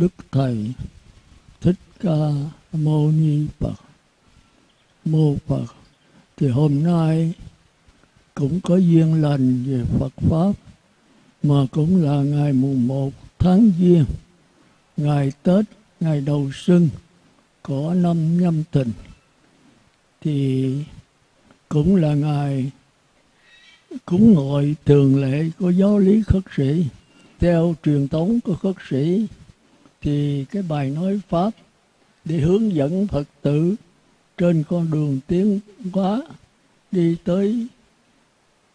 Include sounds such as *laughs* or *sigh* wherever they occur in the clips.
Đức Thầy Thích Ca Mâu Ni Phật. Mô Phật Thì hôm nay cũng có duyên lành về Phật Pháp Mà cũng là ngày mùng 1 tháng Giêng Ngày Tết, ngày đầu xuân của năm nhâm thìn. Thì cũng là ngày cúng ngồi thường lệ của giáo lý khất sĩ theo truyền thống của khất sĩ thì cái bài nói pháp để hướng dẫn phật tử trên con đường tiến hóa đi tới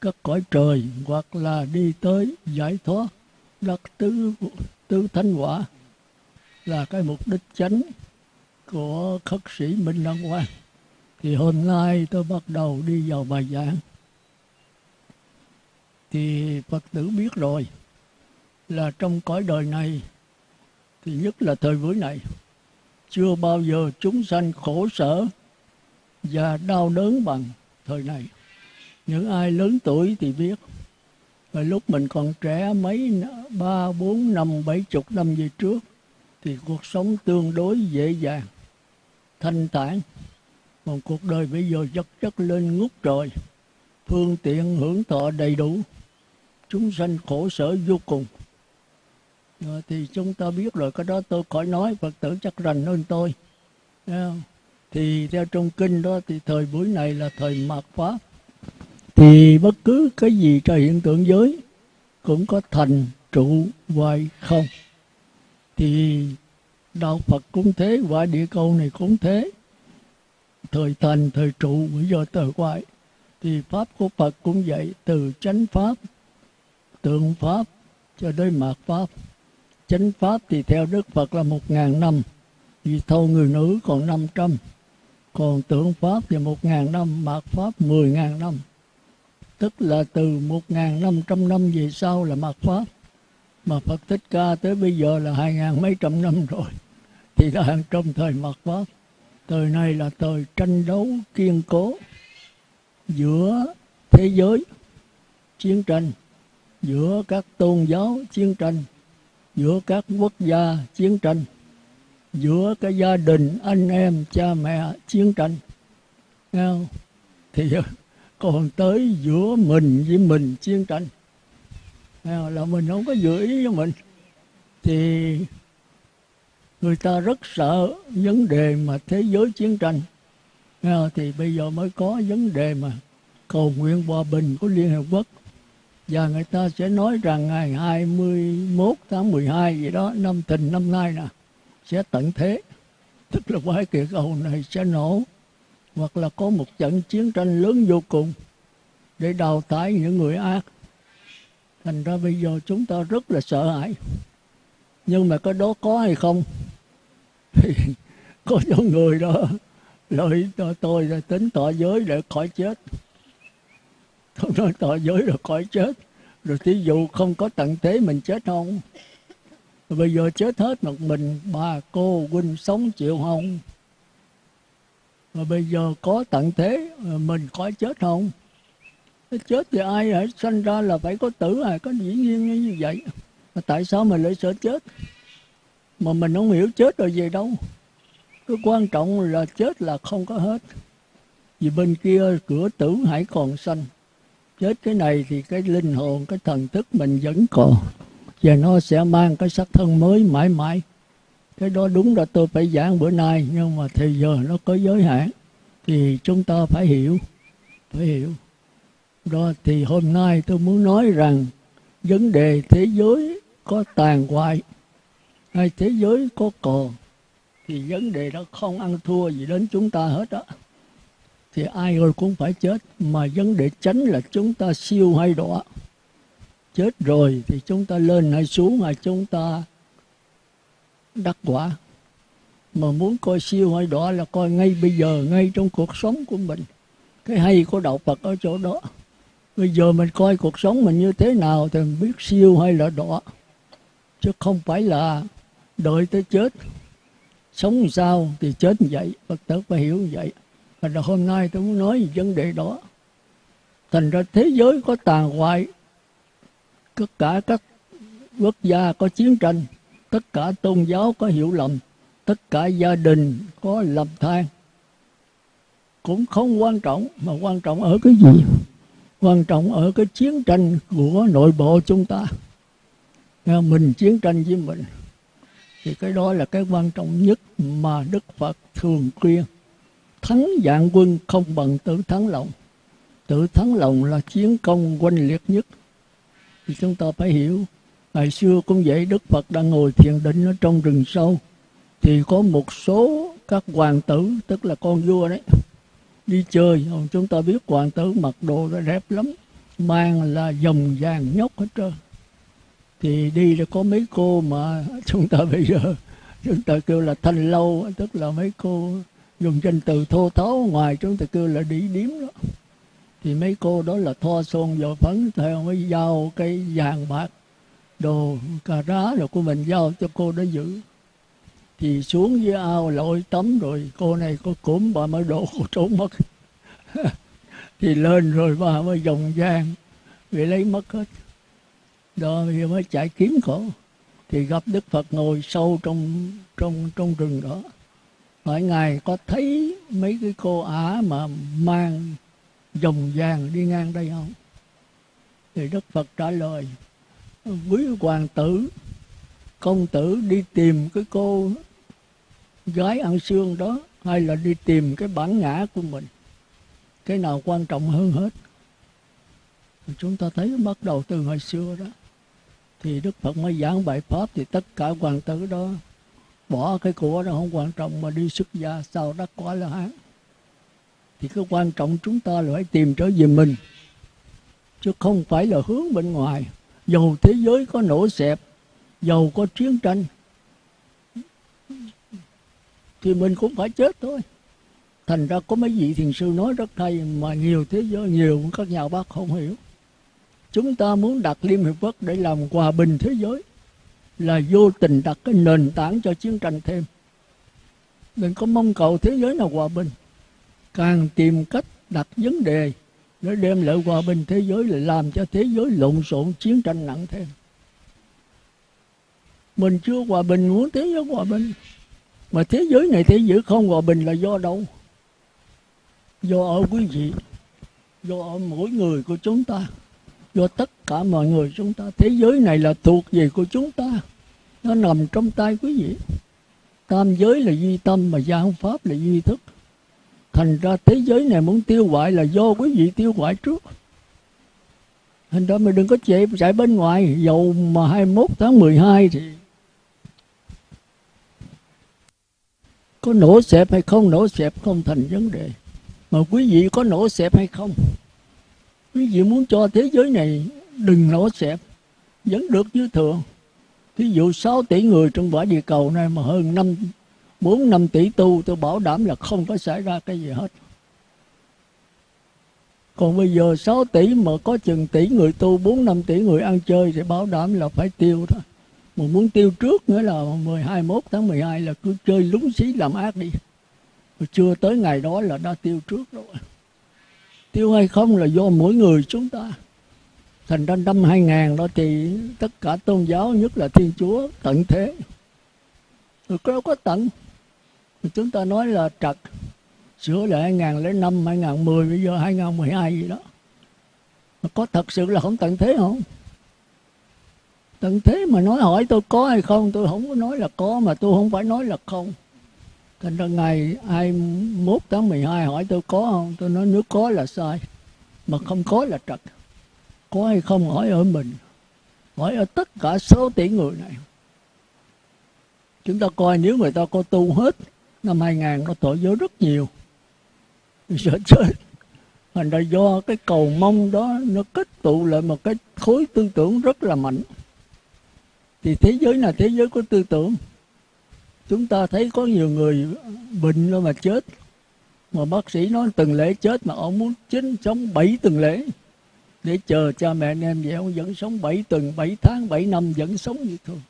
các cõi trời hoặc là đi tới giải thoát đắc tứ tứ thánh quả là cái mục đích chánh của khất sĩ Minh Đăng Quang. Thì hôm nay tôi bắt đầu đi vào bài giảng. Thì Phật tử biết rồi là trong cõi đời này thì nhất là thời buổi này. Chưa bao giờ chúng sanh khổ sở và đau đớn bằng thời này. Những ai lớn tuổi thì biết. Và lúc mình còn trẻ mấy, ba, bốn, năm, bảy chục năm về trước, thì cuộc sống tương đối dễ dàng, thanh thản. Còn cuộc đời bây giờ chất chất lên ngút trời. Phương tiện hưởng thọ đầy đủ. Chúng sanh khổ sở vô cùng rồi thì chúng ta biết rồi, cái đó tôi khỏi nói, phật tử chắc rành hơn tôi. Thì theo trong kinh đó, thì thời buổi này là thời mạt pháp thì bất cứ cái gì cho hiện tượng giới cũng có thành trụ hoài không. Thì đạo phật cũng thế và địa cầu này cũng thế. Thời thành, thời trụ bây giờ thời hoại. Thì pháp của phật cũng vậy, từ chánh pháp, tượng pháp cho đến mạt pháp chánh pháp thì theo Đức Phật là một ngàn năm, vì thâu người nữ còn năm trăm. Còn tượng pháp thì một ngàn năm, mạt pháp mười ngàn năm. Tức là từ một ngàn năm trăm năm về sau là mạt pháp. Mà Phật Thích Ca tới bây giờ là hai ngàn mấy trăm năm rồi. Thì đang trong thời mạt pháp. Thời này là thời tranh đấu, kiên cố giữa thế giới chiến tranh, giữa các tôn giáo chiến tranh giữa các quốc gia chiến tranh, giữa cái gia đình anh em cha mẹ chiến tranh Nghe không? thì *laughs* còn tới giữa mình với mình chiến tranh Nghe không? là mình không có giữ ý với mình thì người ta rất sợ vấn đề mà thế giới chiến tranh Nghe không? thì bây giờ mới có vấn đề mà cầu nguyện hòa bình của Liên Hợp Quốc và người ta sẽ nói rằng ngày 21 tháng 12 gì đó, năm thìn năm nay nè, sẽ tận thế. Tức là quái kỳ cầu này sẽ nổ. Hoặc là có một trận chiến tranh lớn vô cùng để đào thải những người ác. Thành ra bây giờ chúng ta rất là sợ hãi. Nhưng mà cái đó có hay không? *laughs* Thì có những người đó, lợi cho tôi là tính tỏ giới để khỏi chết. *laughs* không nói tỏ giới rồi khỏi chết. Rồi thí dụ không có tận thế mình chết không? Rồi bây giờ chết hết một mình, bà cô huynh sống chịu không? Rồi bây giờ có tận thế ờ, mình khỏi chết không? Chết thì ai hãy sanh ra là phải có tử à? Có dĩ nhiên như vậy. Mà tại sao mình lại sợ chết? Mà mình không hiểu chết rồi về đâu. Cái quan trọng là chết là không có hết. Vì bên kia cửa tử hãy còn sanh chết cái này thì cái linh hồn, cái thần thức mình vẫn còn. Và nó sẽ mang cái sắc thân mới mãi mãi. Cái đó đúng là tôi phải giảng bữa nay, nhưng mà thì giờ nó có giới hạn. Thì chúng ta phải hiểu phải hiểu. Đó, thì hôm nay tôi muốn nói rằng vấn đề thế giới có tàn hoại hay thế giới có còn thì vấn đề đó không ăn thua gì đến chúng ta hết á thì ai rồi cũng phải chết, mà vấn đề tránh là chúng ta siêu hay đọa. Chết rồi thì chúng ta lên hay xuống hay chúng ta đắc quả. Mà muốn coi siêu hay đọa là coi ngay bây giờ, ngay trong cuộc sống của mình. Cái hay của đạo Phật ở chỗ đó. Bây giờ mình coi cuộc sống mình như thế nào thì mình biết siêu hay là đọa. Chứ không phải là đợi tới chết. Sống sao thì chết như vậy, Phật tử phải hiểu như vậy. Và hôm nay tôi muốn nói về vấn đề đó. Thành ra thế giới có tàn hoại, tất cả các quốc gia có chiến tranh, tất cả tôn giáo có hiểu lầm tất cả gia đình có lầm than. Cũng không quan trọng mà quan trọng ở cái gì? Quan trọng ở cái chiến tranh của nội bộ chúng ta. Mình chiến tranh với mình thì cái đó là cái quan trọng nhất mà đức phật thường khuyên thắng dạng quân không bằng tự thắng lòng. Tự thắng lòng là chiến công oanh liệt nhất. Thì chúng ta phải hiểu, ngày xưa cũng vậy, đức phật đang ngồi thiền định ở trong rừng sâu. Thì có một số các hoàng tử, tức là con vua đấy, đi chơi. Chúng ta biết hoàng tử mặc đồ nó đẹp lắm, mang là dòng vàng nhóc hết trơn. Thì đi là có mấy cô mà *laughs* chúng ta bây giờ, chúng ta kêu là thanh lâu, tức là mấy cô dùng danh từ thô tháo ngoài chúng ta kêu là đĩ điếm đó. Thì mấy cô đó là thoa son vào phấn theo mới giao cái vàng bạc, đồ cà rá rồi của mình giao cho cô đó giữ. Thì xuống dưới ao lội tắm rồi, cô này có cúm bà mới đổ *laughs* cô trốn mất. *laughs* Thì lên rồi bà mới dòng vàng, bị lấy mất hết. Đó, thì mới chạy kiếm cổ thì gặp đức phật ngồi sâu trong trong trong rừng đó hỏi ngài có thấy mấy cái cô ả mà mang dòng vàng đi ngang đây không? Thì đức phật trả lời, quý hoàng tử, công tử đi tìm cái cô gái ăn xương đó hay là đi tìm cái bản ngã của mình? Cái nào quan trọng hơn hết? Chúng ta thấy bắt đầu từ hồi xưa đó. Thì đức phật mới giảng bài pháp thì tất cả hoàng tử đó bỏ cái của nó không quan trọng mà đi xuất gia sau đắc quả là hán. Thì cái quan trọng chúng ta là phải tìm trở về mình, chứ không phải là hướng bên ngoài. Dầu thế giới có nổ xẹp dầu có chiến tranh, thì mình cũng phải chết thôi. Thành ra có mấy vị thiền sư nói rất hay, mà nhiều thế giới, nhiều các nhà bác không hiểu. Chúng ta muốn đặt liên hiệp quốc để làm hòa bình thế giới là vô tình đặt cái nền tảng cho chiến tranh thêm. Đừng có mong cầu thế giới nào hòa bình. Càng tìm cách đặt vấn đề để đem lại hòa bình thế giới là làm cho thế giới lộn xộn, chiến tranh nặng thêm. Mình chưa hòa bình, muốn thế giới hòa bình. Mà thế giới này thế giới không hòa bình là do đâu? Do ở quý vị, do ở mỗi người của chúng ta do tất cả mọi người chúng ta. Thế giới này là thuộc về của chúng ta. Nó nằm trong tay quý vị. Tam giới là duy tâm mà gia pháp là duy thức. Thành ra thế giới này muốn tiêu hoại là do quý vị tiêu hoại trước. Thành ra mình đừng có chạy chạy bên ngoài. Dầu mà 21 tháng 12 thì có nổ xẹp hay không, nổ xẹp không thành vấn đề. Mà quý vị có nổ xẹp hay không? Quý vị muốn cho thế giới này đừng nổ xẹp vẫn được như thường. Thí dụ 6 tỷ người trong quả địa cầu này mà hơn 5 4 5 tỷ tu, tôi bảo đảm là không có xảy ra cái gì hết. Còn bây giờ 6 tỷ mà có chừng tỷ người tu 4 5 tỷ người ăn chơi thì bảo đảm là phải tiêu thôi. Mà muốn tiêu trước nữa là 12 21 tháng 12 là cứ chơi lúng xí làm ác đi. Mà chưa tới ngày đó là đã tiêu trước rồi tiêu hay không là do mỗi người chúng ta thành ra năm 2000 đó thì tất cả tôn giáo nhất là thiên chúa tận thế rồi đâu có tận chúng ta nói là trật sửa lại 2005, 2010, bây giờ 2012 gì đó. Mà có thật sự là không tận thế không? Tận thế mà nói hỏi tôi có hay không, tôi không có nói là có, mà tôi không phải nói là không. Thành ra ngày 21 tháng 12 hỏi tôi có không, tôi nói nếu có là sai, mà không có là trật. Có hay không hỏi ở mình, hỏi ở tất cả số tỷ người này. Chúng ta coi nếu người ta có tu hết năm 2000 nó tội giới rất nhiều. Sợ chết thành ra do cái cầu mong đó nó kết tụ lại một cái khối tư tưởng rất là mạnh. Thì thế giới là thế giới của tư tưởng chúng ta thấy có nhiều người bệnh rồi mà chết. Mà bác sĩ nói từng lễ chết mà ông muốn chính sống bảy tuần lễ. Để chờ cha mẹ anh em vậy ông vẫn sống bảy tuần, bảy tháng, bảy năm vẫn sống như thường.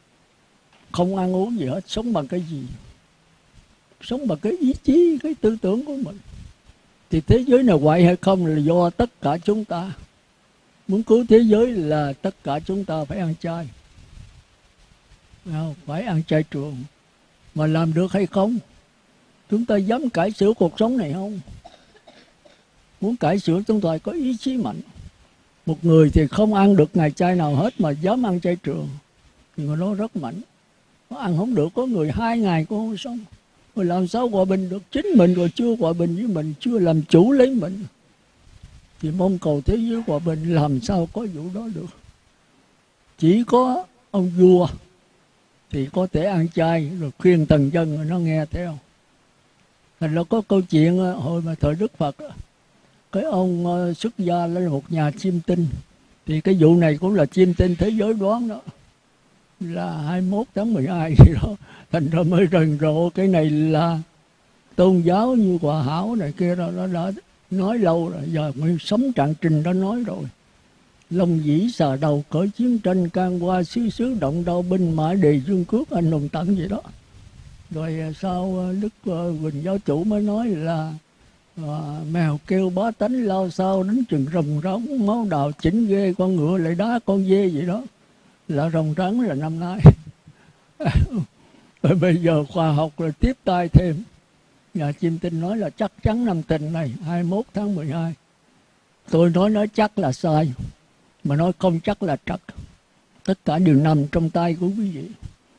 Không ăn uống gì hết, sống bằng cái gì? Sống bằng cái ý chí, cái tư tưởng của mình. Thì thế giới này hoại hay không là do tất cả chúng ta. Muốn cứu thế giới là tất cả chúng ta phải ăn chay. Phải ăn chay trường mà làm được hay không? Chúng ta dám cải sửa cuộc sống này không? Muốn cải sửa chúng ta có ý chí mạnh. Một người thì không ăn được ngày chay nào hết mà dám ăn chay trường. Thì người đó rất mạnh. Nó ăn không được, có người hai ngày cũng không xong rồi làm sao hòa bình được? Chính mình rồi chưa hòa bình với mình, chưa làm chủ lấy mình. Thì mong cầu thế giới hòa bình, làm sao có vụ đó được? Chỉ có ông vua thì có thể ăn chay, rồi khuyên tần dân rồi nó nghe theo thành nó có câu chuyện à, hồi mà thời đức phật à, cái ông à, xuất gia lên một nhà chiêm tinh. Thì cái vụ này cũng là chiêm tinh thế giới đoán đó. Là 21 tháng 12 gì đó. Thành ra mới rần rộ, cái này là tôn giáo như quả hảo này kia đó, nó đã nói lâu rồi, giờ mới sống trạng trình đó nói rồi. Long dĩ xà đầu cởi chiến tranh can qua xứ xứ động đau binh mã đề dương cước anh hùng tận gì đó. Rồi à, sau à, đức à, quỳnh giáo chủ mới nói là à, mèo kêu bá tánh lao sao đến chừng rồng rống máu đào chỉnh ghê con ngựa lại đá con dê vậy đó. Là rồng trắng là năm nay. Rồi *laughs* bây giờ khoa học là tiếp tay thêm. Nhà chim tinh nói là chắc chắn năm tình này 21 tháng 12 tôi nói nói chắc là sai mà nói không chắc là chắc tất cả đều nằm trong tay của quý vị.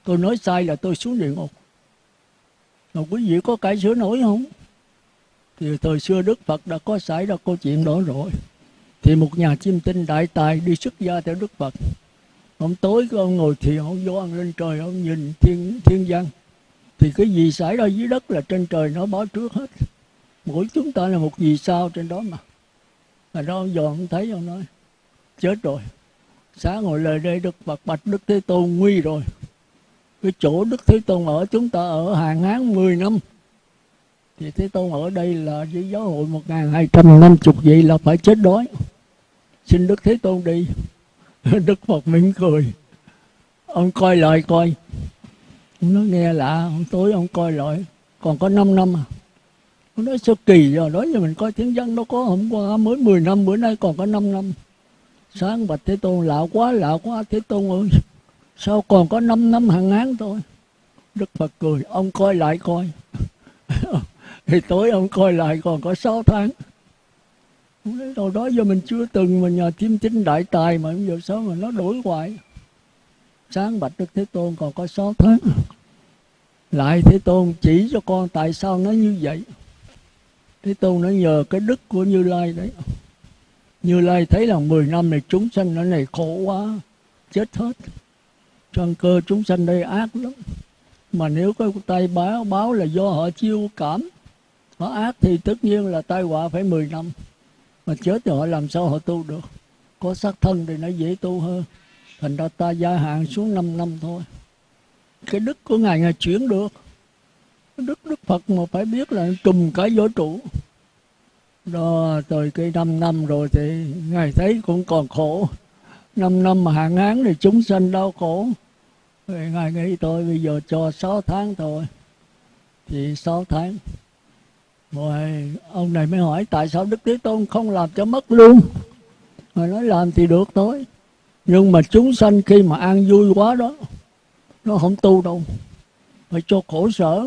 Tôi nói sai là tôi xuống địa ngục. Mà quý vị có cải sửa nổi không? Thì thời xưa đức phật đã có xảy ra câu chuyện đó rồi. Thì một nhà chim tinh đại tài đi xuất gia theo đức phật. Ông tối cái ông ngồi thiền ông vô ăn lên trời, ông nhìn thiên thiên văn. Thì cái gì xảy ra dưới đất là trên trời nó báo trước hết. Mỗi chúng ta là một vì sao trên đó mà. Mà đó ông dò ông thấy ông nói chết rồi. Sáng ngồi lời đây đức bạch bạch đức thế tôn nguy rồi. Cái chỗ đức thế tôn ở, chúng ta ở hàng hán 10 năm. Thì thế tôn ở đây là với giáo hội một ngàn hai trăm năm chục, vậy là phải chết đói. Xin đức thế tôn đi. *laughs* Đức phật mỉm cười. Ông coi lại coi. Ông nói nghe lạ ông tối ông coi lại. Còn có 5 năm à. Ông nói sao kỳ rồi đó giờ mình coi tiếng dân nó có hôm qua mới 10 năm, bữa nay còn có 5 năm sáng bạch thế tôn lạ quá lạ quá, thế tôn ơi. Sao còn có 5 năm hàng án thôi? Đức phật cười, ông coi lại coi. *laughs* Thì tối ông coi lại còn có 6 tháng. Đâu đó giờ mình chưa từng mà nhờ chiêm chính đại tài mà giờ sao mà nó đổi hoài? Sáng bạch đức thế tôn còn có 6 tháng. Lại thế tôn chỉ cho con tại sao nó như vậy? Thế tôn nó nhờ cái đức của như lai đấy như lai thấy là 10 năm này chúng sanh nó này khổ quá, chết hết. Trong cơ chúng sanh đây ác lắm. Mà nếu có tay báo báo là do họ chiêu cảm. Họ ác thì tất nhiên là tai họa phải 10 năm. Mà chết thì họ làm sao họ tu được? Có xác thân thì nó dễ tu hơn. Thành ra ta gia hạn xuống 5 năm thôi. Cái đức của ngài ngài chuyển được. Đức đức phật mà phải biết là trùm cả vũ trụ đó rồi cái năm năm rồi thì ngài thấy cũng còn khổ. Năm năm mà hạn hán thì chúng sanh đau khổ. Rồi ngài nghĩ tôi bây giờ cho 6 tháng thôi. Thì 6 tháng. Rồi, ông này mới hỏi tại sao Đức Thế Tôn không làm cho mất luôn? Rồi nói làm thì được thôi. Nhưng mà chúng sanh khi mà an vui quá đó, Nó không tu đâu. Phải cho khổ sở.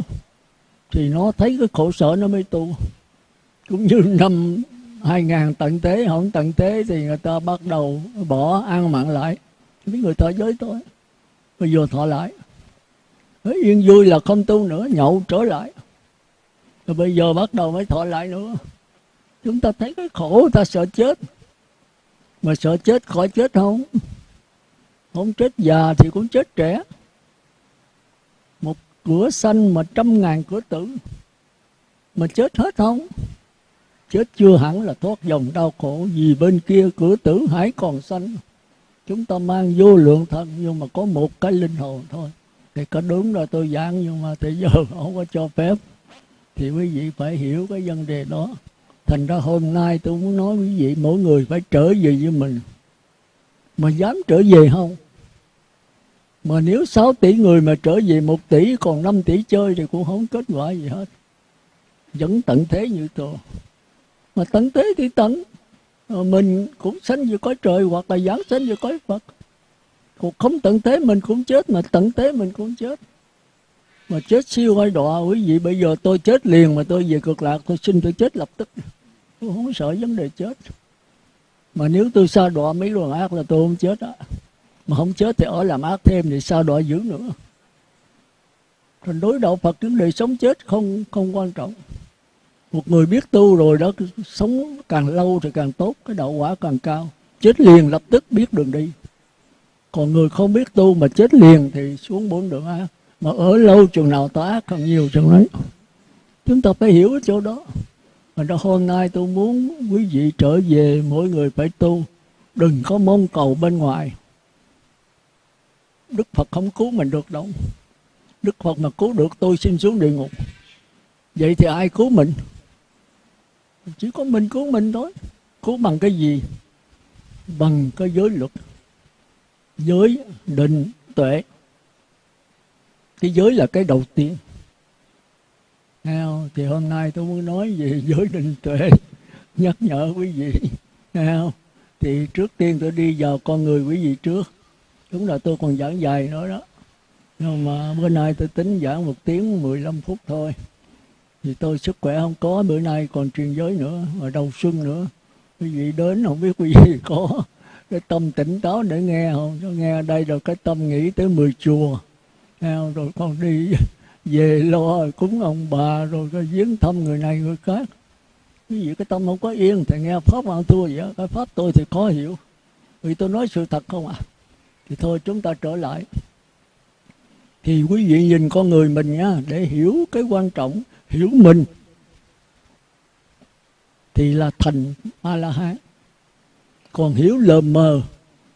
Thì nó thấy cái khổ sở nó mới tu. Cũng như năm 2000 tận tế, không tận tế thì người ta bắt đầu bỏ ăn mặn lại. Với người thọ giới thôi. Bây giờ thọ lại. Yên vui là không tu nữa, nhậu trở lại. Rồi bây giờ bắt đầu mới thọ lại nữa. Chúng ta thấy cái khổ, ta sợ chết. Mà sợ chết khỏi chết không? Không chết già thì cũng chết trẻ. Một cửa xanh mà trăm ngàn cửa tử. Mà chết hết không? Chết chưa hẳn là thoát dòng đau khổ, vì bên kia cửa tử hải còn xanh. Chúng ta mang vô lượng thân nhưng mà có một cái linh hồn thôi. Thì có đúng là tôi giảng, nhưng mà thì giờ *laughs* không có cho phép. Thì quý vị phải hiểu cái vấn đề đó. Thành ra hôm nay tôi muốn nói quý vị, mỗi người phải trở về với mình. Mà dám trở về không? Mà nếu 6 tỷ người mà trở về 1 tỷ, còn 5 tỷ chơi thì cũng không kết quả gì hết. Vẫn tận thế như thường mà tận thế thì tận mình cũng sanh về cõi trời hoặc là giảng sanh về cõi Phật. Cuộc không tận thế mình cũng chết, mà tận thế mình cũng chết. Mà chết siêu hay đọa, quý vị, bây giờ tôi chết liền mà tôi về cực lạc, tôi xin tôi chết lập tức. Tôi không sợ vấn đề chết. Mà nếu tôi xa đọa mấy luồng ác là tôi không chết á. Mà không chết thì ở làm ác thêm thì sao đọa dữ nữa. Còn đối đạo Phật, vấn đề sống chết không không quan trọng một người biết tu rồi đó sống càng lâu thì càng tốt, cái đạo quả càng cao. Chết liền, lập tức biết đường đi. Còn người không biết tu mà chết liền thì xuống bốn đường ác mà ở lâu chừng nào tá ác càng nhiều chừng đấy chúng ta phải hiểu ở chỗ đó. Mà đó, hôm nay tôi muốn quý vị trở về mỗi người phải tu. Đừng có mong cầu bên ngoài. Đức phật không cứu mình được đâu. Đức phật mà cứu được, tôi xin xuống địa ngục. Vậy thì ai cứu mình? Chỉ có mình cứu mình thôi. Cứu bằng cái gì? Bằng cái giới luật. Giới định tuệ. Cái giới là cái đầu tiên. Không? thì hôm nay tôi muốn nói về giới định tuệ. Nhắc nhở quý vị. Không? thì trước tiên tôi đi vào con người quý vị trước. Đúng là tôi còn giảng dài nữa đó. Nhưng mà bữa nay tôi tính giảng một tiếng 15 phút thôi thì tôi sức khỏe không có, bữa nay còn truyền giới nữa, mà đầu xuân nữa. Quý vị đến không biết quý vị có cái tâm tỉnh táo để nghe không? Cho nghe đây rồi cái tâm nghĩ tới mười chùa. Không? rồi con đi về lo cúng ông bà, rồi cái viếng thăm người này người khác. Quý vị, cái tâm không có yên thì nghe pháp ăn thua vậy cái pháp tôi thì khó hiểu. Vì tôi nói sự thật không ạ à? thì thôi chúng ta trở lại. Thì quý vị nhìn con người mình nhá, để hiểu cái quan trọng hiểu mình, thì là thành a la hán còn hiểu lờ mờ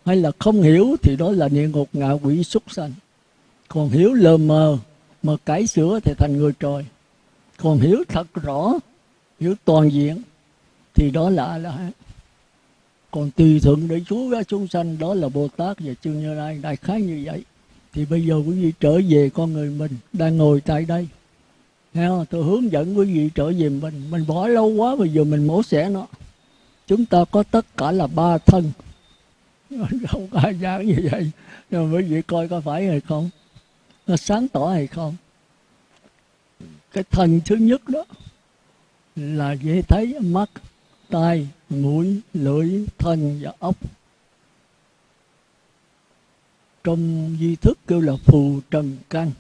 hay là không hiểu thì đó là địa ngục ngạ quỷ súc sanh. Còn hiểu lờ mờ mà cải sửa thì thành người trời. Còn hiểu thật rõ, hiểu toàn diện thì đó là a la hán còn tùy thuận để chúa ra chúng sanh, đó là bồ tát và chư như lai, đại khái như vậy. Thì bây giờ quý vị trở về con người mình đang ngồi tại đây. Nghe không? tôi hướng dẫn quý vị trở về mình. Mình bỏ lâu quá bây giờ mình mổ xẻ nó. Chúng ta có tất cả là ba thân. *laughs* Không có ai dáng như vậy. Nhưng quý vị coi có phải hay không? Nó sáng tỏ hay không? Cái thân thứ nhất đó là dễ thấy, mắt, tai, mũi, lưỡi, thân và ốc. Trong di thức kêu là phù trần căn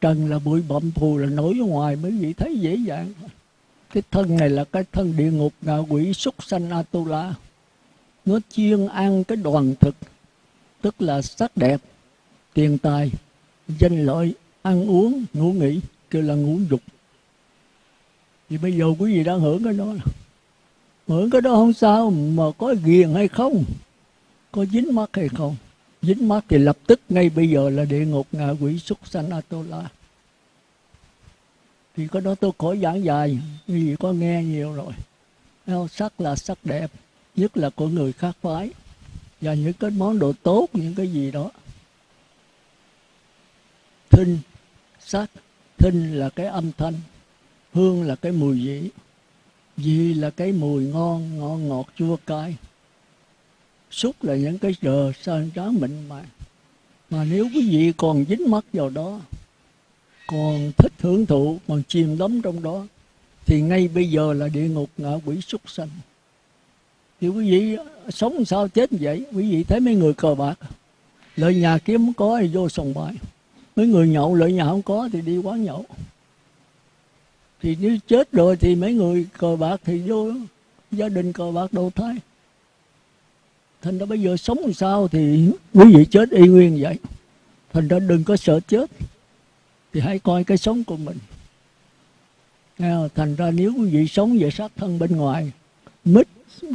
trần là bụi bậm phù là nổi ở ngoài mới vị thấy dễ dàng. Cái thân này là cái thân địa ngục ngạ quỷ súc sanh atula. Nó chuyên ăn cái đoàn thực, tức là sắc đẹp, tiền tài, danh lợi, ăn uống, ngủ nghỉ, kêu là ngũ dục. Thì bây giờ quý vị đang hưởng cái đó hưởng cái đó không sao, mà có ghiền hay không, có dính mắt hay không dính mắt thì lập tức ngay bây giờ là địa ngục ngạ quỷ súc sanh atola thì có đó tôi khỏi giảng dài, vì có nghe nhiều rồi. Sắc là sắc đẹp, nhất là của người khác phái. Và những cái món đồ tốt, những cái gì đó. Thinh, sắc, thinh là cái âm thanh, hương là cái mùi vị. Vị là cái mùi ngon ngon ngọt, chua cay xúc là những cái giờ sơn tráng mịn màng mà nếu quý vị còn dính mắt vào đó còn thích hưởng thụ còn chìm đắm trong đó thì ngay bây giờ là địa ngục ngạ quỷ súc sanh. Thì quý vị sống sao chết vậy? Quý vị thấy mấy người cờ bạc lợi nhà kiếm không có thì vô sòng bài, mấy người nhậu lợi nhà không có thì đi quán nhậu. Thì nếu chết rồi thì mấy người cờ bạc thì vô gia đình cờ bạc đầu thai thành ra bây giờ sống làm sao thì quý vị chết y nguyên vậy. Thành ra đừng có sợ chết, thì hãy coi cái sống của mình. Thành ra nếu quý vị sống về sát thân bên ngoài, mít,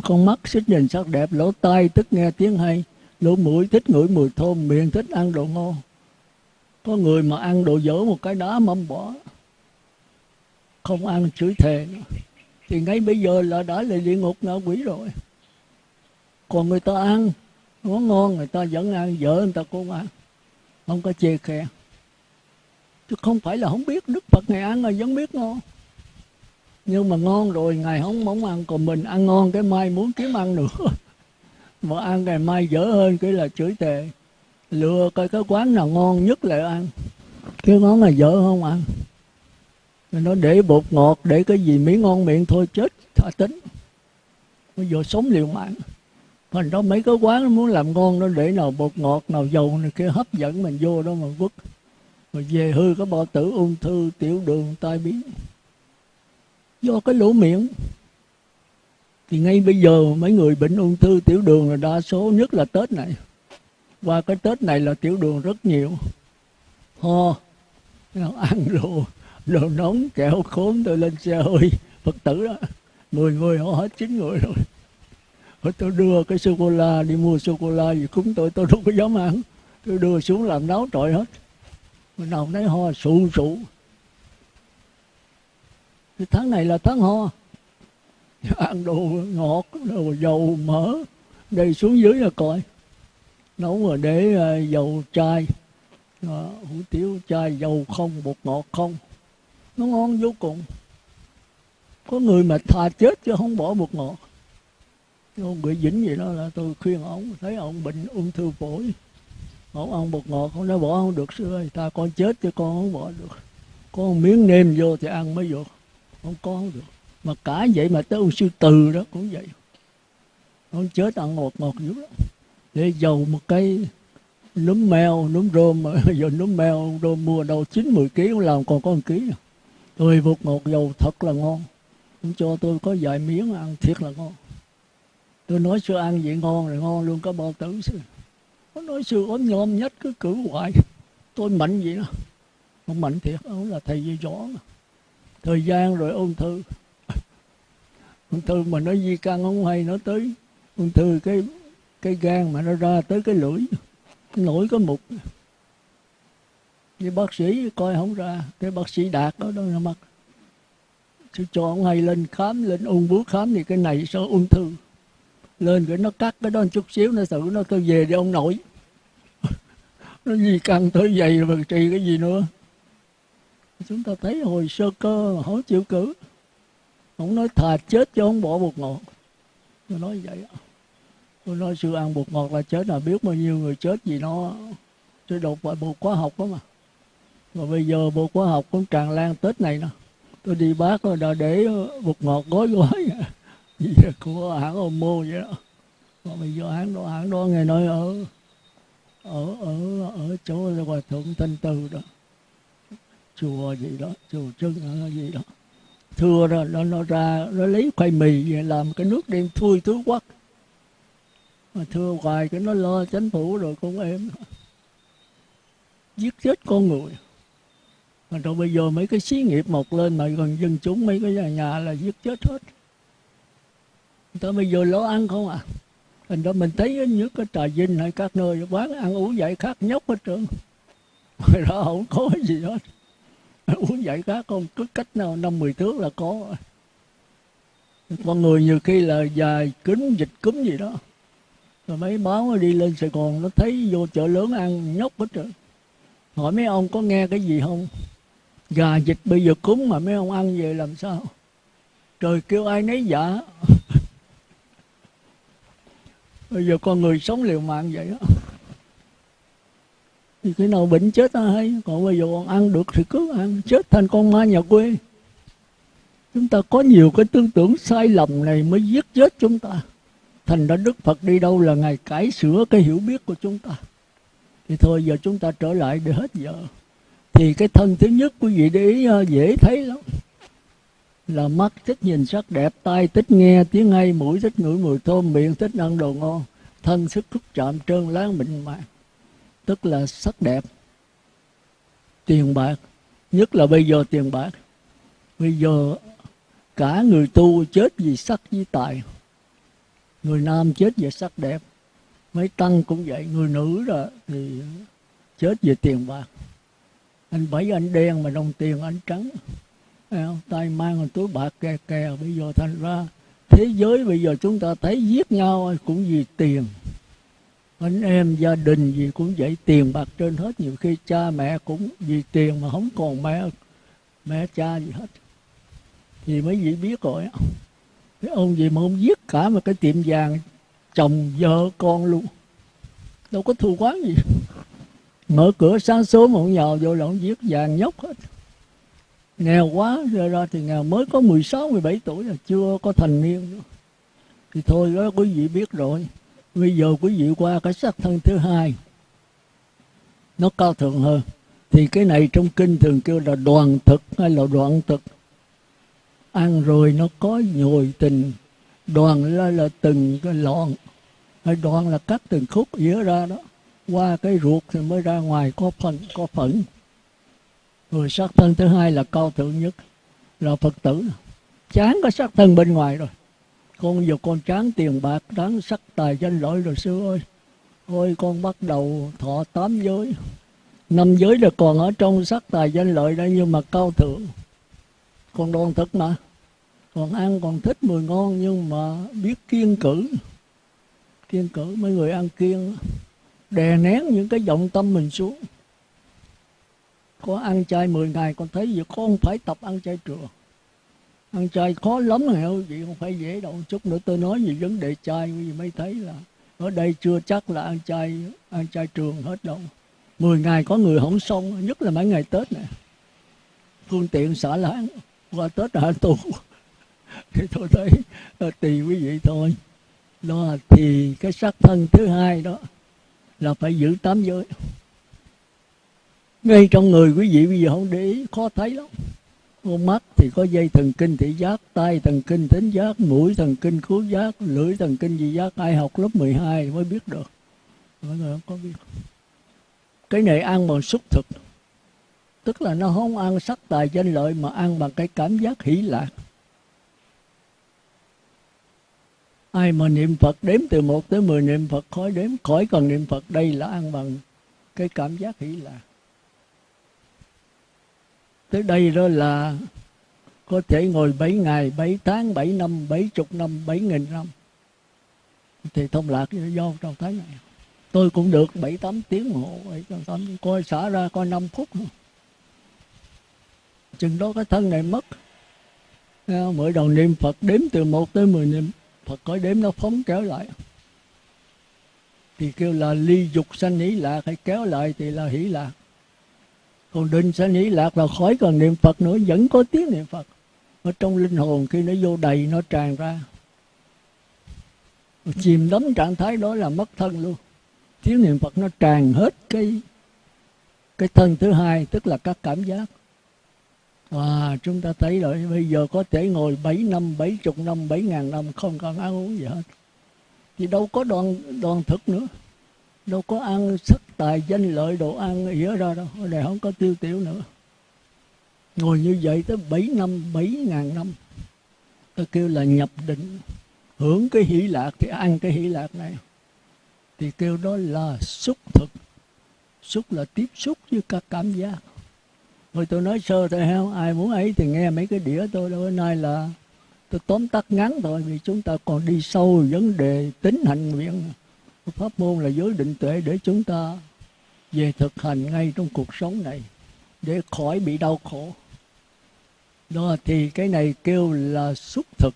con mắt thích nhìn sắc đẹp, lỗ tai thích nghe tiếng hay, lỗ mũi thích ngửi mùi thơm, miệng thích ăn đồ ngon. Có người mà ăn đồ dở một cái đá mâm bỏ, không ăn chửi thề thì ngay bây giờ là đã là địa ngục ngạ quỷ rồi còn người ta ăn món ngon, người ta vẫn ăn, vợ người ta cũng ăn. Không có chê khe. Chứ không phải là không biết đức phật ngày ăn là vẫn biết ngon. Nhưng mà ngon rồi, ngày không mong ăn, còn mình ăn ngon, cái mai muốn kiếm ăn nữa. *laughs* Mà ăn ngày mai dở hơn, cái là chửi tệ lừa coi cái quán nào ngon nhất lại ăn. Cái món này dở không ăn. Nó để bột ngọt, để cái gì miếng ngon miệng thôi, chết thả tính. Bây giờ sống liều mạng thành đó mấy cái quán nó muốn làm ngon nó để nào bột ngọt, nào dầu này kia, hấp dẫn mình vô đó mà quất. Rồi về hư có bao tử, ung thư, tiểu đường, tai biến. Do cái lỗ miệng. Thì ngay bây giờ mấy người bệnh ung thư, tiểu đường là đa số, nhất là tết này. Qua cái tết này là tiểu đường rất nhiều. Ho ăn đồ đồ nóng, kẹo khốn, tôi lên xe hơi. Phật tử đó, mười người, họ hết chín người rồi rồi tôi đưa cái sô cô la đi mua sô cô la gì cúng tôi tôi đâu có dám ăn. Tôi đưa xuống làm náo trọi hết. Mình nào thấy ho, sụ sụ. Cái tháng này là tháng ho. *laughs* Ăn đồ ngọt, đồ dầu mỡ. Đây xuống dưới là coi. Nấu rồi để ờ, dầu chai. Hủ tiếu chai, dầu không, bột ngọt không. Nó ngon vô cùng. Có người mà thà chết chứ không bỏ bột ngọt ông bị dính gì đó là tôi khuyên ông, thấy ông bệnh ung thư phổi. Ông ăn bột ngọt không nói, bỏ không được, sư ơi, ta con chết chứ con không bỏ được. Có một miếng nêm vô thì ăn mới được không có không được. Mà cả vậy mà tới ông sư từ đó cũng vậy. Ông chết ăn ngọt ngọt dữ lắm. Để dầu một cái núm mèo núm rôm mà *laughs* giờ núm mèo rôm mua đâu, chín mười ký cũng làm còn có một ký tôi bột ngọt dầu thật là ngon. Cũng cho tôi có vài miếng ăn thiệt là ngon tôi nói sư ăn vậy ngon rồi ngon luôn, có bao tử sư nó nói sư ốm nhom nhất cứ cử hoài. Tôi mạnh vậy đó. Không mạnh thiệt, ông là thầy dây gió mà. Thời gian rồi ung thư. Ung thư mà nó di căn không hay nó tới. Ung thư cái cái gan mà nó ra tới cái lưỡi. Nổi có mục. Như bác sĩ coi không ra. Cái bác sĩ đạt đó đó nó mắc. Chứ cho ông hay lên khám, lên ung bướu khám thì cái này sao ung thư? Lên cái nó cắt, cái đó một chút xíu, nó xử nó tôi về đi ông nội. *laughs* Nó gì căng tới vậy mà trì cái gì nữa. Chúng ta thấy hồi sơ cơ, hổ không chịu cử. Ông nói thà chết chứ không bỏ bột ngọt. Tôi nói vậy tôi nói sư ăn bột ngọt là chết là biết bao nhiêu người chết vì nó. Tôi đột vào bột hóa học đó mà. Mà bây giờ bột hóa học cũng tràn lan tết này nè. Tôi đi bác rồi đã để bột ngọt gói gói. *laughs* gì của hãng ô mô vậy đó. Mà bây giờ hãng đó hãng đó nghe nói ở ở ở ở chỗ hòa thượng thanh từ đó. Chùa gì đó chùa trưng gì đó. Thưa đó nó, nó ra nó lấy khoai mì về làm cái nước đem thui thứ quắc. Mà thưa hoài cái nó lo chánh phủ rồi con em giết chết con người. Mà rồi bây giờ mấy cái xí nghiệp mọc lên mà gần dân chúng mấy cái nhà, nhà là giết chết hết. Tới bây giờ lo ăn không à? Thành ra mình thấy những cái trà dinh hay các nơi, quán ăn uống dạy khác nhóc hết trơn. Ngoài đó không có gì hết. Uống dạy khác không? Cứ cách nào năm, mười thước là có. Con người nhiều khi là dài kính, dịch cúm gì đó. Rồi mấy báo đi lên sài gòn, nó thấy vô chợ lớn ăn nhóc hết trơn. Hỏi mấy ông có nghe cái gì không? Gà dịch bây giờ cúng mà mấy ông ăn về làm sao? Trời kêu ai nấy dạ bây giờ con người sống liều mạng vậy đó. Thì cái nào bệnh chết ta hay. Còn bây giờ còn ăn được thì cứ ăn. Chết thành con ma nhà quê. Chúng ta có nhiều cái tư tưởng sai lầm này mới giết chết chúng ta. Thành ra đức phật đi đâu là ngày cải sửa cái hiểu biết của chúng ta. Thì thôi, giờ chúng ta trở lại để hết giờ. Thì cái thân thứ nhất quý vị để ý à, dễ thấy lắm là mắt thích nhìn sắc đẹp, tai thích nghe, tiếng hay, mũi thích ngửi mùi thơm, miệng thích ăn đồ ngon, thân sức xúc chạm trơn láng mịn màng. Tức là sắc đẹp. Tiền bạc, nhất là bây giờ tiền bạc. Bây giờ cả người tu chết vì sắc với tài. Người nam chết vì sắc đẹp. Mấy tăng cũng vậy, người nữ rồi thì chết vì tiền bạc. Anh bảy anh đen mà đồng tiền anh trắng tay mang một túi bạc kè kè, bây giờ thành ra thế giới bây giờ chúng ta thấy giết nhau cũng vì tiền. Anh em gia đình gì cũng vậy, tiền bạc trên hết. Nhiều khi cha mẹ cũng vì tiền mà không còn mẹ mẹ cha gì hết. Thì mấy vị biết rồi cái ông gì mà ông giết cả một cái tiệm vàng chồng vợ con luôn. Đâu có thù quán gì. Mở cửa sáng sớm ông nhào vô là ông giết, vàng nhóc hết nghèo quá ra ra thì nghèo. Mới có 16, 17 tuổi là chưa có thành niên nữa. thì thôi đó quý vị biết rồi. Bây giờ quý vị qua cái sắc thân thứ hai. Nó cao thượng hơn. Thì cái này trong kinh thường kêu là đoàn thực hay là đoạn thực. Ăn rồi nó có nhồi tình. Đoàn là, là từng cái lọn. Hay đoàn là cắt từng khúc dĩa ra đó. Qua cái ruột thì mới ra ngoài có phần có phẫn người sắc thân thứ hai là cao thượng nhất, là phật tử. Chán có sắc thân bên ngoài rồi. Con giờ con chán tiền bạc đáng sắc tài danh lợi rồi, sư ơi. Ôi, con bắt đầu thọ tám giới. Năm giới là còn ở trong sắc tài danh lợi đây, nhưng mà cao thượng. Còn đoan thực mà. Còn ăn còn thích mùi ngon, nhưng mà biết kiên cử. Kiên cử, mấy người ăn kiêng, đè nén những cái vọng tâm mình xuống có ăn chay 10 ngày, con thấy gì? Con phải tập ăn chay trường ăn chay khó lắm hả gì? Không phải dễ đâu. Chút nữa tôi nói về vấn đề chay, quý mới thấy là ở đây chưa chắc là ăn chay ăn chay trường hết đâu. 10 ngày có người không xong, nhất là mấy ngày tết này phương tiện xả láng. Qua tết hạ tù. *laughs* Thì tôi thấy tùy quý vị thôi. Đó thì cái sắc thân thứ hai đó là phải giữ tám giới ngay trong người quý vị bây giờ không để ý, khó thấy lắm. Con mắt thì có dây thần kinh thị giác tay thần kinh thính giác, mũi thần kinh khứu giác, lưỡi thần kinh vị giác. Ai học lớp 12 mới biết được. Mọi người không có biết. Cái này ăn bằng xúc thực. Tức là nó không ăn sắc tài danh lợi mà ăn bằng cái cảm giác hỷ lạc. Ai mà niệm Phật đếm từ 1 tới 10 niệm Phật khỏi đếm, khỏi cần niệm Phật, đây là ăn bằng cái cảm giác hỷ lạc tới đây đó là có thể ngồi 7 ngày, 7 tháng, 7 năm, 70 năm, 7 nghìn năm. Thì thông lạc do trong thái này. Tôi cũng được 7 8 tiếng hộ hồ 7 8 coi xả ra coi 5 phút chừng đó cái thân này mất. Ờ, mỗi đầu niệm Phật đếm từ 1 tới 10 niệm. Phật có đếm nó phóng kéo lại. Thì kêu là ly dục sanh hỷ lạc hay kéo lại thì là hỷ lạc còn định sẽ nghĩ lạc là khỏi cần niệm Phật nữa vẫn có tiếng niệm Phật ở trong linh hồn khi nó vô đầy nó tràn ra chìm đắm trạng thái đó là mất thân luôn tiếng niệm Phật nó tràn hết cái cái thân thứ hai tức là các cảm giác và chúng ta thấy rồi bây giờ có thể ngồi 7 năm, 70 năm, 7 ngàn năm không cần ăn uống gì hết. Thì đâu có đoàn, đoàn thực nữa. Đâu có ăn sắc tài danh lợi đồ ăn ỉa ra đâu. này đây không có tiêu tiểu nữa. Ngồi như vậy tới 7 năm, 7 ngàn năm. Ta kêu là nhập định. Hưởng cái hỷ lạc thì ăn cái hỷ lạc này. Thì kêu đó là xúc thực. Xúc là tiếp xúc với các cảm giác rồi tôi nói sơ thôi heo ai muốn ấy thì nghe mấy cái đĩa tôi đâu, nay là tôi tóm tắt ngắn thôi vì chúng ta còn đi sâu vấn đề tính hành nguyện. Pháp môn là giới định tuệ để chúng ta về thực hành ngay trong cuộc sống này để khỏi bị đau khổ. Đó thì cái này kêu là xúc thực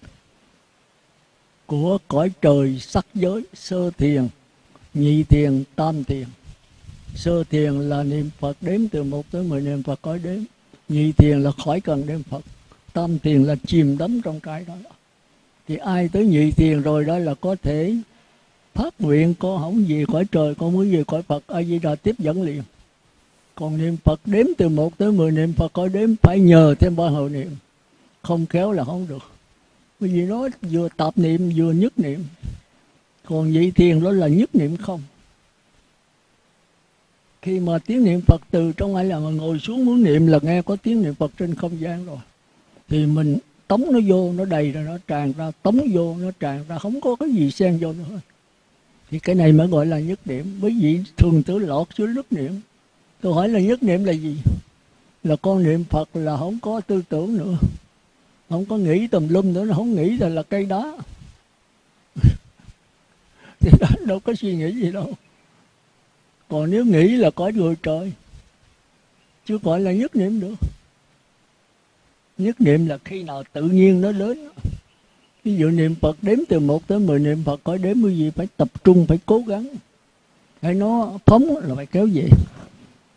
của cõi trời sắc giới sơ thiền, nhị thiền, tam thiền. Sơ thiền là niệm Phật đếm từ một tới 10 niệm Phật cõi đếm. Nhị thiền là khỏi cần đếm Phật. Tam thiền là chìm đắm trong cái đó. Thì ai tới nhị thiền rồi đó là có thể phát nguyện con không gì khỏi trời, con muốn gì khỏi Phật, A Di Đà tiếp dẫn liền. Còn niệm Phật đếm từ một tới 10 niệm Phật có đếm phải nhờ thêm ba hồi niệm. Không khéo là không được. Bởi vì nó vừa tạp niệm vừa nhất niệm. Còn vị thiền đó là nhất niệm không khi mà tiếng niệm Phật từ trong ai là mà ngồi xuống muốn niệm là nghe có tiếng niệm Phật trên không gian rồi thì mình tống nó vô nó đầy rồi nó tràn ra tống vô nó tràn ra không có cái gì xen vô nữa thì cái này mới gọi là nhất niệm. Bởi vì thường tử lọt xuống nhất niệm. Tôi hỏi là nhất niệm là gì? Là con niệm Phật là không có tư tưởng nữa. Không có nghĩ tùm lum nữa, nó không nghĩ là là cây đá *laughs* thì đó, đâu có suy nghĩ gì đâu. Còn nếu nghĩ là có người trời chưa gọi là nhất niệm được. Nhất niệm là khi nào tự nhiên nó đến ví dụ niệm phật đếm từ 1 tới 10 niệm phật có đếm cái gì, phải tập trung, phải cố gắng. Hay nó phóng là phải kéo về.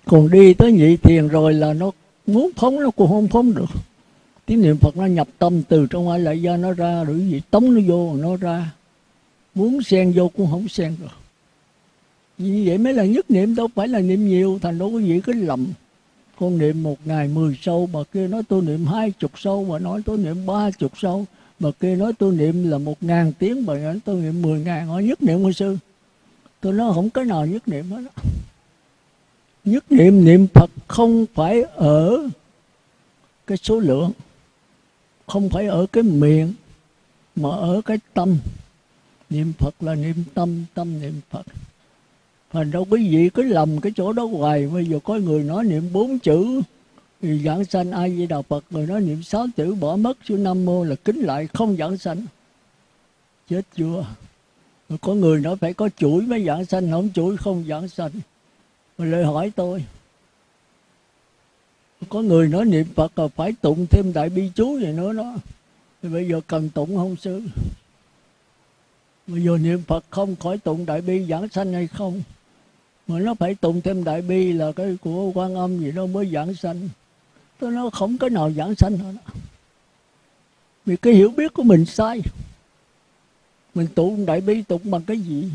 Còn đi tới nhị thiền rồi là nó muốn phóng, nó cũng không phóng được. Tiếng niệm phật nó nhập tâm từ trong ai lại ra nó ra, rồi gì tống nó vô, nó ra. Muốn xen vô cũng không xen được. Vì vậy mới là nhất niệm, đâu phải là niệm nhiều, thành đâu có gì, cái lầm. Con niệm một ngày mười sâu bà kia nói tôi niệm hai chục sâu bà nói tôi niệm ba chục sâu bà kia nói tôi niệm là một ngàn tiếng bà nói tôi niệm mười ngàn hỏi nhất niệm hồi sư tôi nói không có nào nhất niệm hết đó. nhất niệm niệm phật không phải ở cái số lượng, không phải ở cái miệng, mà ở cái tâm. Niệm phật là niệm tâm tâm niệm phật. Thành đâu quý vị cứ lầm cái chỗ đó hoài. Bây giờ có người nói niệm bốn chữ thì giảng sanh, ai di đà phật người nói niệm sáu chữ bỏ mất chữ nam mô là kính lại không giảng sanh. Chết chưa? Rồi có người nói phải có chuỗi mới giảng sanh, không chuỗi không giảng sanh. Rồi lời hỏi tôi, có người nói niệm phật là phải tụng thêm đại bi chú gì nữa đó. Thì bây giờ cần tụng không sư? Bây giờ niệm phật không khỏi tụng đại bi giảng sanh hay không? Mà nó phải tụng thêm đại bi là cái của quan âm gì đó mới giảng sanh tôi nói không có nào giảng sanh hết vì cái hiểu biết của mình sai. Mình tụng đại bi tụng bằng cái gì?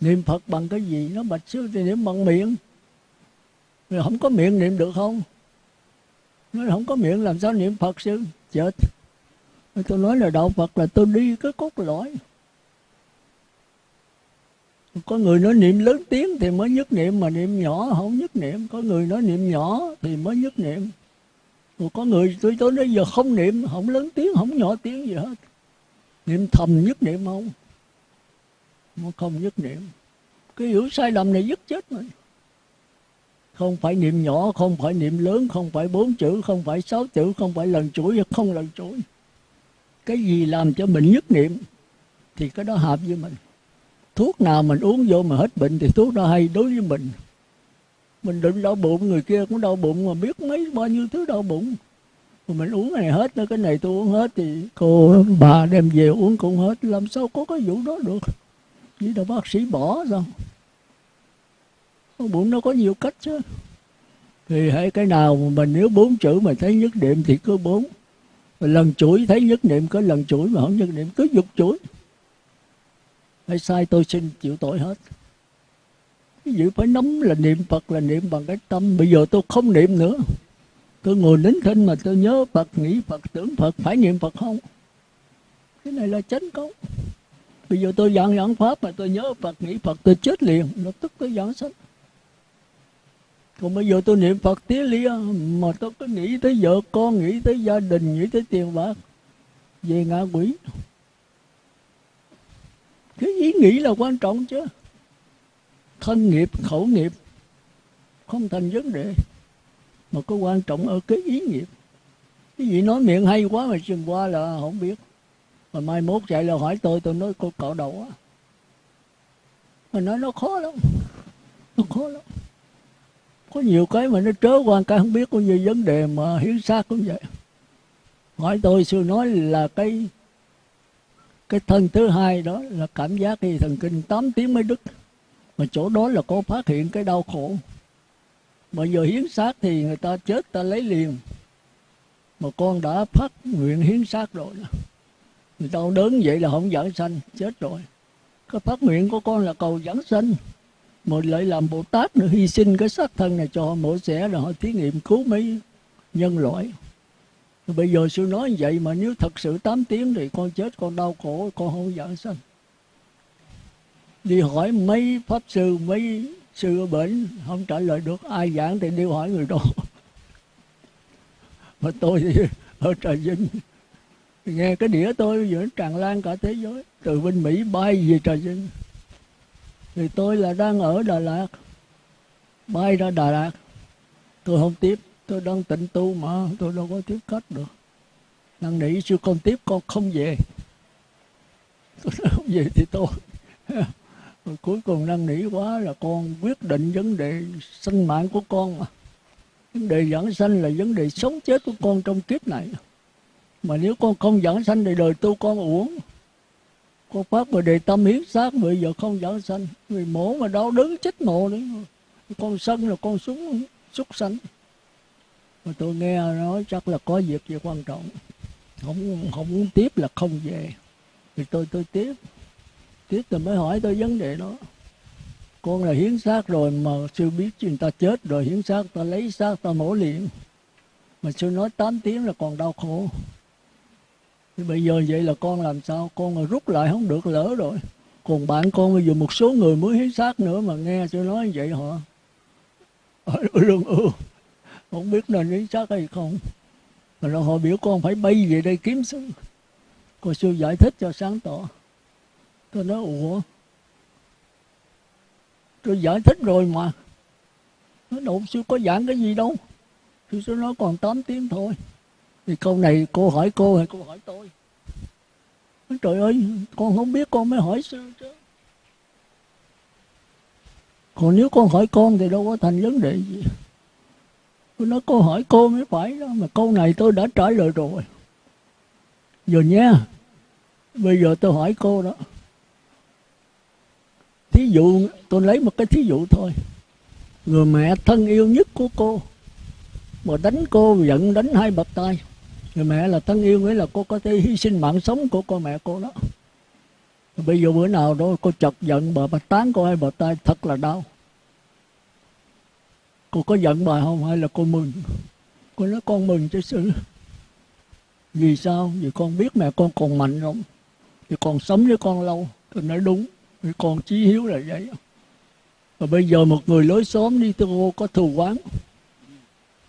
Niệm phật bằng cái gì? Nó bạch sư thì niệm bằng miệng. Mình không có miệng niệm được không? Nó không có miệng làm sao niệm phật sư chết. Tôi nói là đạo phật là tôi đi cái cốt lõi có người nói niệm lớn tiếng thì mới nhất niệm, mà niệm nhỏ không nhất niệm. Có người nói niệm nhỏ thì mới nhất niệm. Rồi có người tôi tới bây giờ không niệm, không lớn tiếng, không nhỏ tiếng gì hết. Niệm thầm nhất niệm không? Mà không nhất niệm. Cái hiểu sai lầm này dứt chết mình. Không phải niệm nhỏ, không phải niệm lớn, không phải bốn chữ, không phải sáu chữ, không phải lần chuỗi, không lần chuỗi. Cái gì làm cho mình nhất niệm thì cái đó hợp với mình thuốc nào mình uống vô mà hết bệnh thì thuốc đó hay đối với mình. Mình định đau bụng, người kia cũng đau bụng mà biết mấy bao nhiêu thứ đau bụng. Mà mình uống cái này hết, cái này tôi uống hết thì cô bà đem về uống cũng hết. Làm sao có cái vụ đó được? Chỉ là bác sĩ bỏ sao? Bụng nó có nhiều cách chứ. Thì hãy cái nào mà mình nếu bốn chữ mà thấy nhất niệm thì cứ bốn. Lần chuỗi thấy nhất niệm có lần chuỗi mà không nhất niệm, cứ dục chuỗi hay sai tôi xin chịu tội hết. Cái gì phải nắm là niệm Phật là niệm bằng cái tâm. Bây giờ tôi không niệm nữa. Tôi ngồi nín thinh mà tôi nhớ Phật, nghĩ Phật, tưởng Phật, phải niệm Phật không? Cái này là chánh công bây giờ tôi giảng giảng pháp mà tôi nhớ Phật, nghĩ Phật, tôi chết liền. Lập tức tôi giảng sách. còn bây giờ tôi niệm Phật tía lia mà tôi cứ nghĩ tới vợ con, nghĩ tới gia đình, nghĩ tới tiền bạc. Về ngã quỷ cái ý nghĩ là quan trọng chứ. Thân nghiệp, khẩu nghiệp, không thành vấn đề, mà có quan trọng ở cái ý nghiệp. Cái gì nói miệng hay quá mà chừng qua là không biết. Mà mai mốt chạy là hỏi tôi tôi nói cô cạo đầu á. Mà nói nó khó lắm, nó khó lắm. Có nhiều cái mà nó trớ qua cái không biết có gì vấn đề mà hiến xác cũng vậy. Hỏi tôi, xưa nói là cái cái thân thứ hai đó là cảm giác thì thần kinh 8 tiếng mới đứt. Mà chỗ đó là có phát hiện cái đau khổ. Mà giờ hiến xác thì người ta chết, ta lấy liền. Mà con đã phát nguyện hiến xác rồi. Người ta đớn vậy là không giảng sanh, chết rồi. Cái phát nguyện của con là cầu giảng sanh. Mà lại làm bồ tát nữa, hy sinh cái xác thân này cho họ mổ xẻ rồi họ thí nghiệm cứu mấy nhân loại bây giờ sư nói vậy mà nếu thật sự 8 tiếng thì con chết, con đau khổ, con không giảng sanh. Đi hỏi mấy pháp sư, mấy sư ở bệnh không trả lời được. Ai giảng thì đi hỏi người đó. *laughs* Mà tôi thì ở trà vinh, nghe cái đĩa tôi bây giờ tràn lan cả thế giới. Từ bên mỹ bay về trà vinh. Thì tôi là đang ở đà lạt, bay ra đà lạt. Tôi không tiếp tôi đang tịnh tu mà, tôi đâu có tiếp khách được. Năn nỉ sư con tiếp, con không về. Tôi nói *laughs* không về thì tôi *laughs* rồi cuối cùng năn nỉ quá là con quyết định vấn đề sinh mạng của con mà. Vấn đề giảng sanh là vấn đề sống chết của con trong kiếp này. Mà nếu con không giảng sanh thì đời tu con uổng. Con phát về đề tâm hiến xác bây giờ không giảng sanh. Vì mổ mà đau đớn chết mồ đấy con sân là con xuống súc sanh mà tôi nghe nói chắc là có việc gì quan trọng. Không không muốn tiếp là không về. Thì tôi tôi tiếp. Tiếp tôi mới hỏi tôi vấn đề đó. Con là hiến xác rồi mà sư biết chuyện ta chết rồi hiến xác, ta lấy xác, ta mổ liền. Mà sư nói 8 tiếng là còn đau khổ. Thì bây giờ vậy là con làm sao? Con là rút lại không được, lỡ rồi. Còn bạn con bây giờ một số người mới hiến xác nữa mà nghe sư nói vậy họ lương ưu không biết nên lý xác hay không. Mà là họ biểu con phải bay về đây kiếm sư cô sư giải thích cho sáng tỏ. Tôi nói ủa? Tôi giải thích rồi mà. Nó đâu sư có giảng cái gì đâu. Sư sư nói còn 8 tiếng thôi. Thì câu này cô hỏi cô hay cô hỏi tôi? Nói, trời ơi con không biết con mới hỏi sư chứ. Còn nếu con hỏi con thì đâu có thành vấn đề gì tôi nói, cô hỏi cô mới phải đó, mà câu này tôi đã trả lời rồi. Giờ nha bây giờ tôi hỏi cô đó. Thí dụ, tôi lấy một cái thí dụ thôi. Người mẹ thân yêu nhất của cô mà đánh cô, giận đánh hai bậc tay. Người mẹ là thân yêu nghĩa là cô có thể hy sinh mạng sống của con mẹ cô đó. Bây giờ bữa nào đó cô chọc giận bà bà tán cô hai bậc tay, thật là đau cô có giận bà không? Hay là cô mừng? Cô nói con mừng chứ sư vì sao? Vì con biết mẹ con còn mạnh không thì còn sống với con lâu. Tôi nói đúng. Vì con chí hiếu là vậy. Và bây giờ một người lối xóm đi tôi cô, có thù quán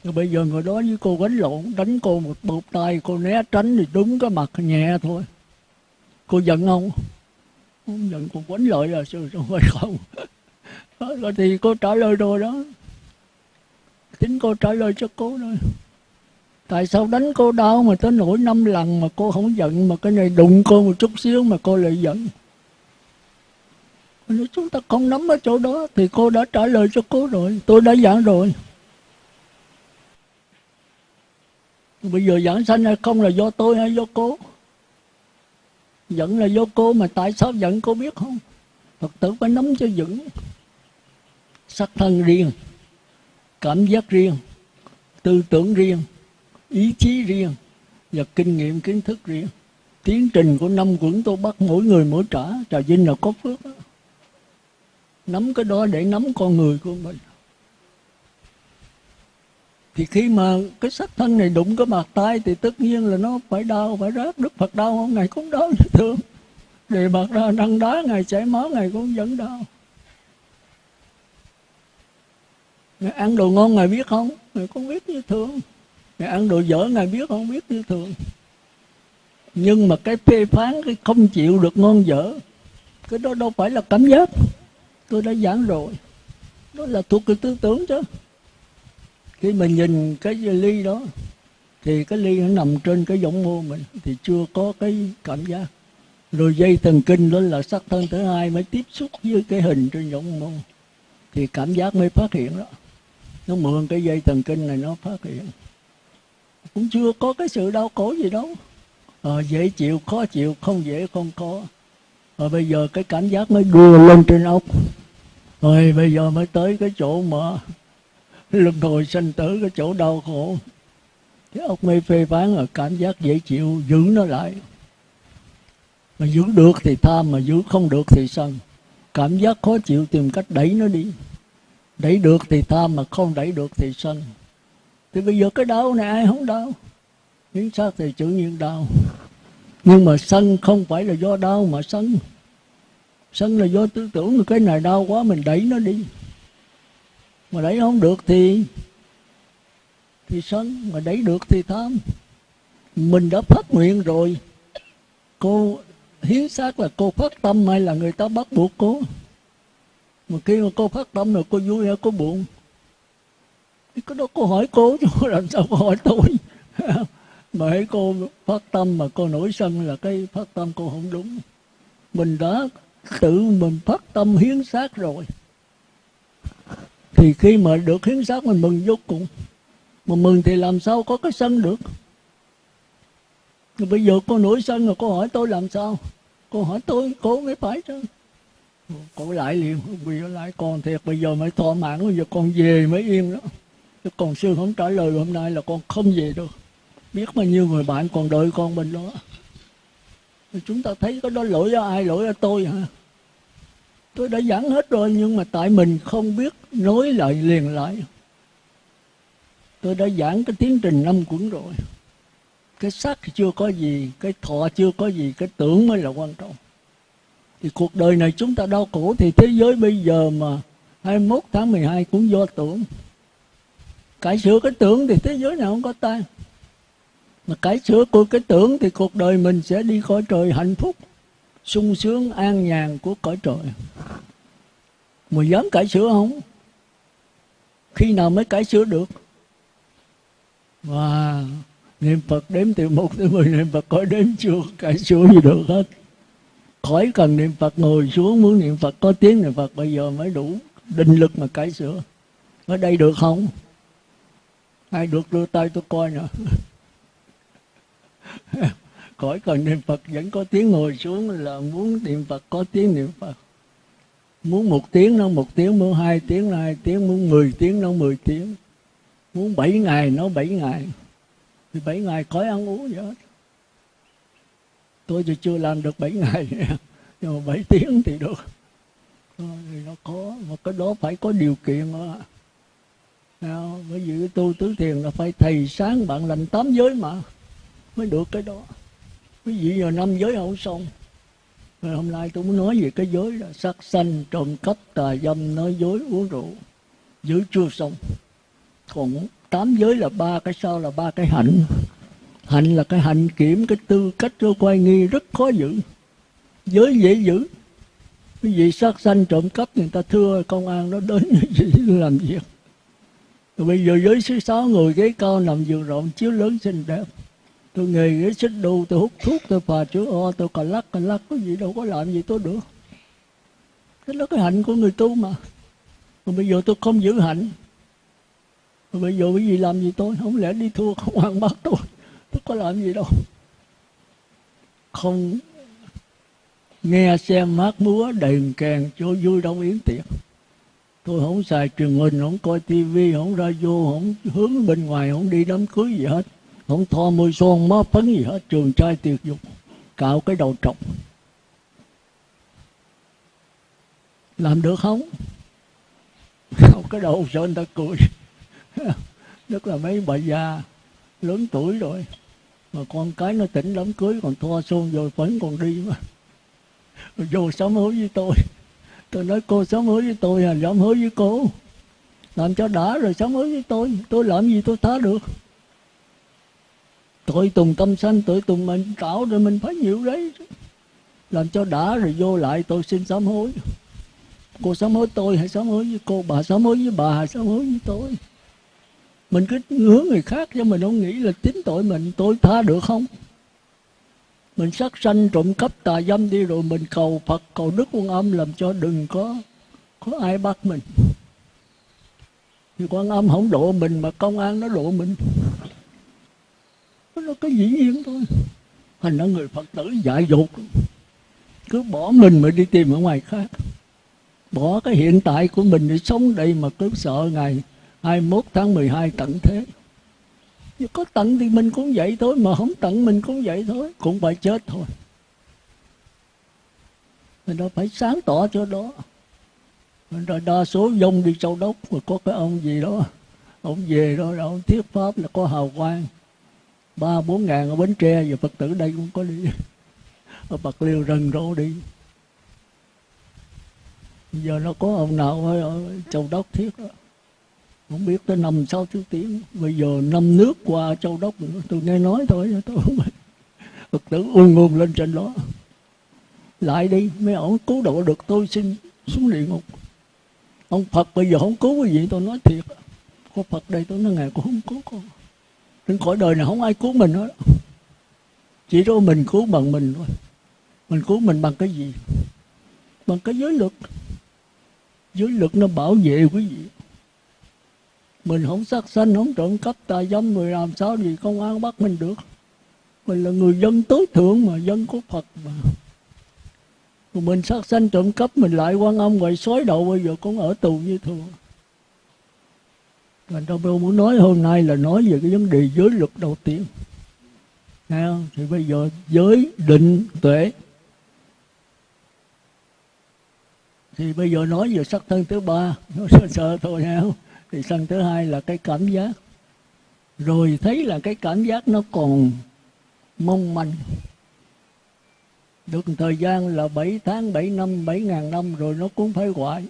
rồi bây giờ người đó với cô đánh lộn, đánh cô một bột tay, cô né tránh thì đúng cái mặt nhẹ thôi. Cô giận không? Không giận, cô quánh lợi là sư không phải không? Rồi thì cô trả lời rồi đó chính cô trả lời cho cô thôi tại sao đánh cô đau mà tới nỗi năm lần mà cô không giận, mà cái này đụng cô một chút xíu mà cô lại giận? Nếu chúng ta không nắm ở chỗ đó. Thì cô đã trả lời cho cô rồi, tôi đã giảng rồi. Bây giờ giảng sanh hay không là do tôi hay do cô? Giận là do cô mà tại sao giận cô biết không? Phật tử phải nắm cho vững sắc thân riêng cảm giác riêng, tư tưởng riêng, ý chí riêng và kinh nghiệm, kiến thức riêng. Tiến trình của năm quẩn tôi bắt mỗi người mỗi trả. Trà vinh là có phước đó. nắm cái đó để nắm con người của mình. Thì khi mà cái sắc thân này đụng cái mặt tay thì tất nhiên là nó phải đau, phải rát. Đức phật đau không? Ngày cũng đau như thường đề bạc ra đăng đá, ngày chảy máu, ngày cũng vẫn đau. Ngài ăn đồ ngon Ngài biết không? Ngài cũng biết như thường. Ngài ăn đồ dở Ngài biết không? Biết như thường. Nhưng mà cái phê phán, cái không chịu được ngon dở, cái đó đâu phải là cảm giác. Tôi đã giảng rồi. Đó là thuộc cái tư tưởng chứ. Khi mà nhìn cái ly đó, thì cái ly nó nằm trên cái giọng mô mình, thì chưa có cái cảm giác. Rồi dây thần kinh đó là sắc thân thứ hai mới tiếp xúc với cái hình trên giọng mô. Thì cảm giác mới phát hiện đó nó mượn cái dây thần kinh này nó phát hiện. Cũng chưa có cái sự đau khổ gì đâu. À, dễ chịu khó chịu không dễ không khó rồi ờ, bây giờ cái cảm giác mới đưa lên trên ốc. Rồi bây giờ mới tới cái chỗ mà luân hồi sanh tử cái chỗ đau khổ. Cái ốc mê phê phán là cảm giác dễ chịu giữ nó lại. Mà giữ được thì tham mà giữ không được thì sân cảm giác khó chịu tìm cách đẩy nó đi đẩy được thì tham mà không đẩy được thì sân thì bây giờ cái đau này ai không đau? Hiến xác thì tự nhiên đau. Nhưng mà sân không phải là do đau mà sân sân là do tư tưởng cái này đau quá mình đẩy nó đi. Mà đẩy không được thì thì sân mà đẩy được thì tham. Mình đã phát nguyện rồi. Cô hiến xác là cô phát tâm hay là người ta bắt buộc cô? Mà khi mà cô phát tâm rồi, cô vui hay cô buồn? Thì cái đó cô hỏi cô, chứ làm sao cô hỏi tôi. *laughs* Mà hãy cô phát tâm mà cô nổi sân là cái phát tâm cô không đúng. Mình đã tự mình phát tâm hiến xác rồi. Thì khi mà được hiến xác mình mừng vô cùng. Mà mừng thì làm sao có cái sân được? Rồi bây giờ cô nổi sân rồi, cô hỏi tôi làm sao? Cô hỏi tôi, cô mới phải chứ cổ lại liền vì lại con thiệt. Bây giờ mới thỏa mãn, bây giờ con về mới yên đó. Chứ còn sư không trả lời hôm nay là con không về được. Biết bao nhiêu người bạn còn đợi con bên đó. Chúng ta thấy có đó lỗi ở ai, lỗi ở tôi hả? Tôi đã giảng hết rồi, nhưng mà tại mình không biết nối lại liền lại. Tôi đã giảng cái tiến trình năm cuốn rồi. Cái sắc chưa có gì, cái thọ chưa có gì, cái tưởng mới là quan trọng thì cuộc đời này chúng ta đau khổ thì thế giới bây giờ mà 21 tháng 12 cũng do tưởng. Cải sửa cái tưởng thì thế giới nào không có tan mà cải sửa của cái tưởng thì cuộc đời mình sẽ đi khỏi trời hạnh phúc, sung sướng, an nhàn của cõi trời. Mà dám cải sửa không? Khi nào mới cải sửa được? Và niệm phật đếm từ một tới mười, niệm phật có đếm chưa cải sửa gì được hết khỏi cần niệm phật, ngồi xuống muốn niệm phật, có tiếng niệm phật, bây giờ mới đủ định lực mà cải sửa. Ở đây được không? Ai được đưa tay tôi coi nè. *laughs* Khỏi cần niệm phật, vẫn có tiếng ngồi xuống là muốn niệm phật, có tiếng niệm phật. Muốn một tiếng nó một tiếng, muốn hai tiếng nó hai tiếng, muốn mười tiếng nó mười tiếng. Muốn bảy ngày nó bảy ngày. Thì bảy ngày khỏi ăn uống vậy hết tôi thì chưa làm được bảy ngày, *laughs* nhưng mà bảy tiếng thì được. Thì nó có, mà cái đó phải có điều kiện đó. bởi vì cái tu tứ thiền là phải thầy sáng bạn lành tám giới mà, mới được cái đó. Quý vị giờ năm giới không xong. Rồi hôm nay tôi muốn nói về cái giới là sát sanh, trộm cắp, tà dâm, nói dối, uống rượu. Giữ chưa xong. Còn tám giới là ba cái sau là ba cái hạnh hạnh là cái hạnh kiểm, cái tư cách của quay nghi rất khó giữ. Giới dễ giữ. Cái gì sát sanh trộm cắp người ta thưa công an nó đến như vậy làm việc rồi bây giờ giới thứ sáu người ghế cao nằm giường rộng, chiếu lớn xinh đẹp. Tôi nghề ghế xích đu, tôi hút thuốc, tôi phà chữ o, tôi cà lắc cà lắc, có gì đâu có làm gì tôi được. Cái đó cái hạnh của người tu mà. Còn bây giờ tôi không giữ hạnh. Rồi bây giờ cái gì làm gì tôi? Không lẽ đi thua không ăn bắt tôi? Tôi có làm gì đâu không nghe xem hát múa đèn kèn cho vui đông yến tiệc. Tôi không xài truyền hình, không coi tivi không ra vô không hướng bên ngoài, không đi đám cưới gì hết. Không thoa môi son, má phấn gì hết, trường trai tiệc dục, cạo cái đầu trọc. Làm được không? Cạo cái đầu sợ người ta cười? *laughs* Tức là mấy bà già lớn tuổi rồi mà con cái nó tỉnh đám cưới, còn thoa xôn rồi phấn còn đi mà. Rồi vô sám hối với tôi. Tôi nói, cô, sám hối với tôi à sám hối với cô. Làm cho đã rồi, sám hối với tôi. Tôi làm gì tôi tha được? Tội tùng tâm sanh tội tùng mình tạo rồi mình phải nhiều đấy. Làm cho đã rồi vô lại, tôi xin sám hối. Cô sám hối tôi hay sám hối với cô? Bà sám hối với bà hay sám hối với tôi? Mình cứ hướng người khác cho mình không nghĩ là tính tội mình, tôi tha được không? Mình sát sanh trộm cắp tà dâm đi rồi mình cầu phật, cầu đức quan âm làm cho đừng có có ai bắt mình. Thì quan âm không độ mình mà công an nó độ mình. Nó có dĩ nhiên thôi. Thành ra người phật tử dại dột. Cứ bỏ mình mà đi tìm ở ngoài khác. Bỏ cái hiện tại của mình để sống đây mà cứ sợ ngày 21 tháng 12 tận thế. Nhưng có tận thì mình cũng vậy thôi, mà không tận mình cũng vậy thôi, cũng phải chết thôi. Mình đâu phải sáng tỏ cho đó. Rồi đa số dông đi châu đốc, mà có cái ông gì đó, ông về đó ông thuyết pháp là có hào quang. Ba bốn ngàn ở bến tre giờ phật tử đây cũng có đi. Ở bạc liêu rần rộ đi. Giờ nó có ông nào ở châu đốc thiết đó không biết tới năm sáu thứ tiếng. Bây giờ năm nước qua châu đốc nữa. Tôi nghe nói thôi, tôi không phật tử ung ung lên trên đó. Lại đi, mấy ông cứu độ được tôi xin xuống địa ngục. Ông phật bây giờ không cứu cái gì, tôi nói thiệt. Có phật đây, tôi nói ngày cũng không cứu con. Trên khỏi đời này không ai cứu mình hết. Chỉ có mình cứu bằng mình thôi. Mình cứu mình bằng cái gì? Bằng cái giới luật. Giới luật nó bảo vệ quý vị mình không sát sanh, không trộm cắp tà dâm người làm sao gì công an bắt mình được. Mình là người dân tối thượng mà, dân của phật mà. Mình sát sanh, trộm cắp, mình lại quan âm ngoài xói đầu, bây giờ cũng ở tù như thường. Thành ra tôi muốn nói hôm nay là nói về cái vấn đề giới luật đầu tiên. Nghe không? Thì bây giờ giới định tuệ. Thì bây giờ nói về sắc thân thứ ba. Nó sợ sợ thôi, nghe không? Thì sân thứ hai là cái cảm giác Rồi thấy là cái cảm giác nó còn mong manh được thời gian là 7 tháng, 7 năm, 7 ngàn năm rồi nó cũng phải hoại.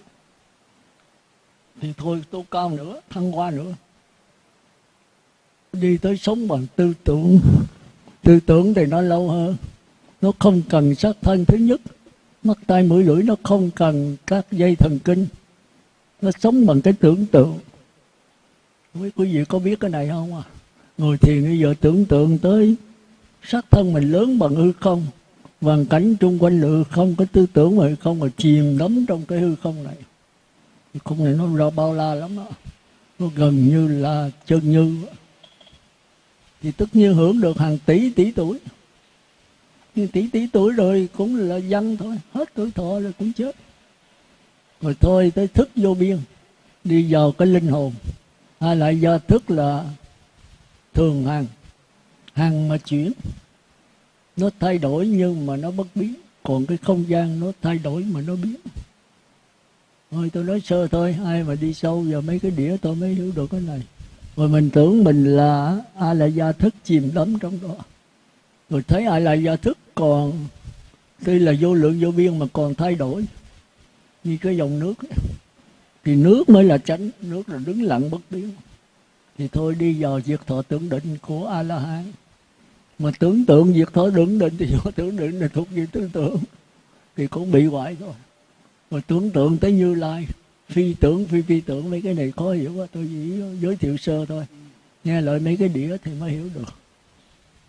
Thì thôi tôi cao nữa, thăng hoa nữa. Đi tới sống bằng tư tưởng. Tư tưởng thì nó lâu hơn. Nó không cần xác thân thứ nhất. Mắt tay mũi lưỡi nó không cần các dây thần kinh. Nó sống bằng cái tưởng tượng. Quý quý vị có biết cái này không à? người thiền bây giờ tưởng tượng tới xác thân mình lớn bằng hư không hoàn cảnh chung quanh lự không có tư tưởng mà không mà chìm đắm trong cái hư không này. Không này nó ra bao la lắm đó. nó gần như là chân như thì tất nhiên hưởng được hàng tỷ tỷ tuổi. Nhưng tỷ tỷ tuổi rồi cũng là dân thôi, hết tuổi thọ rồi cũng chết. Rồi thôi tới thức vô biên, đi vào cái linh hồn hay là do thức là thường hàng hàng mà chuyển. Nó thay đổi nhưng mà nó bất biến. Còn cái không gian nó thay đổi mà nó biến. Thôi tôi nói sơ thôi, ai mà đi sâu vào mấy cái đĩa tôi mới hiểu được cái này. Rồi mình tưởng mình là ai là gia thức chìm đắm trong đó. Rồi thấy ai là gia thức còn, tuy là vô lượng vô biên mà còn thay đổi như cái dòng nước ấy thì nước mới là tránh nước là đứng lặng bất biến. Thì thôi đi vào diệt thọ tưởng định của a la hán mà tưởng tượng diệt thọ tưởng định thì *laughs* do tưởng định là thuộc về tưởng tượng thì cũng bị hoại thôi mà tưởng tượng tới như lai, phi tưởng, phi phi tưởng, mấy cái này khó hiểu quá, tôi chỉ giới thiệu sơ thôi. Nghe lời mấy cái đĩa thì mới hiểu được.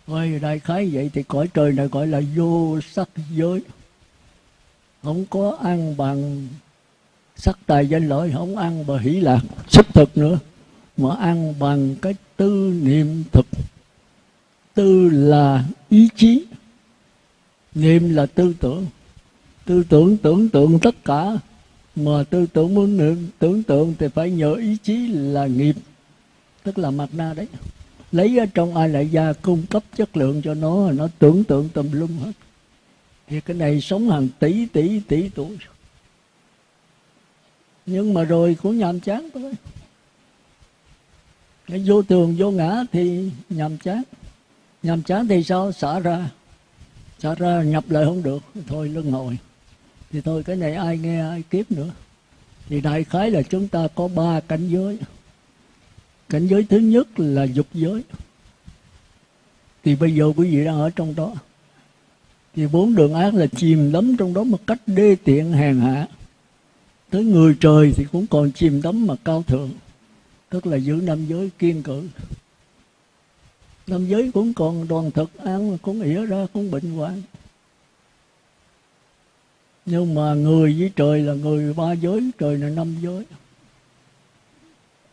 Thôi đại khái vậy thì cõi trời này gọi là vô sắc giới. Không có ăn bằng sắc tài danh lợi không ăn bằng hỷ lạc. Sức thực nữa, mà ăn bằng cái tư niệm thực. Tư là ý chí. Niệm là tư tưởng. Tư tưởng tưởng tượng tất cả, mà tư tưởng muốn niệm, tưởng tượng thì phải nhờ ý chí là nghiệp. Tức là mặt na đấy. Lấy ở trong ai lại gia cung cấp chất lượng cho nó nó tưởng tượng tùm lum hết. Thì cái này sống hàng tỷ tỷ tỷ tuổi nhưng mà rồi cũng nhàm chán thôi. Cái vô tường vô ngã thì nhàm chán. Nhàm chán thì sao? Xả ra. Xả ra nhập lại không được. Thôi lưng ngồi thì thôi, cái này ai nghe ai kiếp nữa. Thì đại khái là chúng ta có ba cảnh giới. Cảnh giới thứ nhất là dục giới. Thì bây giờ quý vị đang ở trong đó. Thì bốn đường ác là chìm đắm trong đó một cách đê tiện hèn hạ tới người trời thì cũng còn chìm đắm mà cao thượng, tức là giữ nam giới kiên cử. Nam giới cũng còn đoàn thực ăn cũng ỉa ra, cũng bệnh hoạn. Nhưng mà người với trời là người ba giới, trời là năm giới.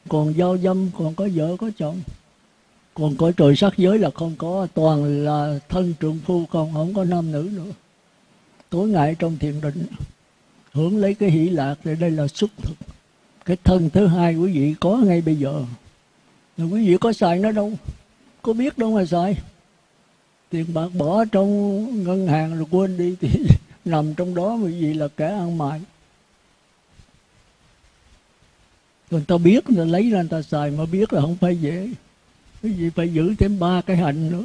Còn giao dâm, còn có vợ, có chồng. Còn cõi trời sắc giới là không có, toàn là thân trượng phu còn không có nam nữ nữa. Tối ngày trong thiền định hưởng lấy cái hỷ lạc thì đây là xuất thực. Cái thân thứ hai quý vị có ngay bây giờ. Rồi quý vị có xài nó đâu? Có biết đâu mà xài. Tiền bạc bỏ trong ngân hàng rồi quên đi, thì *laughs* nằm trong đó quý vị là kẻ ăn mại người ta biết, người ta lấy ra người ta xài, mà biết là không phải dễ. Cái gì phải giữ thêm ba cái hạnh nữa.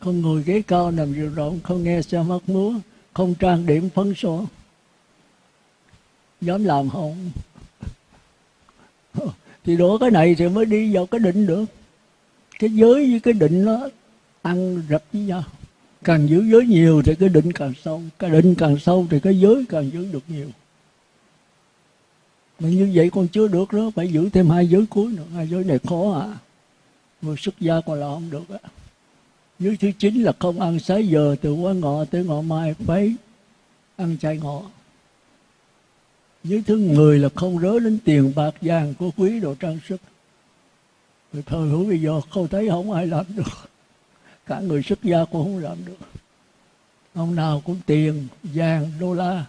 Không ngồi ghế cao nằm giường rộng, không nghe xe mắt múa, không trang điểm phấn số dám làm không? *laughs* Thì đổ cái này thì mới đi vào cái định được. Cái giới với cái định nó ăn rập với nhau. Càng giữ giới nhiều thì cái định càng sâu. Cái định càng sâu thì cái giới càng giữ được nhiều. Mà như vậy còn chưa được nữa phải giữ thêm hai giới cuối nữa. Hai giới này khó à. Người xuất gia còn là không được á. Giới thứ chín là không ăn sái giờ, từ quá ngọ tới ngọ mai, phải ăn chay ngọ giới thứ người là không rớ đến tiền bạc vàng của quý đồ trang sức. Rồi thời hữu bây giờ không thấy không ai làm được. Cả người xuất gia cũng không làm được. Ông nào cũng tiền vàng đô la.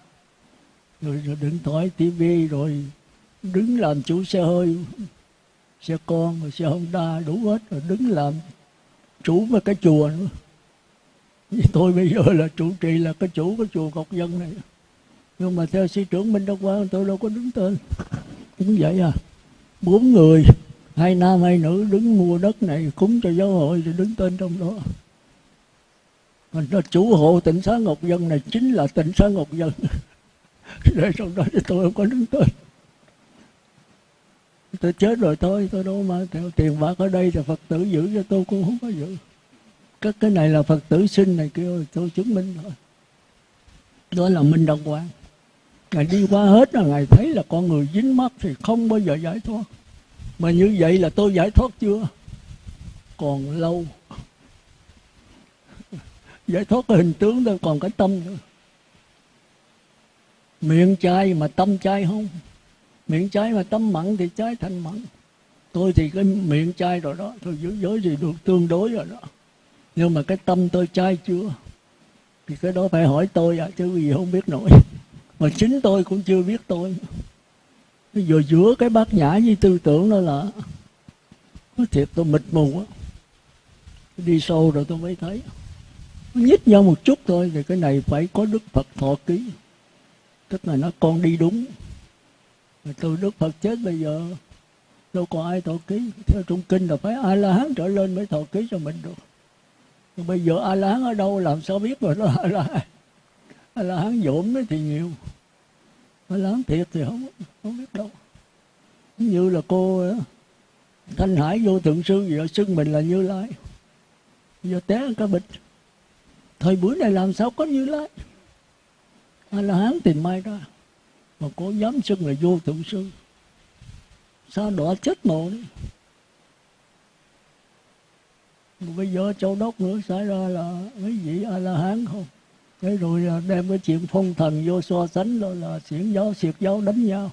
Rồi, rồi điện thoại tivi rồi đứng làm chủ xe hơi xe con rồi xe honda đủ hết rồi đứng làm chủ mấy cái chùa nữa. Tôi bây giờ là chủ trì là cái chủ cái chùa Ngọc Dân này nhưng mà theo sư trưởng Minh Đăng Quang tôi đâu có đứng tên. *laughs* Cũng vậy à. Bốn người, hai nam, hai nữ đứng mua đất này, cúng cho giáo hội thì đứng tên trong đó. Mình nó chủ hộ tỉnh xá Ngọc Dân này chính là tỉnh xá Ngọc Dân. *laughs* Để trong đó thì tôi không có đứng tên. Tôi chết rồi thôi, tôi đâu mà theo tiền bạc ở đây thì phật tử giữ cho tôi cũng không có giữ. Các cái này là phật tử sinh này kêu tôi chứng minh thôi. Đó là minh đồng quang ngài đi qua hết rồi ngài thấy là con người dính mắt thì không bao giờ giải thoát. Mà như vậy là tôi giải thoát chưa? Còn lâu. *laughs* Giải thoát cái hình tướng thôi, còn cái tâm nữa miệng chai mà tâm chai không? Miệng chai mà tâm mặn thì chai thành mặn. Tôi thì cái miệng chai rồi đó, tôi giữ giới thì được tương đối rồi đó. Nhưng mà cái tâm tôi chai chưa? Thì cái đó phải hỏi tôi à chứ gì không biết nổi. *laughs* mà chính tôi cũng chưa biết tôi. Bây giờ giữa cái bát nhã với tư tưởng đó là nói thiệt tôi mịt mù á đi sâu rồi tôi mới thấy. Nhích nhau một chút thôi, thì cái này phải có đức phật thọ ký. Tức là nó con đi đúng. Mà từ đức phật chết bây giờ, đâu có ai thọ ký. Theo trung kinh là phải a la hán trở lên mới thọ ký cho mình được. Nhưng bây giờ a la hán ở đâu, làm sao biết rồi đó a la hán a la hán dỗm thì nhiều mà lớn thiệt thì không không biết đâu. Như là cô ờ, thanh hải vô thượng sư giờ xưng mình là như lai. Giờ té cái bịch. Thời buổi này làm sao có như lai? A la hán tìm mai ra? Mà cô dám xưng là vô thượng sư sao đọa chết mồ đi? Mà bây giờ châu đốc nữa, xảy ra là mấy vị a la hán không? Thế rồi à, đem cái chuyện phong thần vô so sánh đó là xiển giáo xiệt giáo đánh nhau.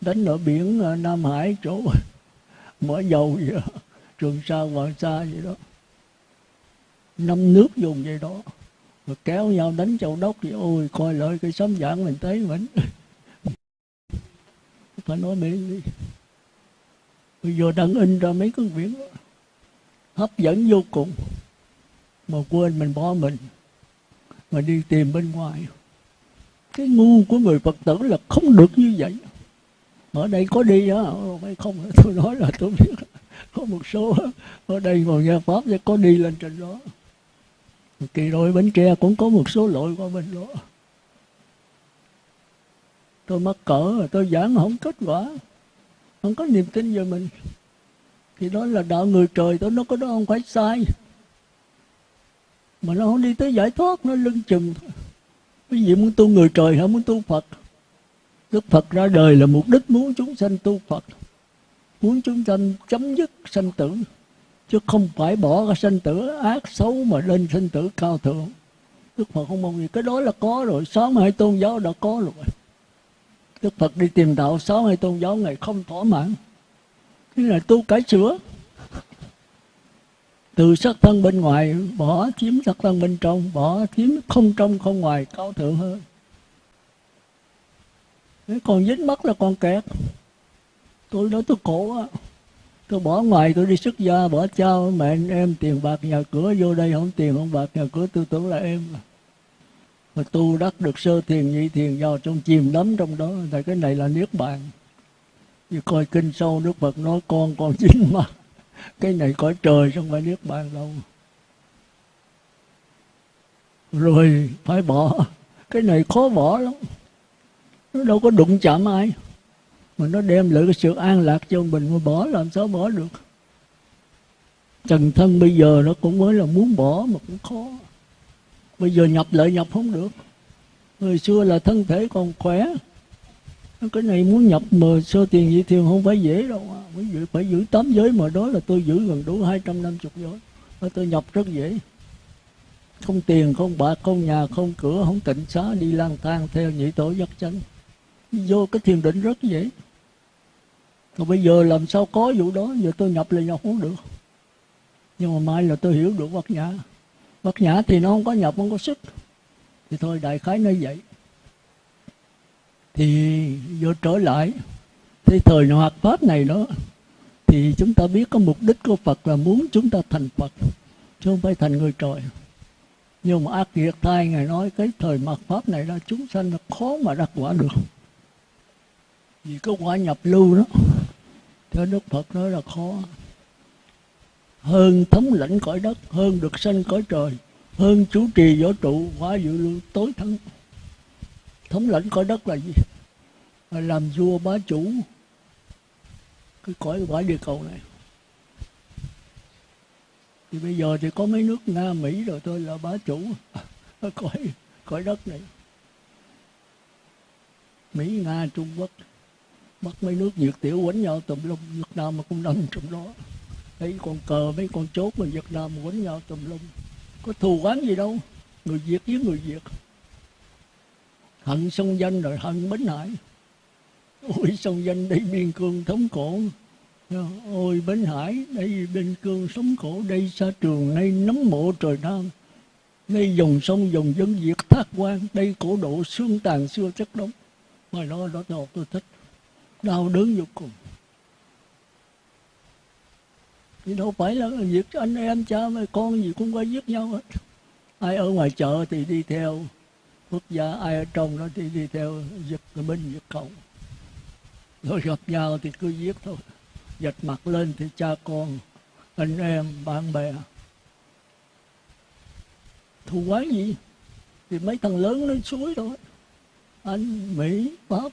Đánh ở biển à, nam hải, chỗ *laughs* mở dầu vậy đó, trường sa, hoàng sa vậy đó. Năm nước dùng vậy đó. Rồi kéo nhau đánh châu đốc thì ôi, coi lại cái xóm giảng mình thấy mình. *laughs* Phải nói miệng đi. Bây giờ đang in ra mấy cuốn biển đó. hấp dẫn vô cùng. Mà quên mình bỏ mình mà đi tìm bên ngoài. Cái ngu của người phật tử là không được như vậy. Ở đây có đi á ờ, phải không? *laughs* Tôi nói là tôi biết. Có một số ở đây ngồi nghe pháp sẽ có đi lên trên đó. Kỳ rồi bến tre cũng có một số lỗi qua bên đó. Tôi mắc cỡ, tôi giảng không kết quả, không có niềm tin về mình. Thì đó là đạo người trời, tôi nó có đó không phải sai mà nó không đi tới giải thoát, nó lưng chừng cái quý vị muốn tu người trời hay muốn tu phật. Đức phật ra đời là mục đích muốn chúng sanh tu phật. Muốn chúng sanh chấm dứt sanh tử. Chứ không phải bỏ cái sanh tử ác xấu mà lên sanh tử cao thượng. Đức phật không mong gì. Cái đó là có rồi. Sáu mươi hai tôn giáo đã có rồi. Đức Phật đi tìm đạo, sáu hay tôn giáo ngày không thỏa mãn. Thế là tu cải sửa. Từ sắc thân bên ngoài, bỏ chiếm sắc thân bên trong, Bỏ chiếm không trong, không ngoài, cao thượng hơn. Nếu còn dính mắt là còn kẹt. Tôi nói tôi khổ á Tôi bỏ ngoài, tôi đi xuất gia, Bỏ trao mẹ, anh em, tiền bạc, nhà cửa, Vô đây không tiền, không bạc, nhà cửa Tôi tưởng là em. Mà tu đắc được sơ thiền, nhị thiền vào trong chìm đắm trong đó. Tại cái này là niết bàn. Như coi kinh sâu đức phật nói, con còn dính mắt cái này có trời trong phải niết bàn đâu rồi, phải bỏ. Cái này khó bỏ lắm. Nó đâu có đụng chạm ai. Mà nó đem lại cái sự an lạc cho mình, mà bỏ làm sao bỏ được? Trần thân bây giờ nó cũng mới là muốn bỏ mà cũng khó. Bây giờ nhập lại nhập không được. Người xưa là thân thể còn khỏe cái này muốn nhập mà sơ tiền dị thiền không phải dễ đâu à. phải, giữ, phải giữ tám giới mà đó là tôi giữ gần đủ hai trăm năm chục giới. Mà tôi nhập rất dễ. Không tiền không bạc không nhà không cửa không tịnh xá đi lang thang theo nhị tổ dắt chánh. Vô cái thiền định rất dễ. Còn bây giờ làm sao có vụ đó? Giờ tôi nhập là nhập không được. Nhưng mà mai là tôi hiểu được bát nhã. Bát nhã thì nó không có nhập không có sức. Thì thôi đại khái nó vậy thì vô trở lại. Thế thời hoạt pháp này đó, thì chúng ta biết có mục đích của Phật là muốn chúng ta thành Phật, chứ không phải thành người trời. Nhưng mà ác nghiệt thai ngài nói cái thời mạt pháp này là chúng sanh là khó mà đắc quả được. Vì cái quả nhập lưu đó, theo đức phật nói là khó. Hơn thống lãnh cõi đất, hơn được sanh cõi trời, hơn chủ trì võ trụ quả dự lưu tối thắng thống lãnh cõi đất là gì? Là làm vua bá chủ. Cái cõi quả địa cầu này. Thì bây giờ thì có mấy nước nga, mỹ rồi tôi là bá chủ. Cõi cõi đất này. Mỹ, nga, trung quốc. Bắt mấy nước việt tiểu quánh nhau tùm lum. Việt nam mà cũng nằm trong đó. Thấy con cờ, mấy con chốt mà việt nam quánh nhau tùm lum. Có thù oán gì đâu. Người việt với người việt hận sông danh rồi hận bến hải. Ôi sông danh đây biên cương thống cổ ôi bến hải đây biên cương sống cổ đây xa trường nay nấm mộ trời nam đây dòng sông dòng dân việt thác quan. Đây cổ độ xương tàn xưa chất đống. Mà nó đó tôi, tôi thích. Đau đớn vô cùng. Thì đâu phải là việc anh em cha mẹ con gì cũng có giết nhau hết. Ai ở ngoài chợ thì đi theo quốc gia ai ở trong đó thì đi theo giật binh giật cầu rồi gặp nhau thì cứ giết thôi. Giật mặt lên thì cha con, anh em, bạn bè. Thù quán gì? Thì mấy thằng lớn nó suối thôi. Anh, mỹ, pháp.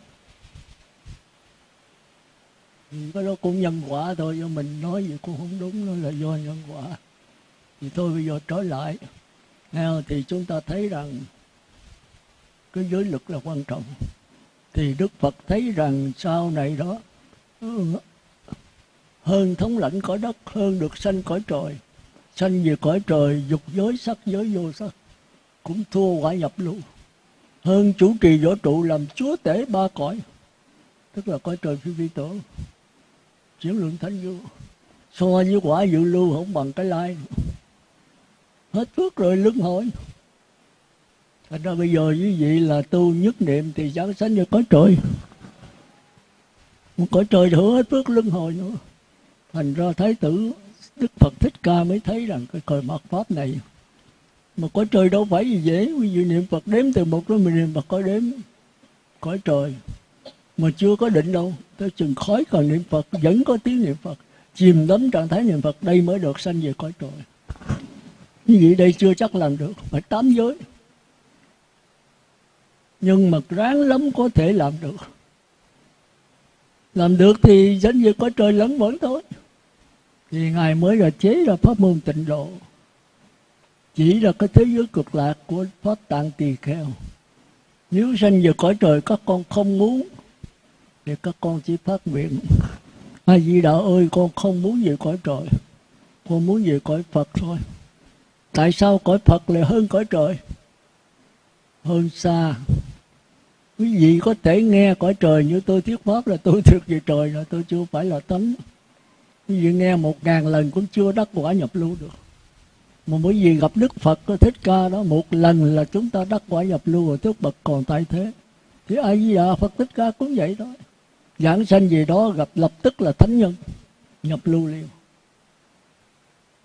Thì cái đó cũng nhân quả thôi, do mình nói gì cũng không đúng, nó là do nhân quả. Thì thôi bây giờ trở lại. Thì chúng ta thấy rằng cái giới lực là quan trọng. Thì đức phật thấy rằng sau này đó ừ, hơn thống lãnh cõi đất, hơn được sanh cõi trời, sanh về cõi trời, dục giới sắc, giới vô sắc, cũng thua quả nhập lưu. Hơn chủ trì võ trụ làm chúa tể ba cõi, tức là cõi trời phi vi tổ. Chuyển lượng thánh vô. So với quả dự lưu không bằng cái lai. Hết phước rồi lưng hồi thành ra bây giờ quý vị là tu nhất niệm thì chẳng sanh như cõi trời. Một cõi trời hứa hết phước lưng hồi nữa. Thành ra thái tử đức phật thích ca mới thấy rằng cái cõi mặt pháp này mà cõi trời đâu phải gì dễ. Quý vị niệm phật đếm từ một đến mình niệm phật có đếm cõi trời. Mà chưa có định đâu. Tới chừng khói còn niệm phật, vẫn có tiếng niệm phật. Chìm đắm trạng thái niệm phật, đây mới được sanh về cõi trời. Như vậy đây chưa chắc làm được, phải tám giới nhưng mà ráng lắm có thể làm được. Làm được thì giống như có trời lẫn vẫn thôi. Thì ngài mới là chế ra pháp môn tịnh độ, chỉ là cái thế giới cực lạc của pháp tạng tỳ kheo. Nếu sanh về cõi trời, các con không muốn, thì các con chỉ phát nguyện. A di đà ơi, con không muốn về cõi trời. Con muốn về cõi phật thôi. Tại sao cõi phật lại hơn cõi trời? Hơn xa quý vị có thể nghe cõi trời như tôi thuyết pháp là tôi thuộc về trời là tôi chưa phải là tánh. Quý vị nghe một ngàn lần cũng chưa đắc quả nhập lưu được. Mà bởi vì gặp đức phật, có thích ca đó, một lần là chúng ta đắc quả nhập lưu rồi tức bậc còn tại thế. Thì ai di đà phật thích ca cũng vậy thôi. Giảng sanh gì đó gặp lập tức là thánh nhân, nhập lưu liền.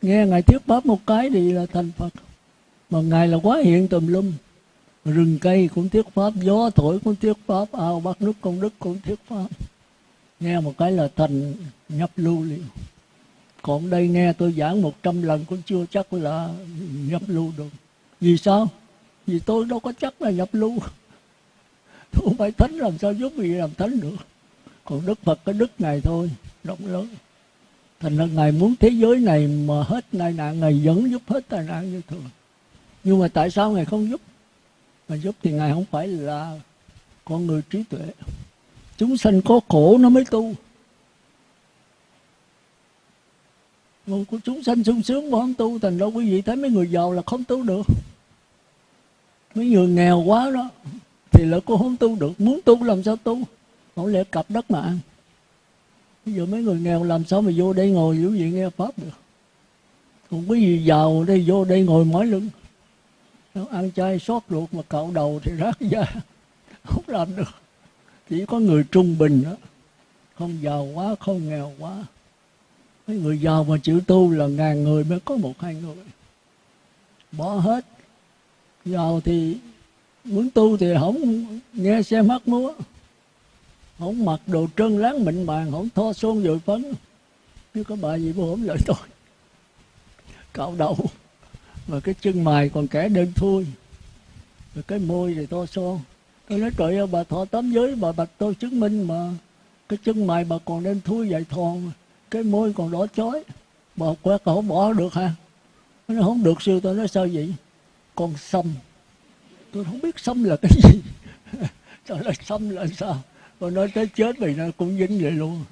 Nghe ngài thuyết pháp một cái thì là thành phật. Mà ngài là quá hiện tùm lum rừng cây cũng thuyết pháp, gió thổi cũng thuyết pháp, ao bắt nước công đức cũng thuyết pháp. Nghe một cái là thành nhập lưu liền. Còn đây nghe tôi giảng một trăm lần cũng chưa chắc là nhập lưu được. Vì sao? Vì tôi đâu có chắc là nhập lưu. *laughs* Tôi không phải thánh làm sao giúp gì làm thánh được. Còn đức phật cái đức này thôi, rộng lớn. Thành ra ngài muốn thế giới này mà hết tai nạn, ngài vẫn giúp hết tai nạn như thường. Nhưng mà tại sao ngài không giúp? Mà giúp thì ngài không phải là con người trí tuệ. Chúng sanh có khổ nó mới tu. Còn của chúng sanh sung sướng mà không tu, Thành ra quý vị thấy mấy người giàu là không tu được. Mấy người nghèo quá đó, Thì là cô không tu được. Muốn tu làm sao tu? Không lẽ cặp đất mà ăn? Bây giờ mấy người nghèo làm sao mà vô đây ngồi quý vị nghe pháp được. Còn quý vị giàu đây vô đây ngồi mỏi lưng ăn chay sót ruột mà cạo đầu thì rác da *laughs* không làm được. Chỉ có người trung bình đó. Không giàu quá, không nghèo quá. Mấy người giàu mà chịu tu là ngàn người mới có một hai người. Bỏ hết. Giàu thì muốn tu thì không nghe xe mắt múa. Không mặc đồ trơn láng mịn màng, không tho xôn dội phấn. Nếu có bà gì bố không lợi tôi. Cạo đầu mà cái chân mày còn kẻ đơn thui rồi cái môi thì to son tôi nói trời ơi bà thọ tám giới bà bạch tôi chứng minh mà. Cái chân mày bà còn đơn thui vậy thòn cái môi còn đỏ chói. Bà quét không bỏ được hả? Nó không được sư tôi nói sao vậy? Con sâm, tôi không biết sâm là cái gì. Tôi nói sâm là sao? Tôi nói tới chết mày nó cũng dính vậy luôn.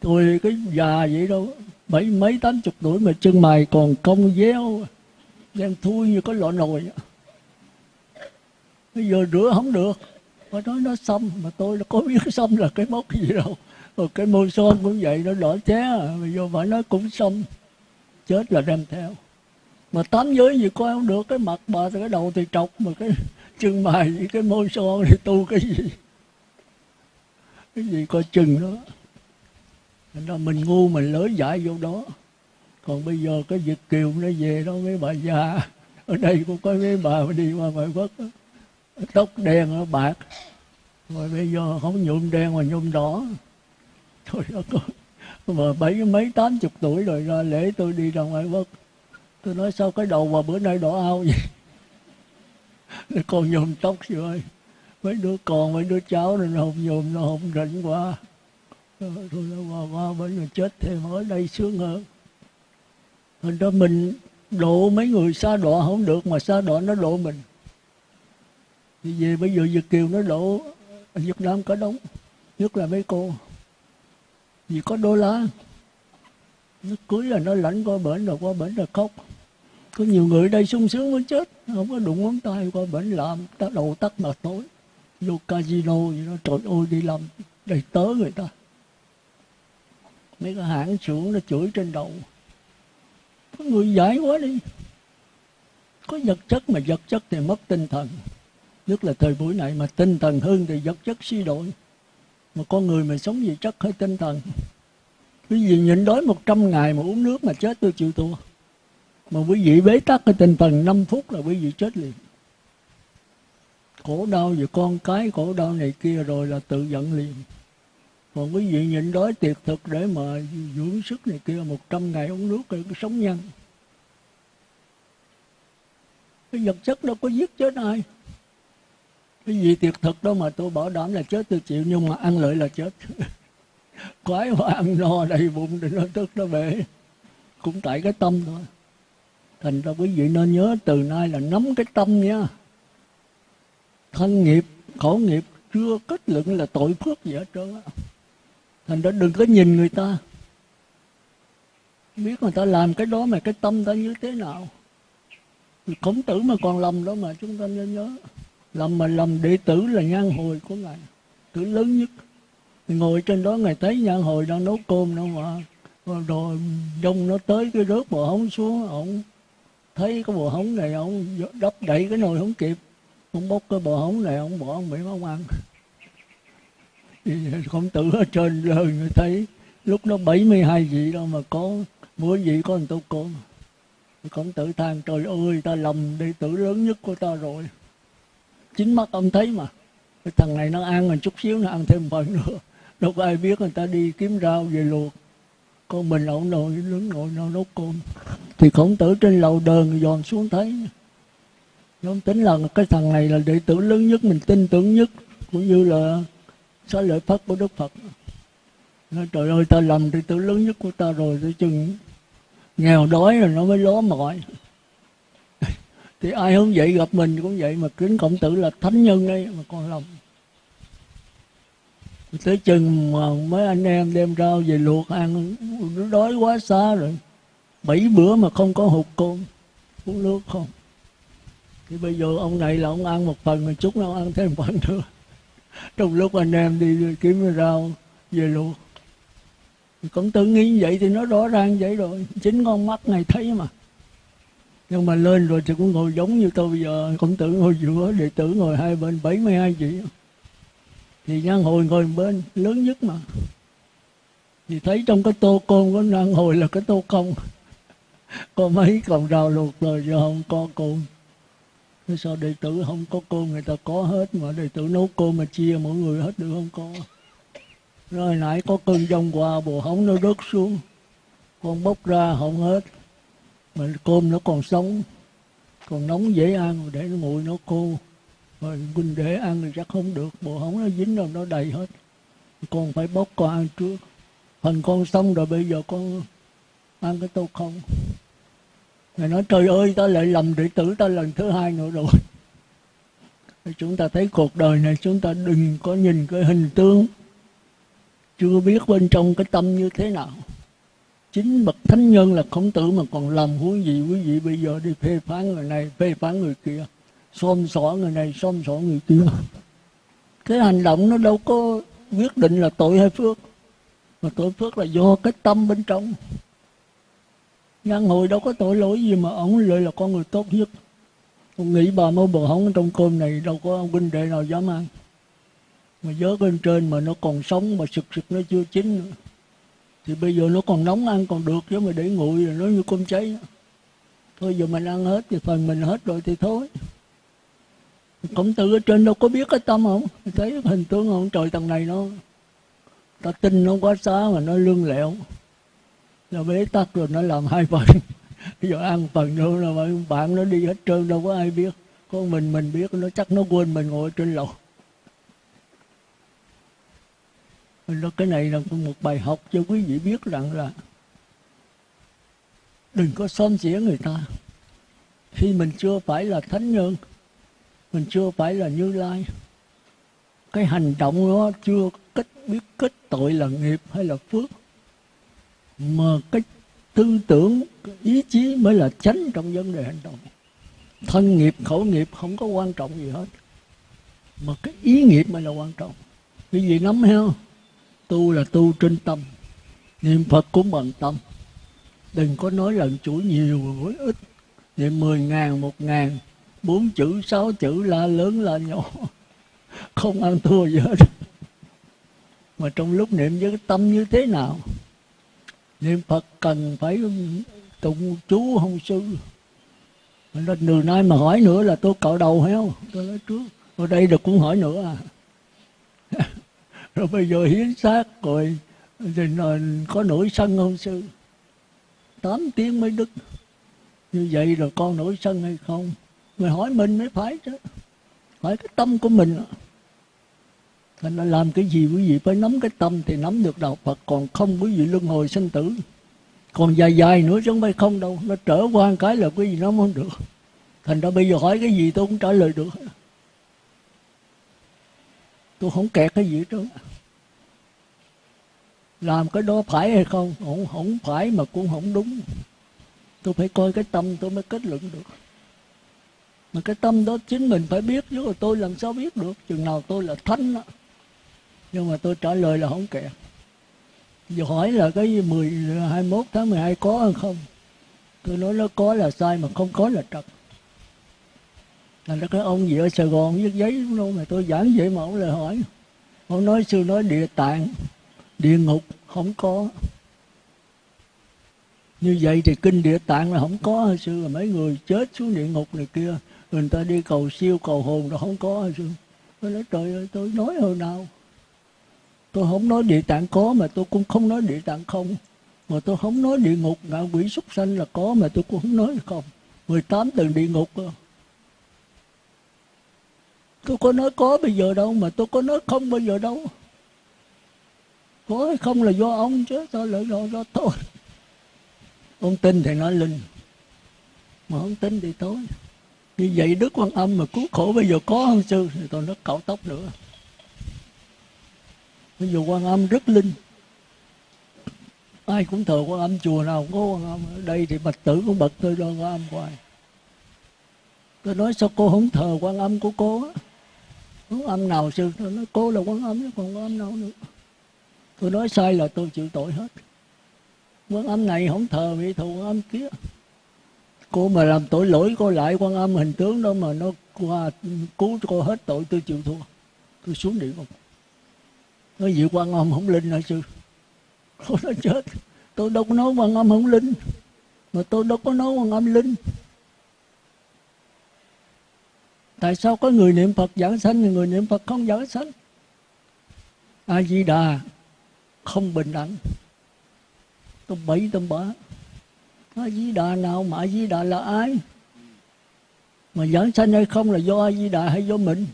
Tôi cái già vậy đâu. Bảy mấy tám chục tuổi mà chân mày còn cong véo đen thui như có lọ nồi. Bây giờ rửa không được. Mà nói nó xăm mà tôi nó có biết xăm là cái mốc gì đâu. Rồi cái môi son cũng vậy, nó đỏ ché à. bây giờ phải nói cũng xăm chết là đem theo. Mà tám giới gì coi không được, cái mặt bà thì cái đầu thì trọc, mà cái chân mày với cái môi son thì tu cái gì? Cái gì coi chừng đó. Nên là mình ngu mình lỡ dại vô đó còn bây giờ cái Việt Kiều nó về đó mấy bà già. Ở đây cũng có mấy bà đi qua ngoại quốc đó. tóc đen nó bạc. Rồi bây giờ không nhuộm đen mà nhuộm đỏ. Thôi đó, có mà bảy, mấy tám chục tuổi rồi ra lễ tôi đi ra ngoại quốc. Tôi nói sao cái đầu mà bữa nay đỏ ao vậy? *laughs* Nó còn nhuộm tóc gì ơi? Mấy đứa con, mấy đứa cháu này nó không nhuộm, nó không rảnh quá. Ờ, rồi nó qua qua bên rồi chết thêm, ở đây sướng hơn thành ra mình độ mấy người xa đọa không được mà xa đọa nó độ mình. Thì về bây giờ Việt Kiều nó độ Việt Nam có đóng, nhất là mấy cô. Vì có đô la nó cưới là nó lãnh qua bển rồi qua bển là khóc. Có nhiều người đây sung sướng muốn chết, không có đụng ngón tay qua bển làm ta đầu tắt mà tối. Vô casino gì nó trời ơi, đi làm đầy tớ người ta. Mấy cái hãng xưởng nó chửi trên đầu có người giải quá đi. Có vật chất mà vật chất thì mất tinh thần. Nhất là thời buổi này mà tinh thần hơn thì vật chất suy đổi. Mà con người mà sống vì chất hay tinh thần. Quý vị nhịn đói 100 ngày mà uống nước mà chết tôi chịu thua. Mà quý vị bế tắc cái tinh thần 5 phút là quý vị chết liền. Khổ đau về con cái, khổ đau này kia rồi là tự giận liền còn quý vị nhịn đói tiệt thực để mà dưỡng sức này kia, một trăm ngày uống nước rồi cái sống nhân cái vật chất đâu có giết chết ai. Cái gì tiệt thực đó mà tôi bảo đảm là chết, tôi chịu, nhưng mà ăn lợi là chết. *laughs* Quái mà ăn no đầy bụng thì nó tức nó bể. Cũng tại cái tâm thôi. Thành ra quý vị nên nhớ từ nay là nắm cái tâm nha. Thân nghiệp, khổ nghiệp chưa kết luận là tội phước gì hết trơn á thành ra đừng có nhìn người ta. Biết người ta làm cái đó mà cái tâm ta như thế nào. Khổng tử mà còn lầm đó mà chúng ta nên nhớ. Lầm mà lầm đệ tử là nhan hồi của ngài. Tử lớn nhất. Ngồi trên đó ngài thấy nhan hồi đang nấu cơm đâu mà rồi đông nó tới cái rớt bò hóng xuống, ổng thấy cái bò hóng này ổng đắp đẩy cái nồi không kịp. Ông bốc cái bò hóng này ông bỏ ông bị ông ăn khổng tử ở trên lời người thấy, lúc đó 72 vị đâu mà có, mỗi vị có một tô cơm. Khổng tử than, trời ơi, ta lầm đệ tử lớn nhất của ta rồi. Chính mắt ông thấy mà. Cái thằng này nó ăn một chút xíu, nó ăn thêm phần nữa. Đâu có ai biết, người ta đi kiếm rau về luộc. Con mình ông nội đứng ngồi nấu nấu cơm. Thì khổng tử trên lầu đờn dòn xuống thấy. Ông tính là cái thằng này là đệ tử lớn nhất, mình tin tưởng nhất. Cũng như là xá lợi phất của đức phật? Nói, trời ơi, ta làm thì tử lớn nhất của ta rồi, tới chừng nghèo đói rồi nó mới ló mỏi. *laughs* Thì ai không vậy gặp mình cũng vậy mà kính cộng tử là thánh nhân đấy mà con lòng tới chừng mà mấy anh em đem rau về luộc ăn, nó đói quá xa rồi. Bảy bữa mà không có hụt cơm, uống nước không. Thì bây giờ ông này là ông ăn một phần mà chút nó ăn thêm phần nữa trong lúc anh em đi kiếm rau về luộc. Cũng tự nghĩ vậy thì nó rõ ràng vậy rồi. Chính con mắt này thấy mà. Nhưng mà lên rồi thì cũng ngồi giống như tôi bây giờ. Con tử ngồi giữa đệ tử ngồi hai bên 72 chị, thì nhân hồi ngồi bên lớn nhất mà. Thì thấy trong cái tô côn của nhan hồi là cái tô công. Có mấy cọng rau luộc rồi giờ không có côn Thế sao đệ tử không có côn người ta có hết mà đệ tử nấu côn mà chia mọi người hết được không có rồi nãy có cơn dông qua bồ hóng nó rớt xuống. Con bốc ra không hết, mà cơm nó còn sống. Còn nóng dễ ăn, để nó nguội nó khô. Rồi mình để ăn thì chắc không được, Bồ hóng nó dính rồi nó đầy hết. Con phải bốc con ăn trước. Phần con xong rồi bây giờ con ăn cái tô không? Ngài nói, trời ơi ta lại lầm đệ tử ta lần thứ hai nữa rồi. Chúng ta thấy cuộc đời này chúng ta đừng có nhìn cái hình tướng Chưa biết bên trong cái tâm như thế nào. Chính bậc thánh nhân là khổng tử mà còn làm huống gì, quý vị bây giờ đi phê phán người này, phê phán người kia, xôm xỏ người này, xôm xỏ người kia. Cái hành động nó đâu có quyết định là tội hay phước, mà tội phước là do cái tâm bên trong nhân hồi đâu có tội lỗi gì mà ông lại là con người tốt nhất? Ông nghĩ bà mơ bờ hóng trong cơm này đâu có ông huynh đệ nào dám ăn. Mà dớt bên trên mà nó còn sống mà sực sực nó chưa chín nữa. Thì bây giờ nó còn nóng ăn còn được chứ mà để nguội rồi nó như cơm cháy. Thôi giờ mình ăn hết thì phần mình hết rồi thì thôi. Khổng tử ở trên đâu có biết cái tâm không? Thấy hình tướng không trời tầng này nó, ta tin nó quá xá mà nó lương lẹo là bế tắc rồi, nó làm hai phần. *laughs* Giờ ăn phần nữa là bạn nó đi hết trơn, đâu có ai biết. Có mình mình biết, nó chắc nó quên mình ngồi trên lầu. Nó cái này là một bài học cho quý vị biết rằng là đừng có xóm xỉa người ta. Khi mình chưa phải là thánh nhân, mình chưa phải là như lai, cái hành động nó chưa kết, biết kết tội là nghiệp hay là phước mà cái tư tưởng, cái ý chí mới là chánh trong vấn đề hành động. Thân nghiệp, khẩu nghiệp không có quan trọng gì hết. Mà cái ý nghiệp mới là quan trọng. Cái gì nắm heo tu là tu trên tâm. Niệm phật cũng bằng tâm. Đừng có nói lần chuỗi nhiều với ít. Niệm mười ngàn, một ngàn, bốn chữ, sáu chữ, la lớn, la nhỏ. Không ăn thua gì hết. Mà trong lúc niệm với tâm như thế nào? Niệm phật cần phải tụng chú hông sư. Nên từ nay mà hỏi nữa là tôi cạo đầu heo. Tôi nói trước ở đây được cũng hỏi nữa à. *laughs* Rồi bây giờ hiến xác rồi thì có nổi sân không sư? Tám tiếng mới đứt. Như vậy rồi con nổi sân hay không? Mày hỏi mình mới phải chứ. Hỏi cái tâm của mình mình đã làm cái gì quý vị? Phải nắm cái tâm thì nắm được đạo Phật. Còn không quý vị luân hồi sinh tử. Còn dài dài nữa chứ không phải không đâu. Nó trở qua cái là quý vị nắm không được. Thành ra bây giờ hỏi cái gì tôi cũng trả lời được. Tôi không kẹt cái gì hết trơn làm cái đó phải hay không? Không không phải mà cũng không đúng. Tôi phải coi cái tâm tôi mới kết luận được. Mà cái tâm đó chính mình phải biết. Chứ tôi làm sao biết được? Chừng nào tôi là thánh đó nhưng mà tôi trả lời là không kẹt giờ hỏi là cái 10, 21 tháng 12 có hay không? Tôi nói nó có là sai mà không có là trật là cái ông gì ở Sài Gòn viết giấy đâu mà tôi giảng vậy mà ông lại hỏi. Ông nói sư nói địa tạng địa ngục không có. Như vậy thì kinh địa tạng là không có hay sư? Là mấy người chết xuống địa ngục này kia người ta đi cầu siêu cầu hồn là không có hay sư? Tôi nói trời ơi tôi nói hồi nào? Tôi không nói địa tạng có mà tôi cũng không nói địa tạng không. Mà tôi không nói địa ngục ngạ quỷ súc sanh là có mà tôi cũng không nói không. 18 tầng địa ngục tôi có nói có bây giờ đâu mà tôi có nói không bây giờ đâu. Có hay không là do ông chứ tôi lại do, do tôi. Ông tin thì nói linh mà không tin thì tối như vậy đức quan âm mà cứu khổ bây giờ có hơn sư? Thì tôi nói cạo tóc nữa bây giờ quan âm rất linh. Ai cũng thờ quan âm, chùa nào cũng có quan âm. Ở đây thì bạch tử cũng bật tôi cho quan âm hoài. Tôi nói sao cô không thờ quan âm của cô á? Quan âm nào sư? Tôi nói cô là quan âm chứ còn quan âm nào nữa. Tôi nói sai là tôi chịu tội hết. Quan âm này không thờ vị thù quan âm kia. Cô mà làm tội lỗi cô lại quan âm hình tướng đó mà nó qua cứu cho cô hết tội, tôi chịu thua. Tôi xuống địa ngục nói gì quan âm không linh hả sư? Tôi nói chết. Tôi đâu có nói quan âm không linh. Mà tôi đâu có nói quan âm linh. Tại sao có người niệm phật giảng sanh, người niệm phật không giảng sanh? A di đà không bình đẳng. Tôi bảy tôi bả. A di đà nào mà a di đà là ai? Mà giảng sanh hay không là do a di đà hay do mình?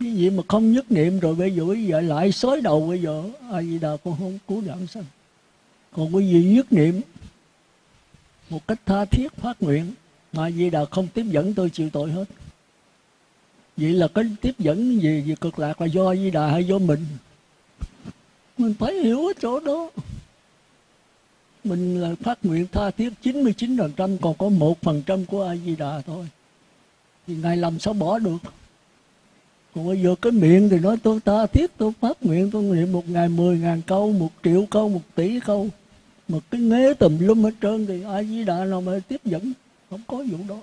Cái gì mà không nhất niệm rồi bây giờ bây giờ lại xối đầu bây giờ? Ai gì đà con không cứu giảng sanh. Còn cái gì nhất niệm? Một cách tha thiết phát nguyện. Mà di đà không tiếp dẫn tôi chịu tội hết. Vậy là cái tiếp dẫn gì? Gì cực lạc là do di đà hay do mình? Mình phải hiểu ở chỗ đó. Mình là phát nguyện tha thiết 99% còn có một phần trăm của A Di Đà thôi. Thì ngài làm sao bỏ được? Còn bây giờ cái miệng thì nói tôi ta thiết, tôi phát nguyện, tôi niệm một ngày mười ngàn câu, một triệu câu, một tỷ câu. Mà cái nghế tùm lum hết trơn thì ai Di Đà nào mà tiếp dẫn? Không có vụ đó.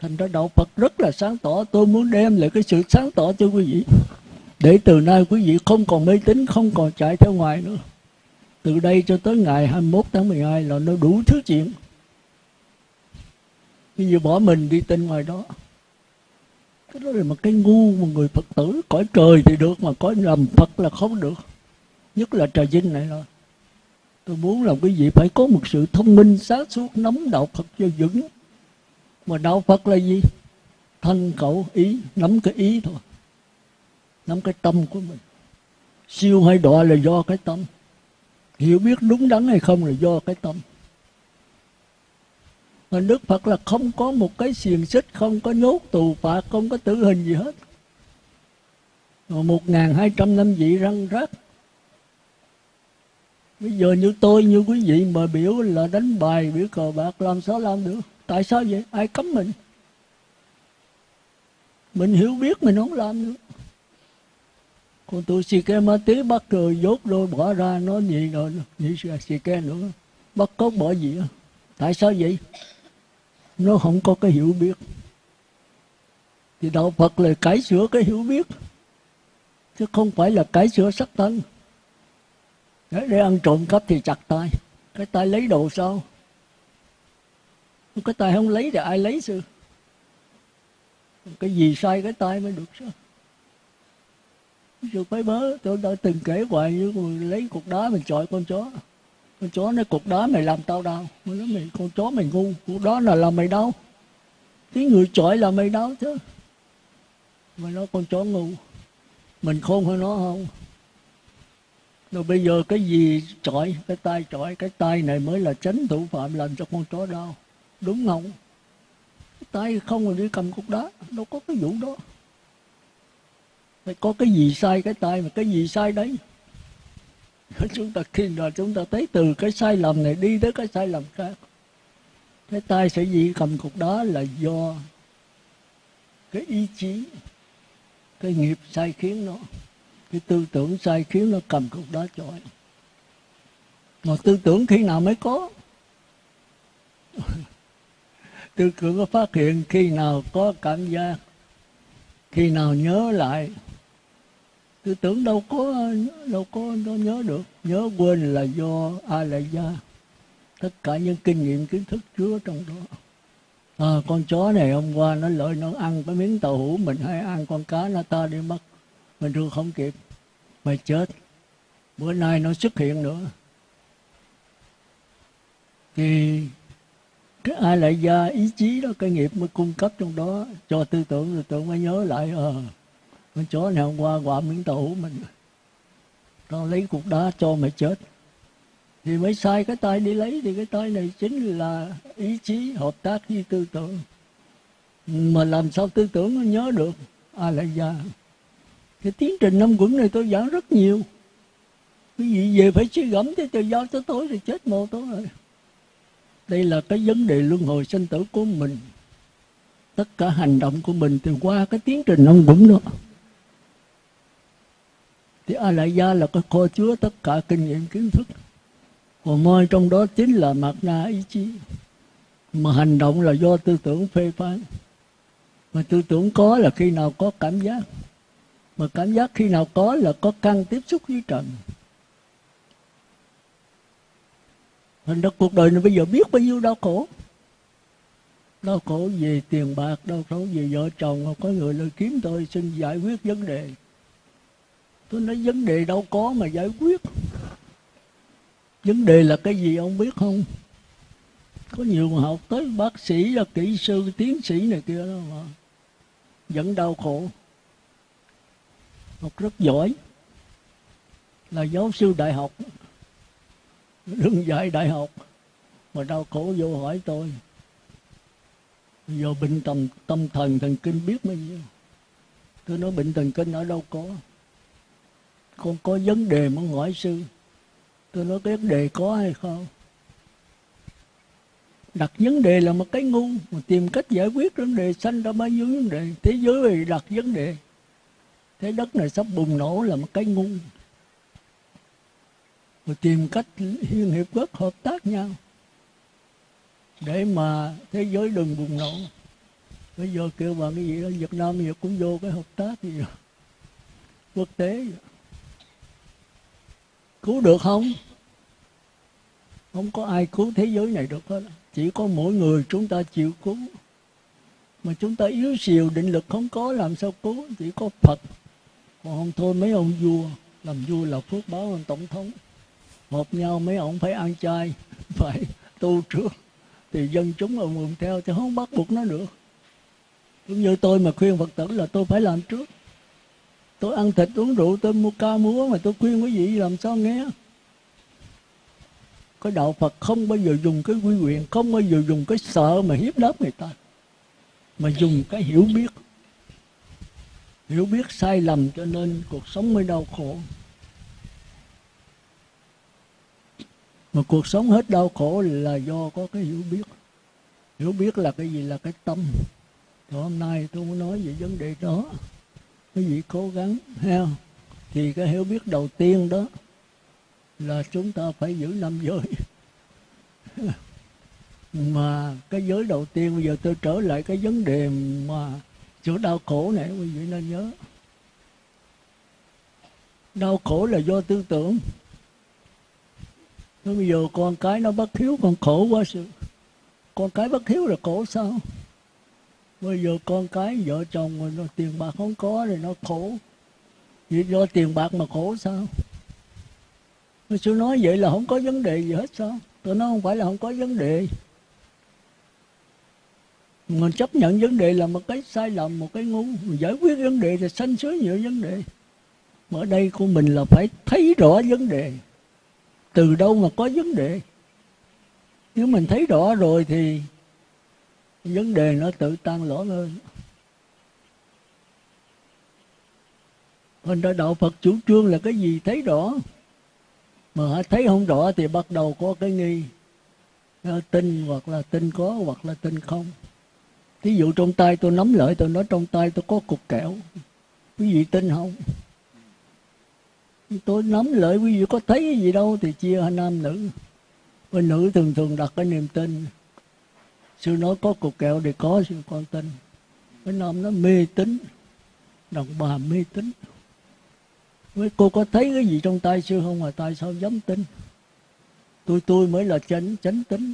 Thành ra đạo Phật rất là sáng tỏ. Tôi muốn đem lại cái sự sáng tỏ cho quý vị. Để từ nay quý vị không còn mê tín, không còn chạy theo ngoài nữa. Từ đây cho tới ngày 21 tháng 12 là nó đủ thứ chuyện. Bây giờ bỏ mình đi tin ngoài đó cái đó là một cái ngu mà người Phật tử cõi trời thì được, mà cõi làm Phật là không được. Nhất là trà vinh này rồi tôi muốn làm cái gì phải có một sự thông minh sáng suốt, nắm đạo Phật cho vững. Mà đạo Phật là gì? Thân khẩu, ý, nắm cái ý thôi. Nắm cái tâm của mình. Siêu hay đọa là do cái tâm. Hiểu biết đúng đắn hay không là do cái tâm mà Đức Phật là không có một cái xiềng xích, Không có nhốt tù phạt, Không có tử hình gì hết. Một ngàn hai trăm năm vị răng rác Bây giờ như tôi, như quý vị mà biểu là đánh bài, biểu cờ bạc, làm sao làm được? Tại sao vậy? Ai cấm mình? Mình hiểu biết mình không làm nữa còn tôi xì ke ma tí bắt rồi dốt đôi bỏ ra nó gì rồi, nhị xì ke nữa. Bắt cốt bỏ gì tại sao vậy? Nó không có cái hiểu biết. Thì đạo phật là cải sửa cái hiểu biết chứ không phải là cải sửa sắc thân để, để ăn trộm cắp thì chặt tay. Cái tay lấy đồ sao? Cái tay không lấy thì ai lấy sư cái gì sai cái tay mới được sao rồi phải bớ tôi đã từng kể hoài như lấy cục đá mình chọi con chó con chó nói cục đá mày làm tao đau. Mày nói, mày, con chó mày ngu, cuộc đó là làm mày đau. Cái người chọi là mày đau chứ. Mày nói, con chó ngu, mình khôn hơn nó không? Rồi bây giờ cái gì chọi, cái tay chọi, cái tay này mới là tránh thủ phạm làm cho con chó đau. Đúng không? Cái tay không mà đi cầm cục đá, đâu có cái vụ đó. Phải có cái gì sai cái tay mà cái gì sai đấy? *laughs* chúng ta khi rồi chúng ta thấy từ cái sai lầm này đi tới cái sai lầm khác. Cái tay sẽ gì cầm cục đó là do cái ý chí, cái nghiệp sai khiến nó, cái tư tưởng sai khiến nó cầm cục đó chọi mà tư tưởng khi nào mới có? *laughs* Tư tưởng có phát hiện khi nào có cảm giác, khi nào nhớ lại tư tưởng đâu có đâu có đâu nhớ được. Nhớ quên là do a lại gia tất cả những kinh nghiệm kiến thức chứa trong đó. À, con chó này hôm qua nó lợi nó ăn cái miếng tàu hũ mình hay ăn con cá nó ta đi mất. Mình thường không kịp. Mày chết. Bữa nay nó xuất hiện nữa. Thì cái ai lại gia ý chí đó cái nghiệp mới cung cấp trong đó. Cho tư tưởng tư tưởng mới nhớ lại ờ. à, con chó này hôm qua quả miếng tàu mình. Tao lấy cục đá cho mày chết. Thì mới sai cái tay đi lấy, thì cái tay này chính là ý chí hợp tác với tư tưởng. Mà làm sao tư tưởng nó nhớ được? A là già cái tiến trình năm quẩn này tôi giảng rất nhiều. Cái gì về phải suy gẫm chứ trời giao cho tối thì chết mồ tôi rồi. Đây là cái vấn đề luân hồi sinh tử của mình. Tất cả hành động của mình từ qua cái tiến trình năm quẩn đó thì a lại gia là cái kho chứa tất cả kinh nghiệm kiến thức. Còn moi trong đó chính là mặt na ý chí, mà hành động là do tư tưởng phê phán. Mà tư tưởng có là khi nào có cảm giác. Mà cảm giác khi nào có là có căn tiếp xúc với trần. Thành ra cuộc đời này bây giờ biết bao nhiêu đau khổ. Đau khổ về tiền bạc, đau khổ về vợ chồng có người lời kiếm tôi xin giải quyết vấn đề tôi nói, vấn đề đâu có mà giải quyết. Vấn đề là cái gì ông biết không? Có nhiều học tới bác sĩ là kỹ sư, tiến sĩ này kia đó mà vẫn đau khổ. Học rất giỏi. Là giáo sư đại học đừng dạy đại học mà đau khổ vô hỏi tôi. Giờ bệnh tâm tâm thần thần kinh biết bao nhiêu. Tôi nói, bệnh thần kinh ở đâu có? Con có vấn đề muốn hỏi sư. Tôi nói cái vấn đề có hay không? Đặt vấn đề là một cái ngu, mà tìm cách giải quyết vấn đề sanh ra bao nhiêu vấn đề. Thế giới này đặt vấn đề. Thế đất này sắp bùng nổ là một cái ngu. Mà tìm cách liên hiệp quốc hợp tác nhau. Để mà thế giới đừng bùng nổ. Bây giờ kêu bằng cái gì đó, Việt Nam bây giờ cũng vô cái hợp tác gì đó. quốc tế cứu được không? Không có ai cứu thế giới này được hết. Chỉ có mỗi người chúng ta chịu cứu. Mà chúng ta yếu xìu, định lực không có, làm sao cứu? Chỉ có phật. Còn không thôi, mấy ông vua, làm vua là phước báo hơn tổng thống. Hợp nhau, mấy ông phải ăn chay, *laughs* phải tu trước. Thì dân chúng ông mừng theo, chứ không bắt buộc nó được cũng như tôi mà khuyên phật tử là tôi phải làm trước tôi ăn thịt, uống rượu, tôi mua ca múa mà tôi khuyên quý vị làm sao nghe? Cái đạo Phật không bao giờ dùng cái quy quyền, không bao giờ dùng cái sợ mà hiếp đáp người ta, mà dùng cái hiểu biết. Hiểu biết sai lầm cho nên cuộc sống mới đau khổ. Mà cuộc sống hết đau khổ là do có cái hiểu biết. Hiểu biết là cái gì? Là cái tâm. Thì hôm nay tôi muốn nói về vấn đề đó quý vị cố gắng ha thì cái hiểu biết đầu tiên đó là chúng ta phải giữ năm giới. *laughs* Mà cái giới đầu tiên, bây giờ tôi trở lại cái vấn đề mà chỗ đau khổ này, quý vị nên nhớ. Đau khổ là do tư tưởng. Thế bây giờ con cái nó bất hiếu còn khổ quá sự. Con cái bất hiếu là khổ sao? Bây giờ con cái vợ chồng mà nó tiền bạc không có thì nó khổ. Vì do tiền bạc mà khổ sao? Tôi sư nói vậy là không có vấn đề gì hết sao? Tôi nói không phải là không có vấn đề. Mình chấp nhận vấn đề là một cái sai lầm, một cái ngu. Mình giải quyết vấn đề thì sanh sới nhiều vấn đề. Mà ở đây của mình là phải thấy rõ vấn đề. Từ đâu mà có vấn đề? Nếu mình thấy rõ rồi thì vấn đề nó tự tan lỗ hơn Còn đạo Phật chủ trương là cái gì thấy rõ. Mà thấy không rõ thì bắt đầu có cái nghi. Tin hoặc là tin có hoặc là tin không. Ví dụ trong tay tôi nắm lợi tôi nói, trong tay tôi có cục kẹo. Quý vị tin không? Tôi nắm lợi quý vị có thấy cái gì đâu thì chia hai nam nữ. Bên nữ thường thường đặt cái niềm tin. Sư nói có cục kẹo thì có, sư con tin cái nam nó mê tín Đàn bà mê tín. Với cô có thấy cái gì trong tay sư không? Mà tại sao dám tin? Tôi tôi mới là chánh chánh tính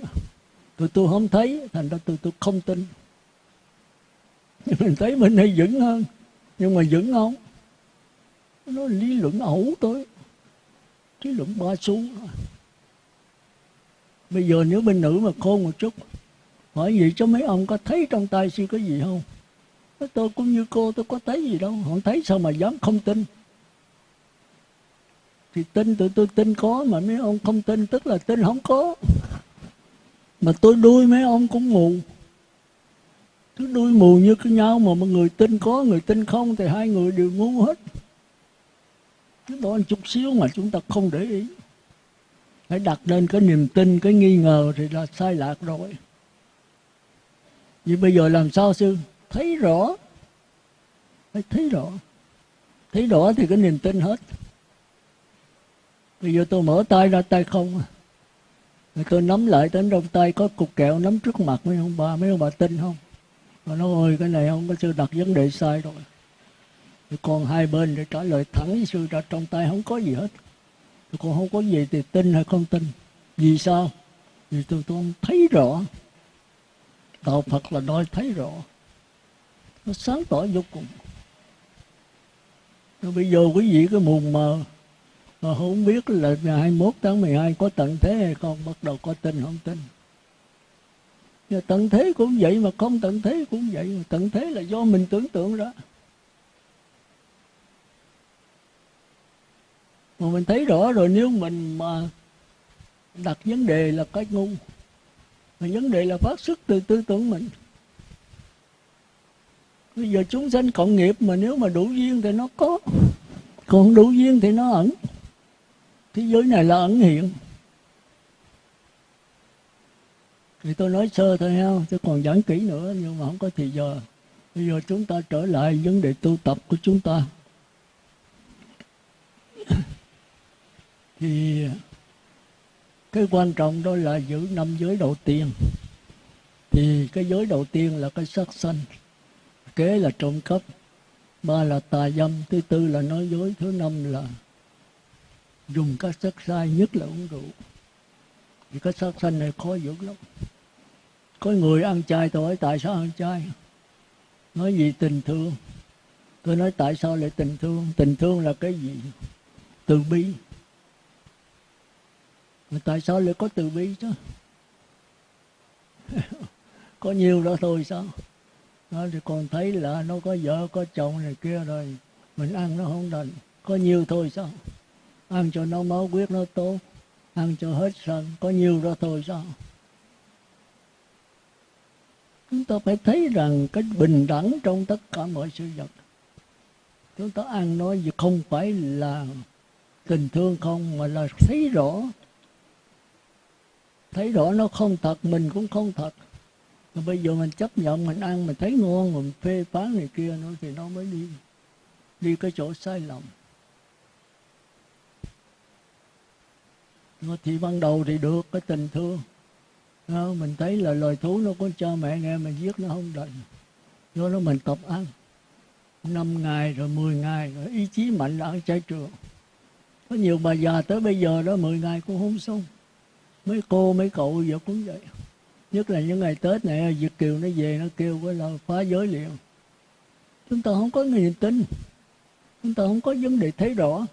tôi tôi không thấy, thành ra tôi tôi không tin. Mình thấy mình hay vững hơn, nhưng mà vững không? Nó lý luận ẩu tôi lý luận ba xu. Bây giờ nếu bên nữ mà khôn một chút hỏi gì cho mấy ông có thấy trong tay sư có gì không? Tôi cũng như cô, tôi có thấy gì đâu. Không thấy sao mà dám không tin? Thì tin tụi tôi tin có mà mấy ông không tin, tức là tin không có. Mà tôi đuôi mấy ông cũng mù. Cứ đuôi mù như cái nhau mà một người tin có, người tin không thì hai người đều ngu hết. Cái đó chút xíu mà chúng ta không để ý. Phải đặt lên cái niềm tin, cái nghi ngờ thì là sai lạc rồi vậy bây giờ làm sao sư? Thấy rõ. Phải thấy rõ. Thấy rõ thì cái niềm tin hết. Bây giờ tôi mở tay ra, tay không à. rồi tôi nắm lại đến trong tay có cục kẹo nắm trước mặt mấy ông bà, mấy ông bà tin không? Và nói, ôi, cái này không có sư đặt vấn đề sai rồi. Thì còn hai bên để trả lời thẳng với sư ra, trong tay không có gì hết. Còn không có gì thì tin hay không tin? Vì sao? Vì tôi tôi thấy rõ đạo phật là nói thấy rõ. Nó sáng tỏ vô cùng. Rồi bây giờ quý vị cái mù mờ, mà không biết là ngày 21 tháng 12 có tận thế hay không, bắt đầu có tin không tin. Và tận thế cũng vậy mà không tận thế cũng vậy mà tận thế là do mình tưởng tượng ra. Mà mình thấy rõ rồi, nếu mình mà đặt vấn đề là cái ngu mà vấn đề là phát xuất từ tư tưởng mình. Bây giờ chúng sanh cộng nghiệp mà nếu mà đủ duyên thì nó có. Còn đủ duyên thì nó ẩn. Thế giới này là ẩn hiện. Thì tôi nói sơ thôi ha, chứ còn giảng kỹ nữa, nhưng mà không có thì giờ. Bây giờ chúng ta trở lại vấn đề tu tập của chúng ta. Thì cái quan trọng đó là giữ năm giới đầu tiên. Thì cái giới đầu tiên là cái sắc sanh. Kế là trộm cắp. Ba là tà dâm. Thứ tư là nói dối. Thứ năm là dùng các sắc sai nhất là uống rượu. Thì cái sắc sanh này khó giữ lắm. Có người ăn chay, tôi hỏi tại sao ăn chay? Nói gì tình thương? Tôi nói tại sao lại tình thương? Tình thương là cái gì? Từ bi mà tại sao lại có từ bi chứ? *laughs* Có nhiều đó thôi sao? Đó, thì còn thấy là nó có vợ, có chồng này kia rồi, mình ăn nó không đành. Có nhiều thôi sao? Ăn cho nó máu huyết nó tốt, ăn cho hết sân, có nhiều đó thôi sao? Chúng ta phải thấy rằng cái bình đẳng trong tất cả mọi sự vật. Chúng ta ăn nói gì không phải là tình thương không, mà là thấy rõ thấy rõ nó không thật mình cũng không thật. Mà bây giờ mình chấp nhận mình ăn mình thấy ngon mình phê phán này kia nữa thì nó mới đi. Đi cái chỗ sai lầm. Thì ban đầu thì được cái tình thương. Đó, mình thấy là loài thú nó có cha mẹ nghe mình giết nó không đành. Do đó mình tập ăn. Năm ngày rồi 10 ngày rồi ý chí mạnh là ăn chay trường có nhiều bà già tới bây giờ đó 10 ngày cũng không xong mấy cô, mấy cậu giờ cũng vậy. Nhất là những ngày tết này, việt kiều nó về, nó kêu với là phá giới liền. Chúng ta không có niềm tin. Chúng ta không có vấn đề thấy rõ.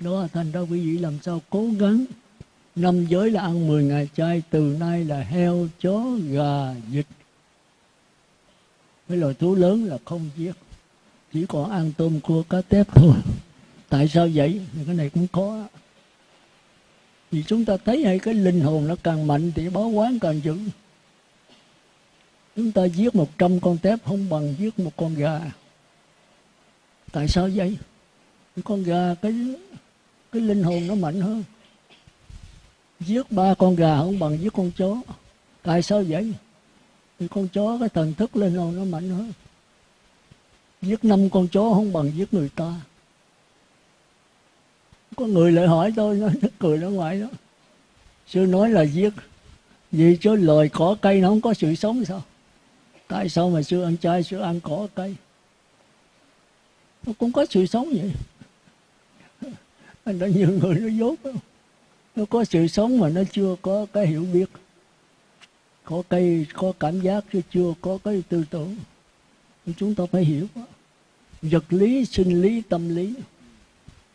Đó thành ra quý vị làm sao cố gắng. Năm giới là ăn 10 ngày chay, từ nay là heo, chó, gà, vịt. Cái loài thú lớn là không giết. Chỉ còn ăn tôm cua, cá tép thôi tại sao vậy? Thì cái này cũng khó. Vì chúng ta thấy hay cái linh hồn nó càng mạnh thì báo quán càng dữ. Chúng ta giết một trăm con tép không bằng giết một con gà. Tại sao vậy? Con gà, cái cái linh hồn nó mạnh hơn. Giết ba con gà không bằng giết con chó. Tại sao vậy? Thì con chó, cái thần thức linh hồn nó mạnh hơn. Giết năm con chó không bằng giết người ta có người lại hỏi tôi nó *laughs* cười nó ngoài đó. Sư nói là giết. Vì cho loài cỏ cây nó không có sự sống sao? Tại sao mà sư ăn chay, sư ăn cỏ cây? Nó cũng có sự sống vậy. Anh đã nhiều người nó dốt nó có sự sống mà nó chưa có cái hiểu biết. Có cây, có cảm giác chứ chưa có cái tư tưởng. Chúng ta phải hiểu. Vật lý, sinh lý, tâm lý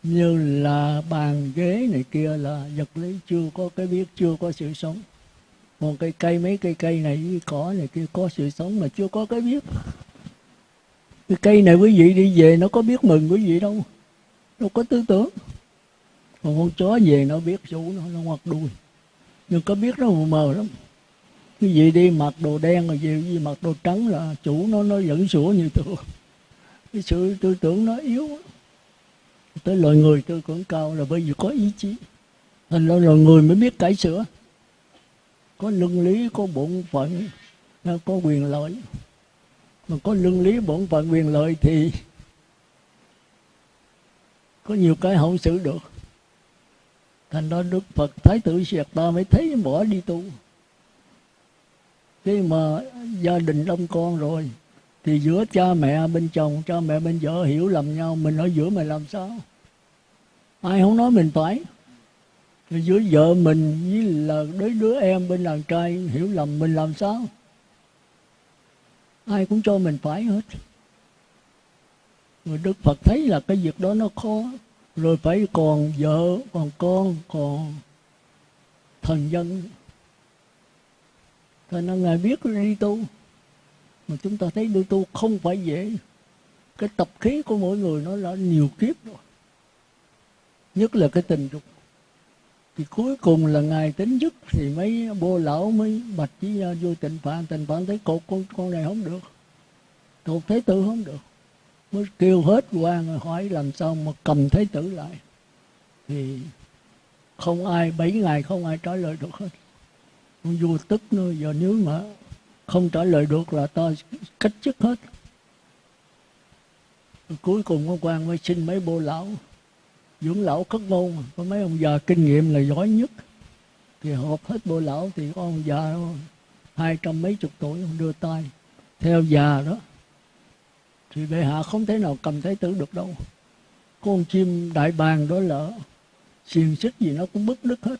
như là bàn ghế này kia là vật lý chưa có cái biết, chưa có sự sống. Còn cây cây, mấy cây cây này cỏ này kia có sự sống mà chưa có cái biết. Cái cây này quý vị đi về nó có biết mừng quý vị đâu đâu có tư tưởng. Còn con chó về nó biết chủ nó nó ngoặt đuôi. Nhưng có biết nó mờ mờ lắm. Cái gì đi mặc đồ đen rồi gì gì mặc đồ trắng là chủ nó nó vẫn sủa như thường cái sự tư tưởng nó yếu tới loài người tôi cũng cao là bởi vì có ý chí. Thành ra loài người mới biết cải sửa. Có luân lý, có bổn phận có quyền lợi. Mà có luân lý, bổn phận, quyền lợi thì có nhiều cái hậu xử được. Thành ra đức phật thái tử siệt ta mới thấy bỏ đi tu. Khi mà gia đình đông con rồi thì giữa cha mẹ bên chồng, cha mẹ bên vợ hiểu lầm nhau, mình ở giữa mình làm sao? Ai không nói mình phải? Thì giữa vợ mình với là đứa đứa em bên đàn trai hiểu lầm mình làm sao? Ai cũng cho mình phải hết. Rồi đức phật thấy là cái việc đó nó khó. Rồi phải còn vợ, còn con, còn thần dân. Thôi nên Ngài biết đi tu. Mà chúng ta thấy đi tu không phải dễ. Cái tập khí của mỗi người nó đã nhiều kiếp rồi. Nhất là cái tình dục. Thì cuối cùng là Ngài tính dứt Thì mấy bô lão mới bạch với vô tình phạn Tình phạn thấy cột con, con này không được. Cột thế tử không được. Mới kêu hết quan hỏi làm sao mà cầm thế tử lại. Thì không ai, bảy ngày không ai trả lời được hết. Vua tức nữa giờ nếu mà không trả lời được là ta cách chức hết. Cuối cùng ông quan mới xin mấy bô lão, dưỡng lão cất ngôn có mấy ông già kinh nghiệm là giỏi nhất. Thì họp hết bô lão thì có ông già hai trăm mấy chục tuổi ông đưa tay. Theo già đó, thì bệ hạ không thể nào cầm thái tử được đâu. Con chim đại bàng đó là xiềng xích gì nó cũng bứt đứt hết.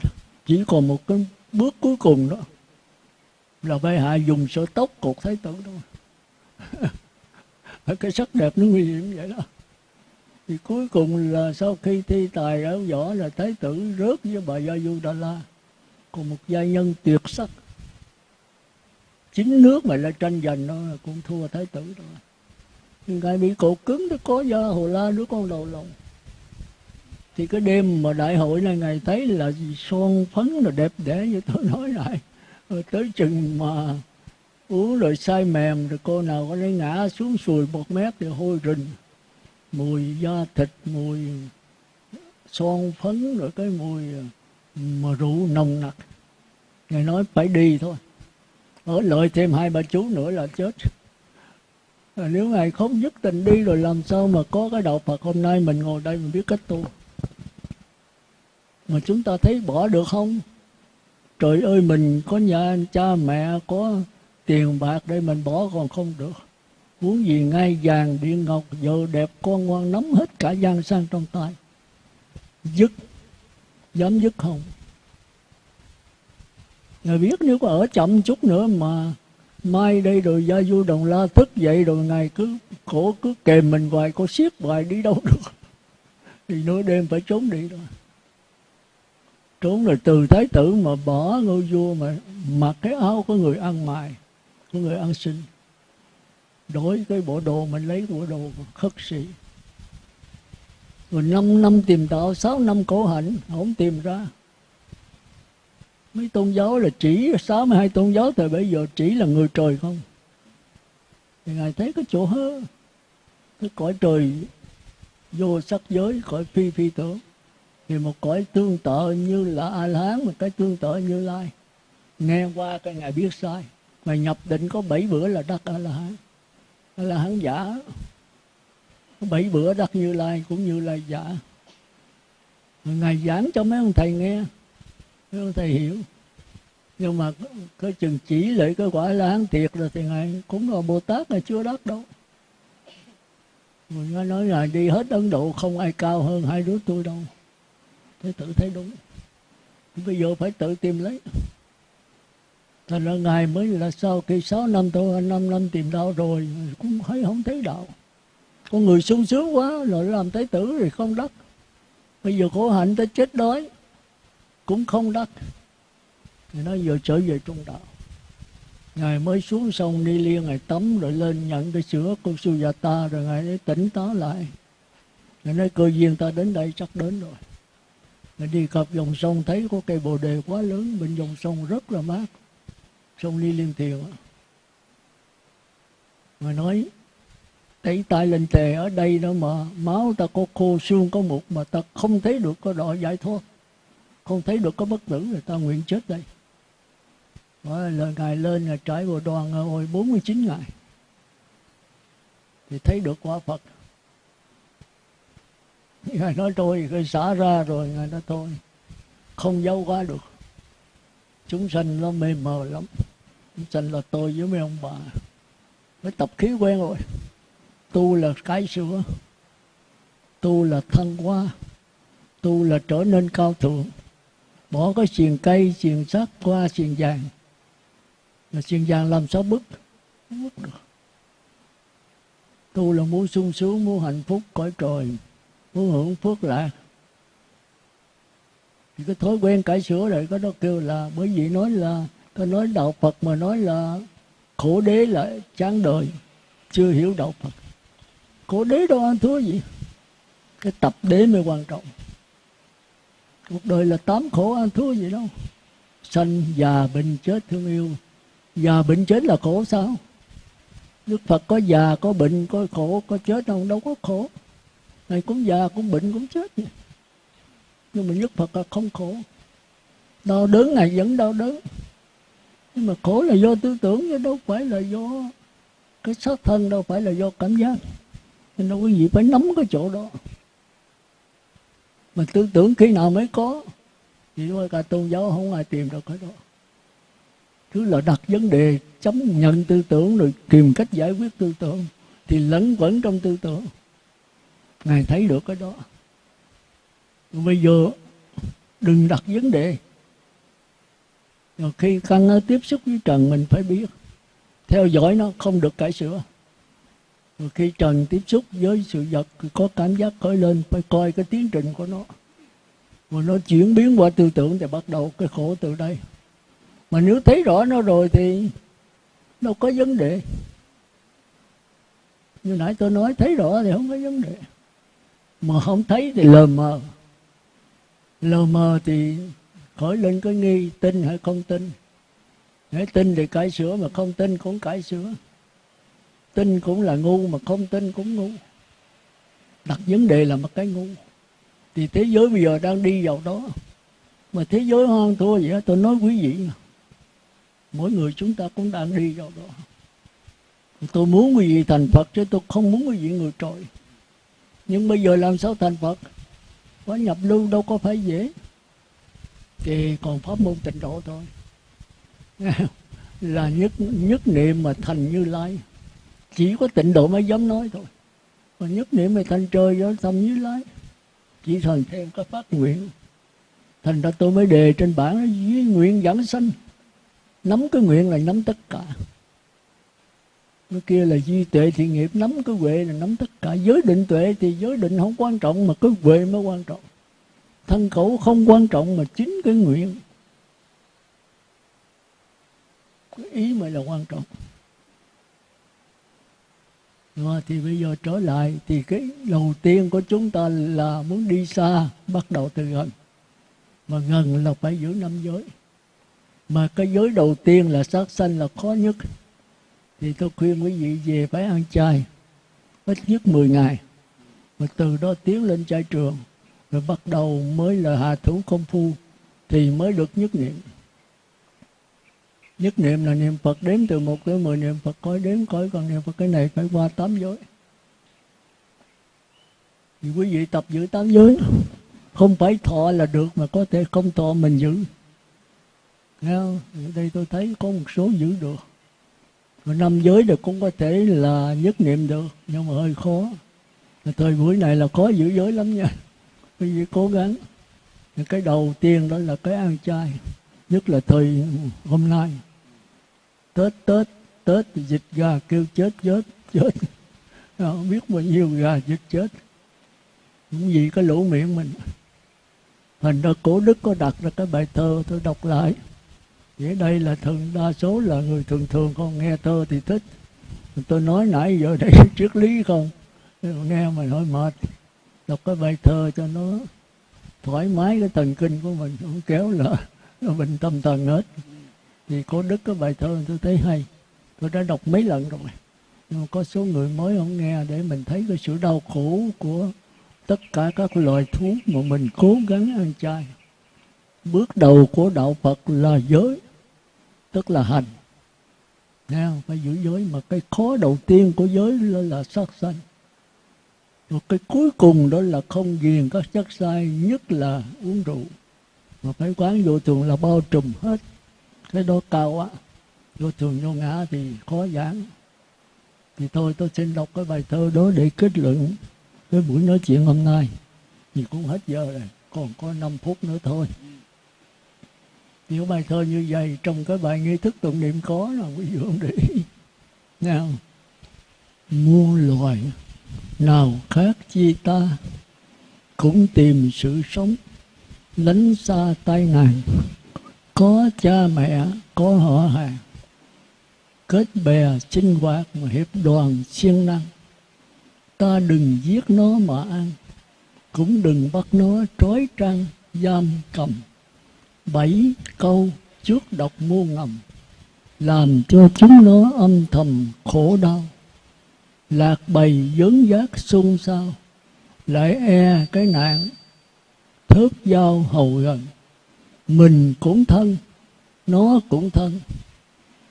Chỉ còn một cái bước cuối cùng đó là bệ hạ dùng sợi tóc cột thái tử đó. *laughs* Cái sắc đẹp nó nguy hiểm vậy đó. Thì cuối cùng là sau khi thi tài áo võ là thái tử rớt với bà gia du đà la còn một gia nhân tuyệt sắc. Chính nước mà lại tranh giành nó cũng thua thái tử đó. Nhưng ngài bị cột cứng nó có do hồ la, đứa con đầu lòng. Thì cái đêm mà đại hội này, ngài thấy là son phấn là đẹp đẽ như tôi nói lại rồi tới chừng mà uống rồi say mềm rồi cô nào có lấy ngã xuống sùi một mét thì hôi rình. Mùi da thịt, mùi son phấn, rồi cái mùi ờ, mà rượu nồng nặc. Ngài nói phải đi thôi. Ở lợi thêm hai ba chú nữa là chết. Ờ, nếu ngài không dứt tình đi rồi làm sao mà có cái đạo phật hôm nay mình ngồi đây mình biết cách tu? Mà chúng ta thấy bỏ được không? Trời ơi, mình có nhà, cha mẹ có tiền bạc để mình bỏ còn không được. Muốn gì ngay vàng điện ngọc, vợ đẹp, con ngoan, nắm hết cả gian sang trong tay. Dứt. Dám dứt không? Ngài biết nếu có ở chậm chút nữa mà mai đây rồi gia du đồng la thức dậy rồi ngài cứ khổ cứ kèm mình hoài, có siết hoài đi đâu được. Thì nửa đêm phải trốn đi rồi trốn rồi từ thái tử mà bỏ ngôi vua mà, mặc cái áo của người ăn mài của người ăn xin. Đổi cái bộ đồ mình lấy bộ đồ khất sĩ. Rồi năm năm tìm đạo, sáu năm cổ hạnh, không tìm ra. Mấy tôn giáo là chỉ, sáu mươi hai tôn giáo thời bây giờ chỉ là người trời không? Thì ngài thấy cái chỗ hơ cái cõi trời vô sắc giới, cõi phi phi tưởng thì một cõi tương tự như là a la hán một cái tương tự như lai. Nghe qua cái ngài biết sai. Mà nhập định có bảy bữa là đắc a la hán a la hán giả. Bảy bữa đắc như lai cũng như lai giả. Ngài giảng cho mấy ông thầy nghe. Mấy ông thầy hiểu. Nhưng mà cái chừng chỉ lại cái quả la hán thiệt rồi thì ngài cũng là bồ tát là chưa đắc đâu. Mình nói là đi hết ấn độ không ai cao hơn hai đứa tôi đâu phải tự thấy đúng. Bây giờ phải tự tìm lấy. Thành ra ngài mới là sau khi sáu năm tôi năm năm tìm đạo rồi, cũng thấy không thấy đạo. Con người sung sướng quá rồi làm tế tử rồi không đắc. Bây giờ khổ hạnh tới chết đói, cũng không đắc. Thì nó giờ trở về trung đạo. Ngài mới xuống sông đi liên ngài tắm rồi lên nhận cái sữa của Sujata rồi ngài ấy tỉnh táo lại. Ngài nói, cơ duyên ta đến đây chắc đến rồi mình đi cặp dòng sông thấy có cây bồ đề quá lớn, bên dòng sông rất là mát. Sông ly liên Thiều Mà nói Thấy tay lên tề ở đây đó mà, máu ta có khô, xương có mục mà ta không thấy được có đỏ giải thoát. Không thấy được có bất tử, người ta nguyện chết đây. Đó Lời ngài lên là trải bộ đoàn Hồi 49 ngày. Thì thấy được quả Phật ngài nói thôi cái xả ra rồi, ngài nói thôi. Không giấu quá được. Chúng sanh nó mê mờ lắm. Chúng sanh là tôi với mấy ông bà. Mới tập khí quen rồi. Tu là cái sữa tu là thăng hoa. Tu là trở nên cao thượng. Bỏ cái xiềng cây, xiềng sắt qua xiềng vàng. Là xiềng vàng làm sao bức không được. Tu là muốn sung sướng, muốn hạnh phúc cõi trời muốn hưởng phước lạc thì cái thói quen cải sửa rồi có nó kêu là bởi vì nói là có nói đạo Phật mà nói là khổ đế là chán đời chưa hiểu đạo Phật. Khổ đế đâu ăn thua gì? Cái tập đế mới quan trọng. Cuộc đời là tám khổ ăn thua gì đâu. Sanh già bệnh chết thương yêu. Già bệnh chết là khổ sao? Đức Phật có già, có bệnh, có khổ, có chết đâu, đâu có khổ ngày cũng già, cũng bệnh, cũng chết vậy. Nhưng mà Đức Phật là không khổ. Đau đớn Ngài vẫn đau đớn. Nhưng mà khổ là do tư tưởng chứ đâu phải là do cái xác thân, đâu phải là do cảm giác. Nên đâu có gì phải nắm cái chỗ đó. Mà tư tưởng khi nào mới có Vì cả tôn giáo không ai tìm được cái đó cứ là đặt vấn đề Chấm nhận tư tưởng rồi tìm cách giải quyết tư tưởng thì lẫn quẩn trong tư tưởng ngài thấy được cái đó. Bây giờ, đừng đặt vấn đề. Rồi khi căn tiếp xúc với trần, mình phải biết. Theo dõi nó, không được cải sửa. Rồi khi trần tiếp xúc với sự vật có cảm giác khởi lên, phải coi cái tiến trình của nó. Mà nó chuyển biến qua tư tưởng thì bắt đầu cái khổ từ đây. Mà nếu thấy rõ nó rồi thì đâu có vấn đề. Như nãy tôi nói, thấy rõ thì không có vấn đề mà không thấy thì lờ mờ. Lờ mờ thì khỏi lên cái nghi, tin hay không tin. Để tin thì cải sửa, mà không tin cũng cải sửa. Tin cũng là ngu, mà không tin cũng ngu. Đặt vấn đề là một cái ngu. Thì thế giới bây giờ đang đi vào đó. Mà thế giới hoang thua vậy tôi nói quý vị mà mỗi người chúng ta cũng đang đi vào đó. Tôi muốn quý vị thành phật chứ tôi không muốn quý vị người trội nhưng bây giờ làm sao thành phật? Có nhập lưu đâu có phải dễ. Thì còn pháp môn tịnh độ thôi. *laughs* Là nhất nhất niệm mà thành như lai. Chỉ có tịnh độ mới dám nói thôi. Còn nhất niệm mà thành trời do tâm như lai. Chỉ thành thêm cái phát nguyện. Thành ra tôi mới đề trên bảng dưới nguyện giảng sanh. Nắm cái nguyện là nắm tất cả cái kia là duy tuệ thiện nghiệp, nắm cái huệ là nắm tất cả. Giới định tuệ thì giới định không quan trọng, mà cái huệ mới quan trọng. Thân khẩu không quan trọng mà chính cái nguyện. Cái ý mới là quan trọng. Rồi thì bây giờ trở lại, thì cái đầu tiên của chúng ta là muốn đi xa, bắt đầu từ gần. Mà gần là phải giữ năm giới. Mà cái giới đầu tiên là sát sanh là khó nhất thì tôi khuyên quý vị về phải ăn chay, ít nhất 10 ngày. Và từ đó tiến lên chay trường, rồi bắt đầu mới là hạ thủ công phu, thì mới được nhất niệm. Nhất niệm là niệm Phật đếm từ một tới mười, niệm Phật coi đếm coi còn niệm Phật cái này phải qua tám giới. Thì quý vị tập giữ tám giới, không phải thọ là được mà có thể không thọ mình giữ. Nghe không? Ở đây tôi thấy có một số giữ được. Và năm giới được cũng có thể là nhất niệm được, Nhưng mà hơi khó. Thời buổi này là khó giữ giới lắm nha. *laughs* Quý vị cố gắng. Cái đầu tiên đó là cái ăn chay, Nhất là thời hôm nay. Tết Tết Tết thì dịch gà kêu chết chết chết. *laughs* Không biết bao nhiêu gà dịch chết. Cũng vì cái lỗ miệng mình. Thành ra cổ đức có đặt ra cái bài thơ, tôi đọc lại. Vậy đây là thường đa số là người thường thường không nghe thơ thì thích. Tôi nói nãy giờ đây *laughs* triết lý không? Nghe mà hơi mệt. Đọc cái bài thơ cho nó thoải mái, cái thần kinh của mình Không kéo là nó bệnh tâm thần hết. Thì có đức cái bài thơ tôi thấy hay. Tôi đã đọc mấy lần rồi. Nhưng mà có số người mới không nghe Để mình thấy cái sự đau khổ của tất cả các loài thú Mà mình cố gắng ăn chay. Bước đầu của đạo Phật là giới tức là hành. Nghe không? phải giữ giới mà cái khó đầu tiên của giới là, là sát sanh. Rồi cái cuối cùng đó là không ghiền các chất sai nhất là uống rượu. Mà phải quán vô thường là bao trùm hết. Cái đó cao quá. Vô thường vô ngã thì khó giảng. Thì thôi tôi xin đọc cái bài thơ đó để kết luận cái buổi nói chuyện hôm nay. Thì cũng hết giờ rồi còn có 5 phút nữa thôi những bài thơ như vậy, trong cái bài nghi thức tụng niệm có là quý vị không để ý. Nào muôn loài nào khác chi ta cũng tìm sự sống, lánh xa tai nạn. Có cha mẹ, có họ hàng, kết bè sinh hoạt mà hiệp đoàn siêng năng. Ta đừng giết nó mà ăn, cũng đừng bắt nó trói trăng giam cầm bảy câu trước độc muôn ngầm, làm cho chúng nó âm thầm khổ đau. Lạc bầy dấn giác xung sao lại e cái nạn, thớt dao hầu gần mình cũng thân, nó cũng thân.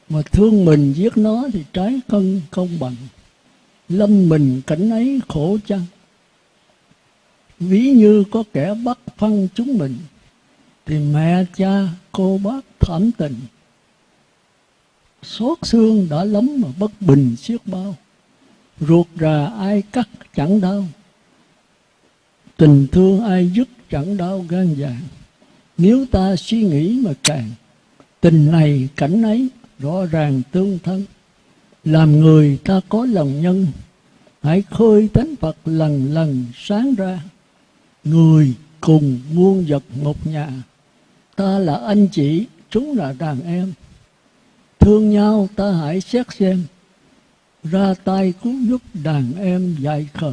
Mà thương mình giết nó thì trái cân công bằng. Lâm mình cảnh ấy khổ chăng? Ví như có kẻ bắt phân chúng mình thì mẹ cha cô bác thảm tình. Xót xương đã lắm mà bất bình xiết bao. Ruột rà ai cắt chẳng đau. Tình thương ai dứt chẳng đau gan vàng. Nếu ta suy nghĩ mà càng, tình này cảnh ấy rõ ràng tương thân. Làm người ta có lòng nhân, hãy khơi tánh phật lần lần sáng ra. Người cùng muôn vật một nhà ta là anh chị, chúng là đàn em. Thương nhau ta hãy xét xem. Ra tay cứu giúp đàn em dạy khờ.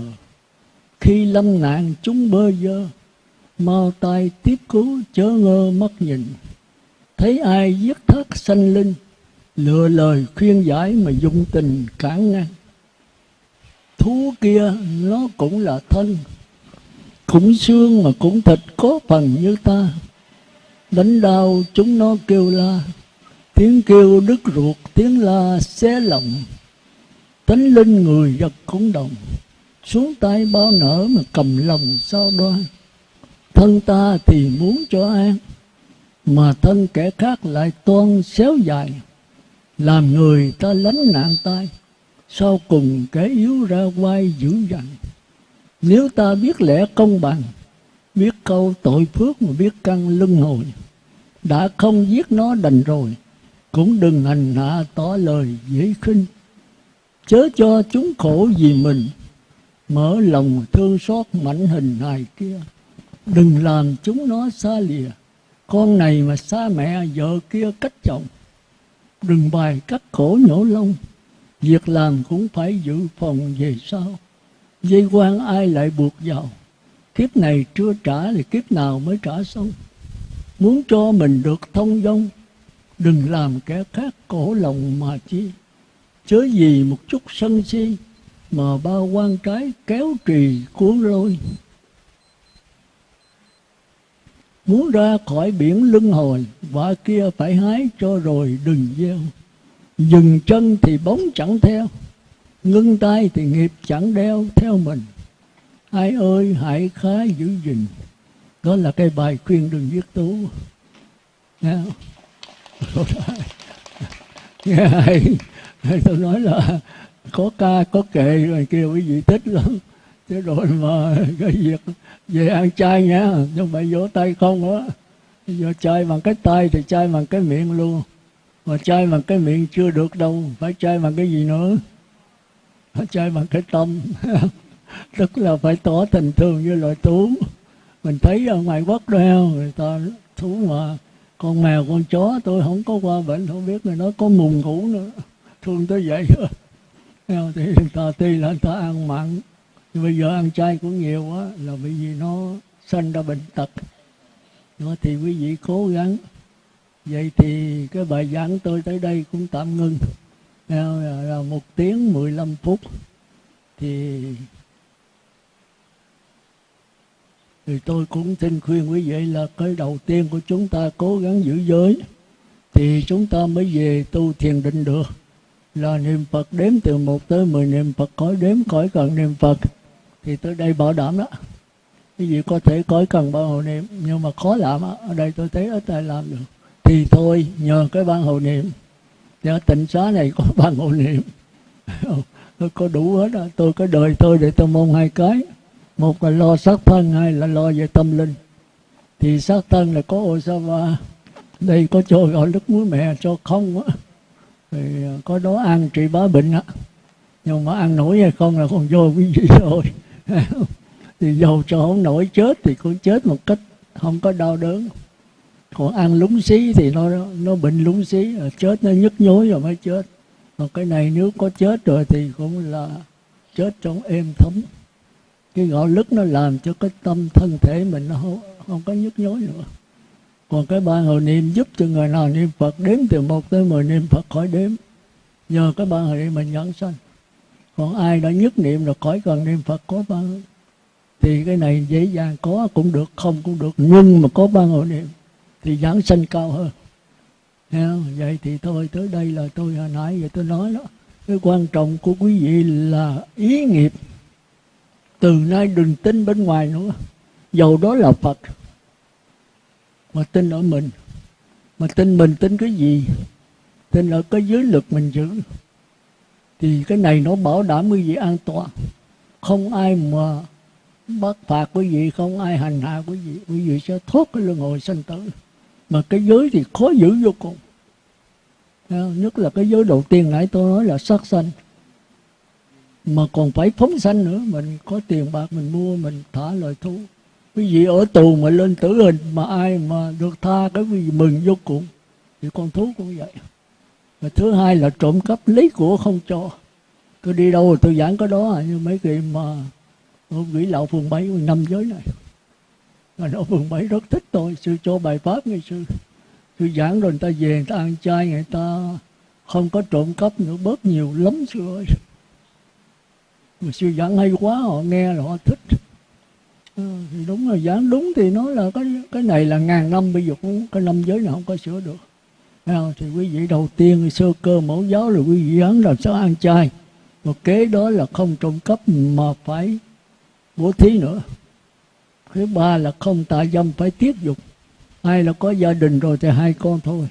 Khi lâm nạn chúng bơ vơ, mau tay tiếp cứu chớ ngơ mất nhìn. Thấy ai giết thất sanh linh lựa lời khuyên giải mà dùng tình cản ngăn thú kia nó cũng là thân cũng xương mà cũng thịt có phần như ta đánh đau chúng nó kêu la. Tiếng kêu đứt ruột, tiếng la xé lòng. Tánh linh người vật cũng đồng. Xuống tay bao nở mà cầm lòng sao đoan. Thân ta thì muốn cho an, mà thân kẻ khác lại toan xéo dài. Làm người ta lánh nạn tay sau cùng kẻ yếu ra quay dữ dằn. Nếu ta biết lẽ công bằng biết câu tội phước mà biết căn lưng hồi đã không giết nó đành rồi, cũng đừng hành hạ tỏ lời dễ khinh. Chớ cho chúng khổ vì mình, mở lòng thương xót mảnh hình hài kia. Đừng làm chúng nó xa lìa, con này mà xa mẹ, vợ kia cách chồng. Đừng bài cắt khổ nhổ lông việc làm cũng phải dự phòng về sau. Dây quan ai lại buộc vào? Kiếp này chưa trả thì kiếp nào mới trả xong. Muốn cho mình được thông dong, đừng làm kẻ khác cổ lòng mà chi. Chớ gì một chút sân si mà bao quan trái kéo trì cuốn lôi. Muốn ra khỏi biển lưng hồi vợ kia phải hái cho rồi đừng gieo. Dừng chân thì bóng chẳng theo, ngưng tay thì nghiệp chẳng đeo theo mình ai ơi, hãy khá giữ gìn. Đó là cái bài khuyên đừng viết tú. Nghe không? *laughs* Nghe hay. Tôi nói là có ca, có kệ rồi kia quý vị thích lắm. Thế rồi mà cái việc về ăn chay nhá nhưng phải vỗ tay không á. Giờ chay bằng cái tay thì chay bằng cái miệng luôn. Mà chay bằng cái miệng chưa được đâu, phải chay bằng cái gì nữa? Phải chay bằng cái tâm. *laughs* tức là phải tỏ tình thương với loài thú mình thấy ở ngoài quốc đeo, người ta thú mà, con mèo, con chó, tôi không có qua bệnh, không biết người nó có mùng ngủ nữa. Thương tới vậy. Thì người ta tuy là người ta ăn mặn. Nhưng bây giờ ăn chay cũng nhiều quá, là bởi vì nó sanh ra bệnh tật. Nó thì quý vị cố gắng. Vậy thì cái bài giảng tôi tới đây cũng tạm ngưng. Là một tiếng 15 phút. Thì thì tôi cũng xin khuyên quý vị là cái đầu tiên của chúng ta cố gắng giữ giới, thì chúng ta mới về tu thiền định được. Là niệm Phật đếm từ một tới mười niệm Phật khỏi đếm khỏi cần niệm Phật. Thì tới đây bảo đảm đó. Cái gì có thể khỏi cần ban hộ niệm, nhưng mà khó làm ở đây tôi thấy ít ai làm được. Thì thôi, nhờ cái ban hộ niệm. Nhờ tịnh xá này có *laughs* ban hộ niệm. Tôi có đủ hết đó. tôi có đời tôi để tôi mong hai cái một là lo sát thân, hai là lo về tâm linh. Thì sát thân là có Osava đây có cho gọi nước muối mẹ cho không á. Thì à, có đó ăn trị bá bệnh á. Nhưng mà ăn nổi hay không là còn vô quý vị thôi thì dầu cho không nổi chết thì cũng chết một cách không có đau đớn. Còn ăn lúng xí thì nó nó bệnh lúng xí à, chết nó nhức nhối rồi mới chết. Còn cái này nếu có chết rồi thì cũng là chết trong êm thấm cái gạo lứt nó làm cho cái tâm thân thể mình nó không, không có nhức nhối nữa. Còn cái ban hồi niệm giúp cho người nào niệm Phật đếm từ một tới mười niệm Phật khỏi đếm. Nhờ cái ban hồi niệm mình nhận sanh. Còn ai đã nhất niệm rồi khỏi cần niệm Phật có ban thì cái này dễ dàng có cũng được không cũng được. Nhưng mà có ban hồi niệm thì giảng sanh cao hơn. Vậy thì thôi tới đây là tôi hồi nãy vậy tôi nói đó. Cái quan trọng của quý vị là ý nghiệp từ nay đừng tin bên ngoài nữa. Dầu đó là phật, mà tin ở mình. Mà tin mình tin cái gì? Tin ở cái giới lực mình giữ. Thì cái này nó bảo đảm quý vị an toàn? Không ai mà bắt phạt quý vị, không ai hành hạ quý vị. Quý vị sẽ thoát cái luân hồi sanh tử. Mà cái giới thì khó giữ vô cùng. Nhất là cái giới đầu tiên nãy tôi nói là sát sanh mà còn phải phóng sanh nữa. Mình có tiền bạc mình mua mình thả lời thú. Quý vị ở tù mà lên tử hình mà ai mà được tha cái quý vị mừng vô cùng. Thì con thú cũng vậy. Và thứ hai là trộm cắp lấy của không cho. Tôi đi đâu tôi giảng cái đó à, như mấy cái mà ông quỷ lão phường bảy năm giới này. Mà nó phường bảy rất thích tôi. Sư cho bài pháp ngày sư, sư giảng rồi người ta về người ta ăn chay người ta không có trộm cắp nữa. Bớt nhiều lắm sư ơi mà sư giảng hay quá họ nghe là họ thích. Ừ, thì đúng là giảng đúng thì nói là cái cái này là ngàn năm bây giờ cũng cái năm giới nào không có sửa được. Thì quý vị đầu tiên sơ cơ mẫu giáo là quý vị giảng làm sao ăn chay. Một kế đó là không trộm cắp mà phải bố thí nữa. Thứ ba là không tạ dâm phải tiết dục. Ai là có gia đình rồi thì hai con thôi.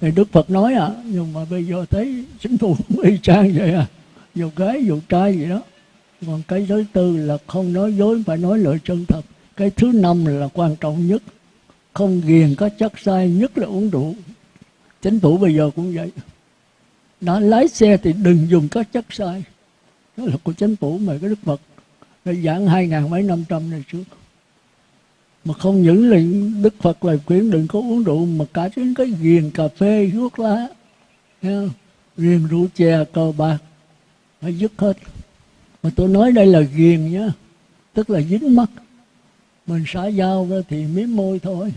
Thì đức phật nói à nhưng mà bây giờ thấy chính phủ *laughs* y chang vậy à. Dù gái dù trai gì đó còn cái thứ tư là không nói dối phải nói lời chân thật. Cái thứ năm là quan trọng nhất. Không ghiền có chất sai nhất là uống rượu. Chính phủ bây giờ cũng vậy. Đã lái xe thì đừng dùng các chất sai đó là của chính phủ mà, cái đức phật đã giảng hai ngàn mấy năm trăm này trước. Mà không những là đức phật lời khuyến đừng có uống rượu, mà cả đến cái ghiền cà phê, thuốc lá ghiền rượu chè, cờ bạc, phải dứt hết mà tôi nói đây là ghiền nhá tức là dính mắt. Mình xả dao ra thì miếng môi thôi.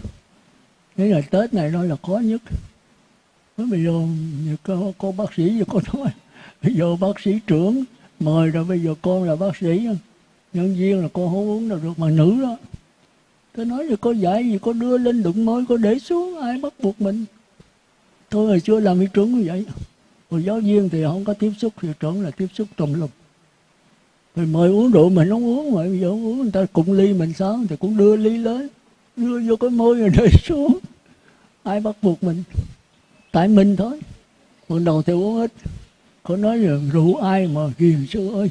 Thế là tết này nó là khó nhất. Bây giờ có, có bác sĩ giờ có nói bây giờ bác sĩ trưởng mời rồi bây giờ con là bác sĩ. Nhân viên là con không uống đâu được mà nữ đó. Tôi nói là có dạy gì có đưa lên đụng môi có để xuống ai bắt buộc mình? Tôi hồi xưa làm hiệu trưởng như vậy. Rồi giáo viên thì không có tiếp xúc hiệu trưởng là tiếp xúc tùm lum mình mời uống rượu mình không uống mà bây giờ uống, người ta cùng ly mình sao? Thì cũng đưa ly lên, đưa vô cái môi rồi *laughs* để xuống. Ai bắt buộc mình? Tại mình thôi. Còn đầu thì uống ít. Có nói là rượu ai mà ghiền sư ơi?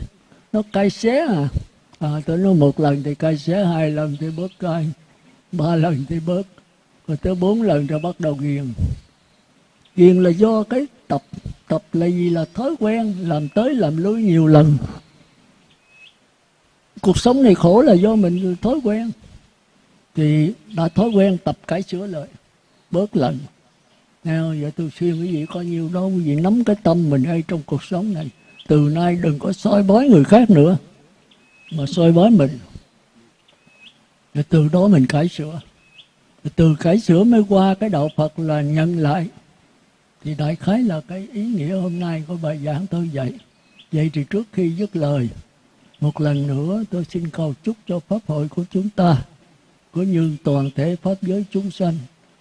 Nó cay xé à. À tôi nói một lần thì cay xé, hai lần thì bớt cay, ba lần thì bớt. Rồi tới bốn lần rồi bắt đầu ghiền. Ghiền là do cái tập tập là gì? Là thói quen làm tới làm lui nhiều lần cuộc sống này khổ là do mình thói quen. Thì đã thói quen tập cải sửa lại, bớt lần Nào vậy tôi khuyên quý vị có nhiều đó quý vị nắm cái tâm mình hay trong cuộc sống này. Từ nay đừng có soi bói người khác nữa, mà soi bói mình. Rồi từ đó mình cải sửa. Rồi từ cải sửa mới qua cái đạo Phật là nhận lại. Thì đại khái là cái ý nghĩa hôm nay của bài giảng tôi dạy. Vậy thì trước khi dứt lời một lần nữa tôi xin cầu chúc cho Pháp hội của chúng ta cũng như toàn thể Pháp giới chúng sanh,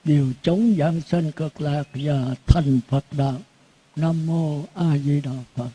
đều chống giảng sanh cực lạc và thành Phật đạo. Nam Mô A Di Đà Phật.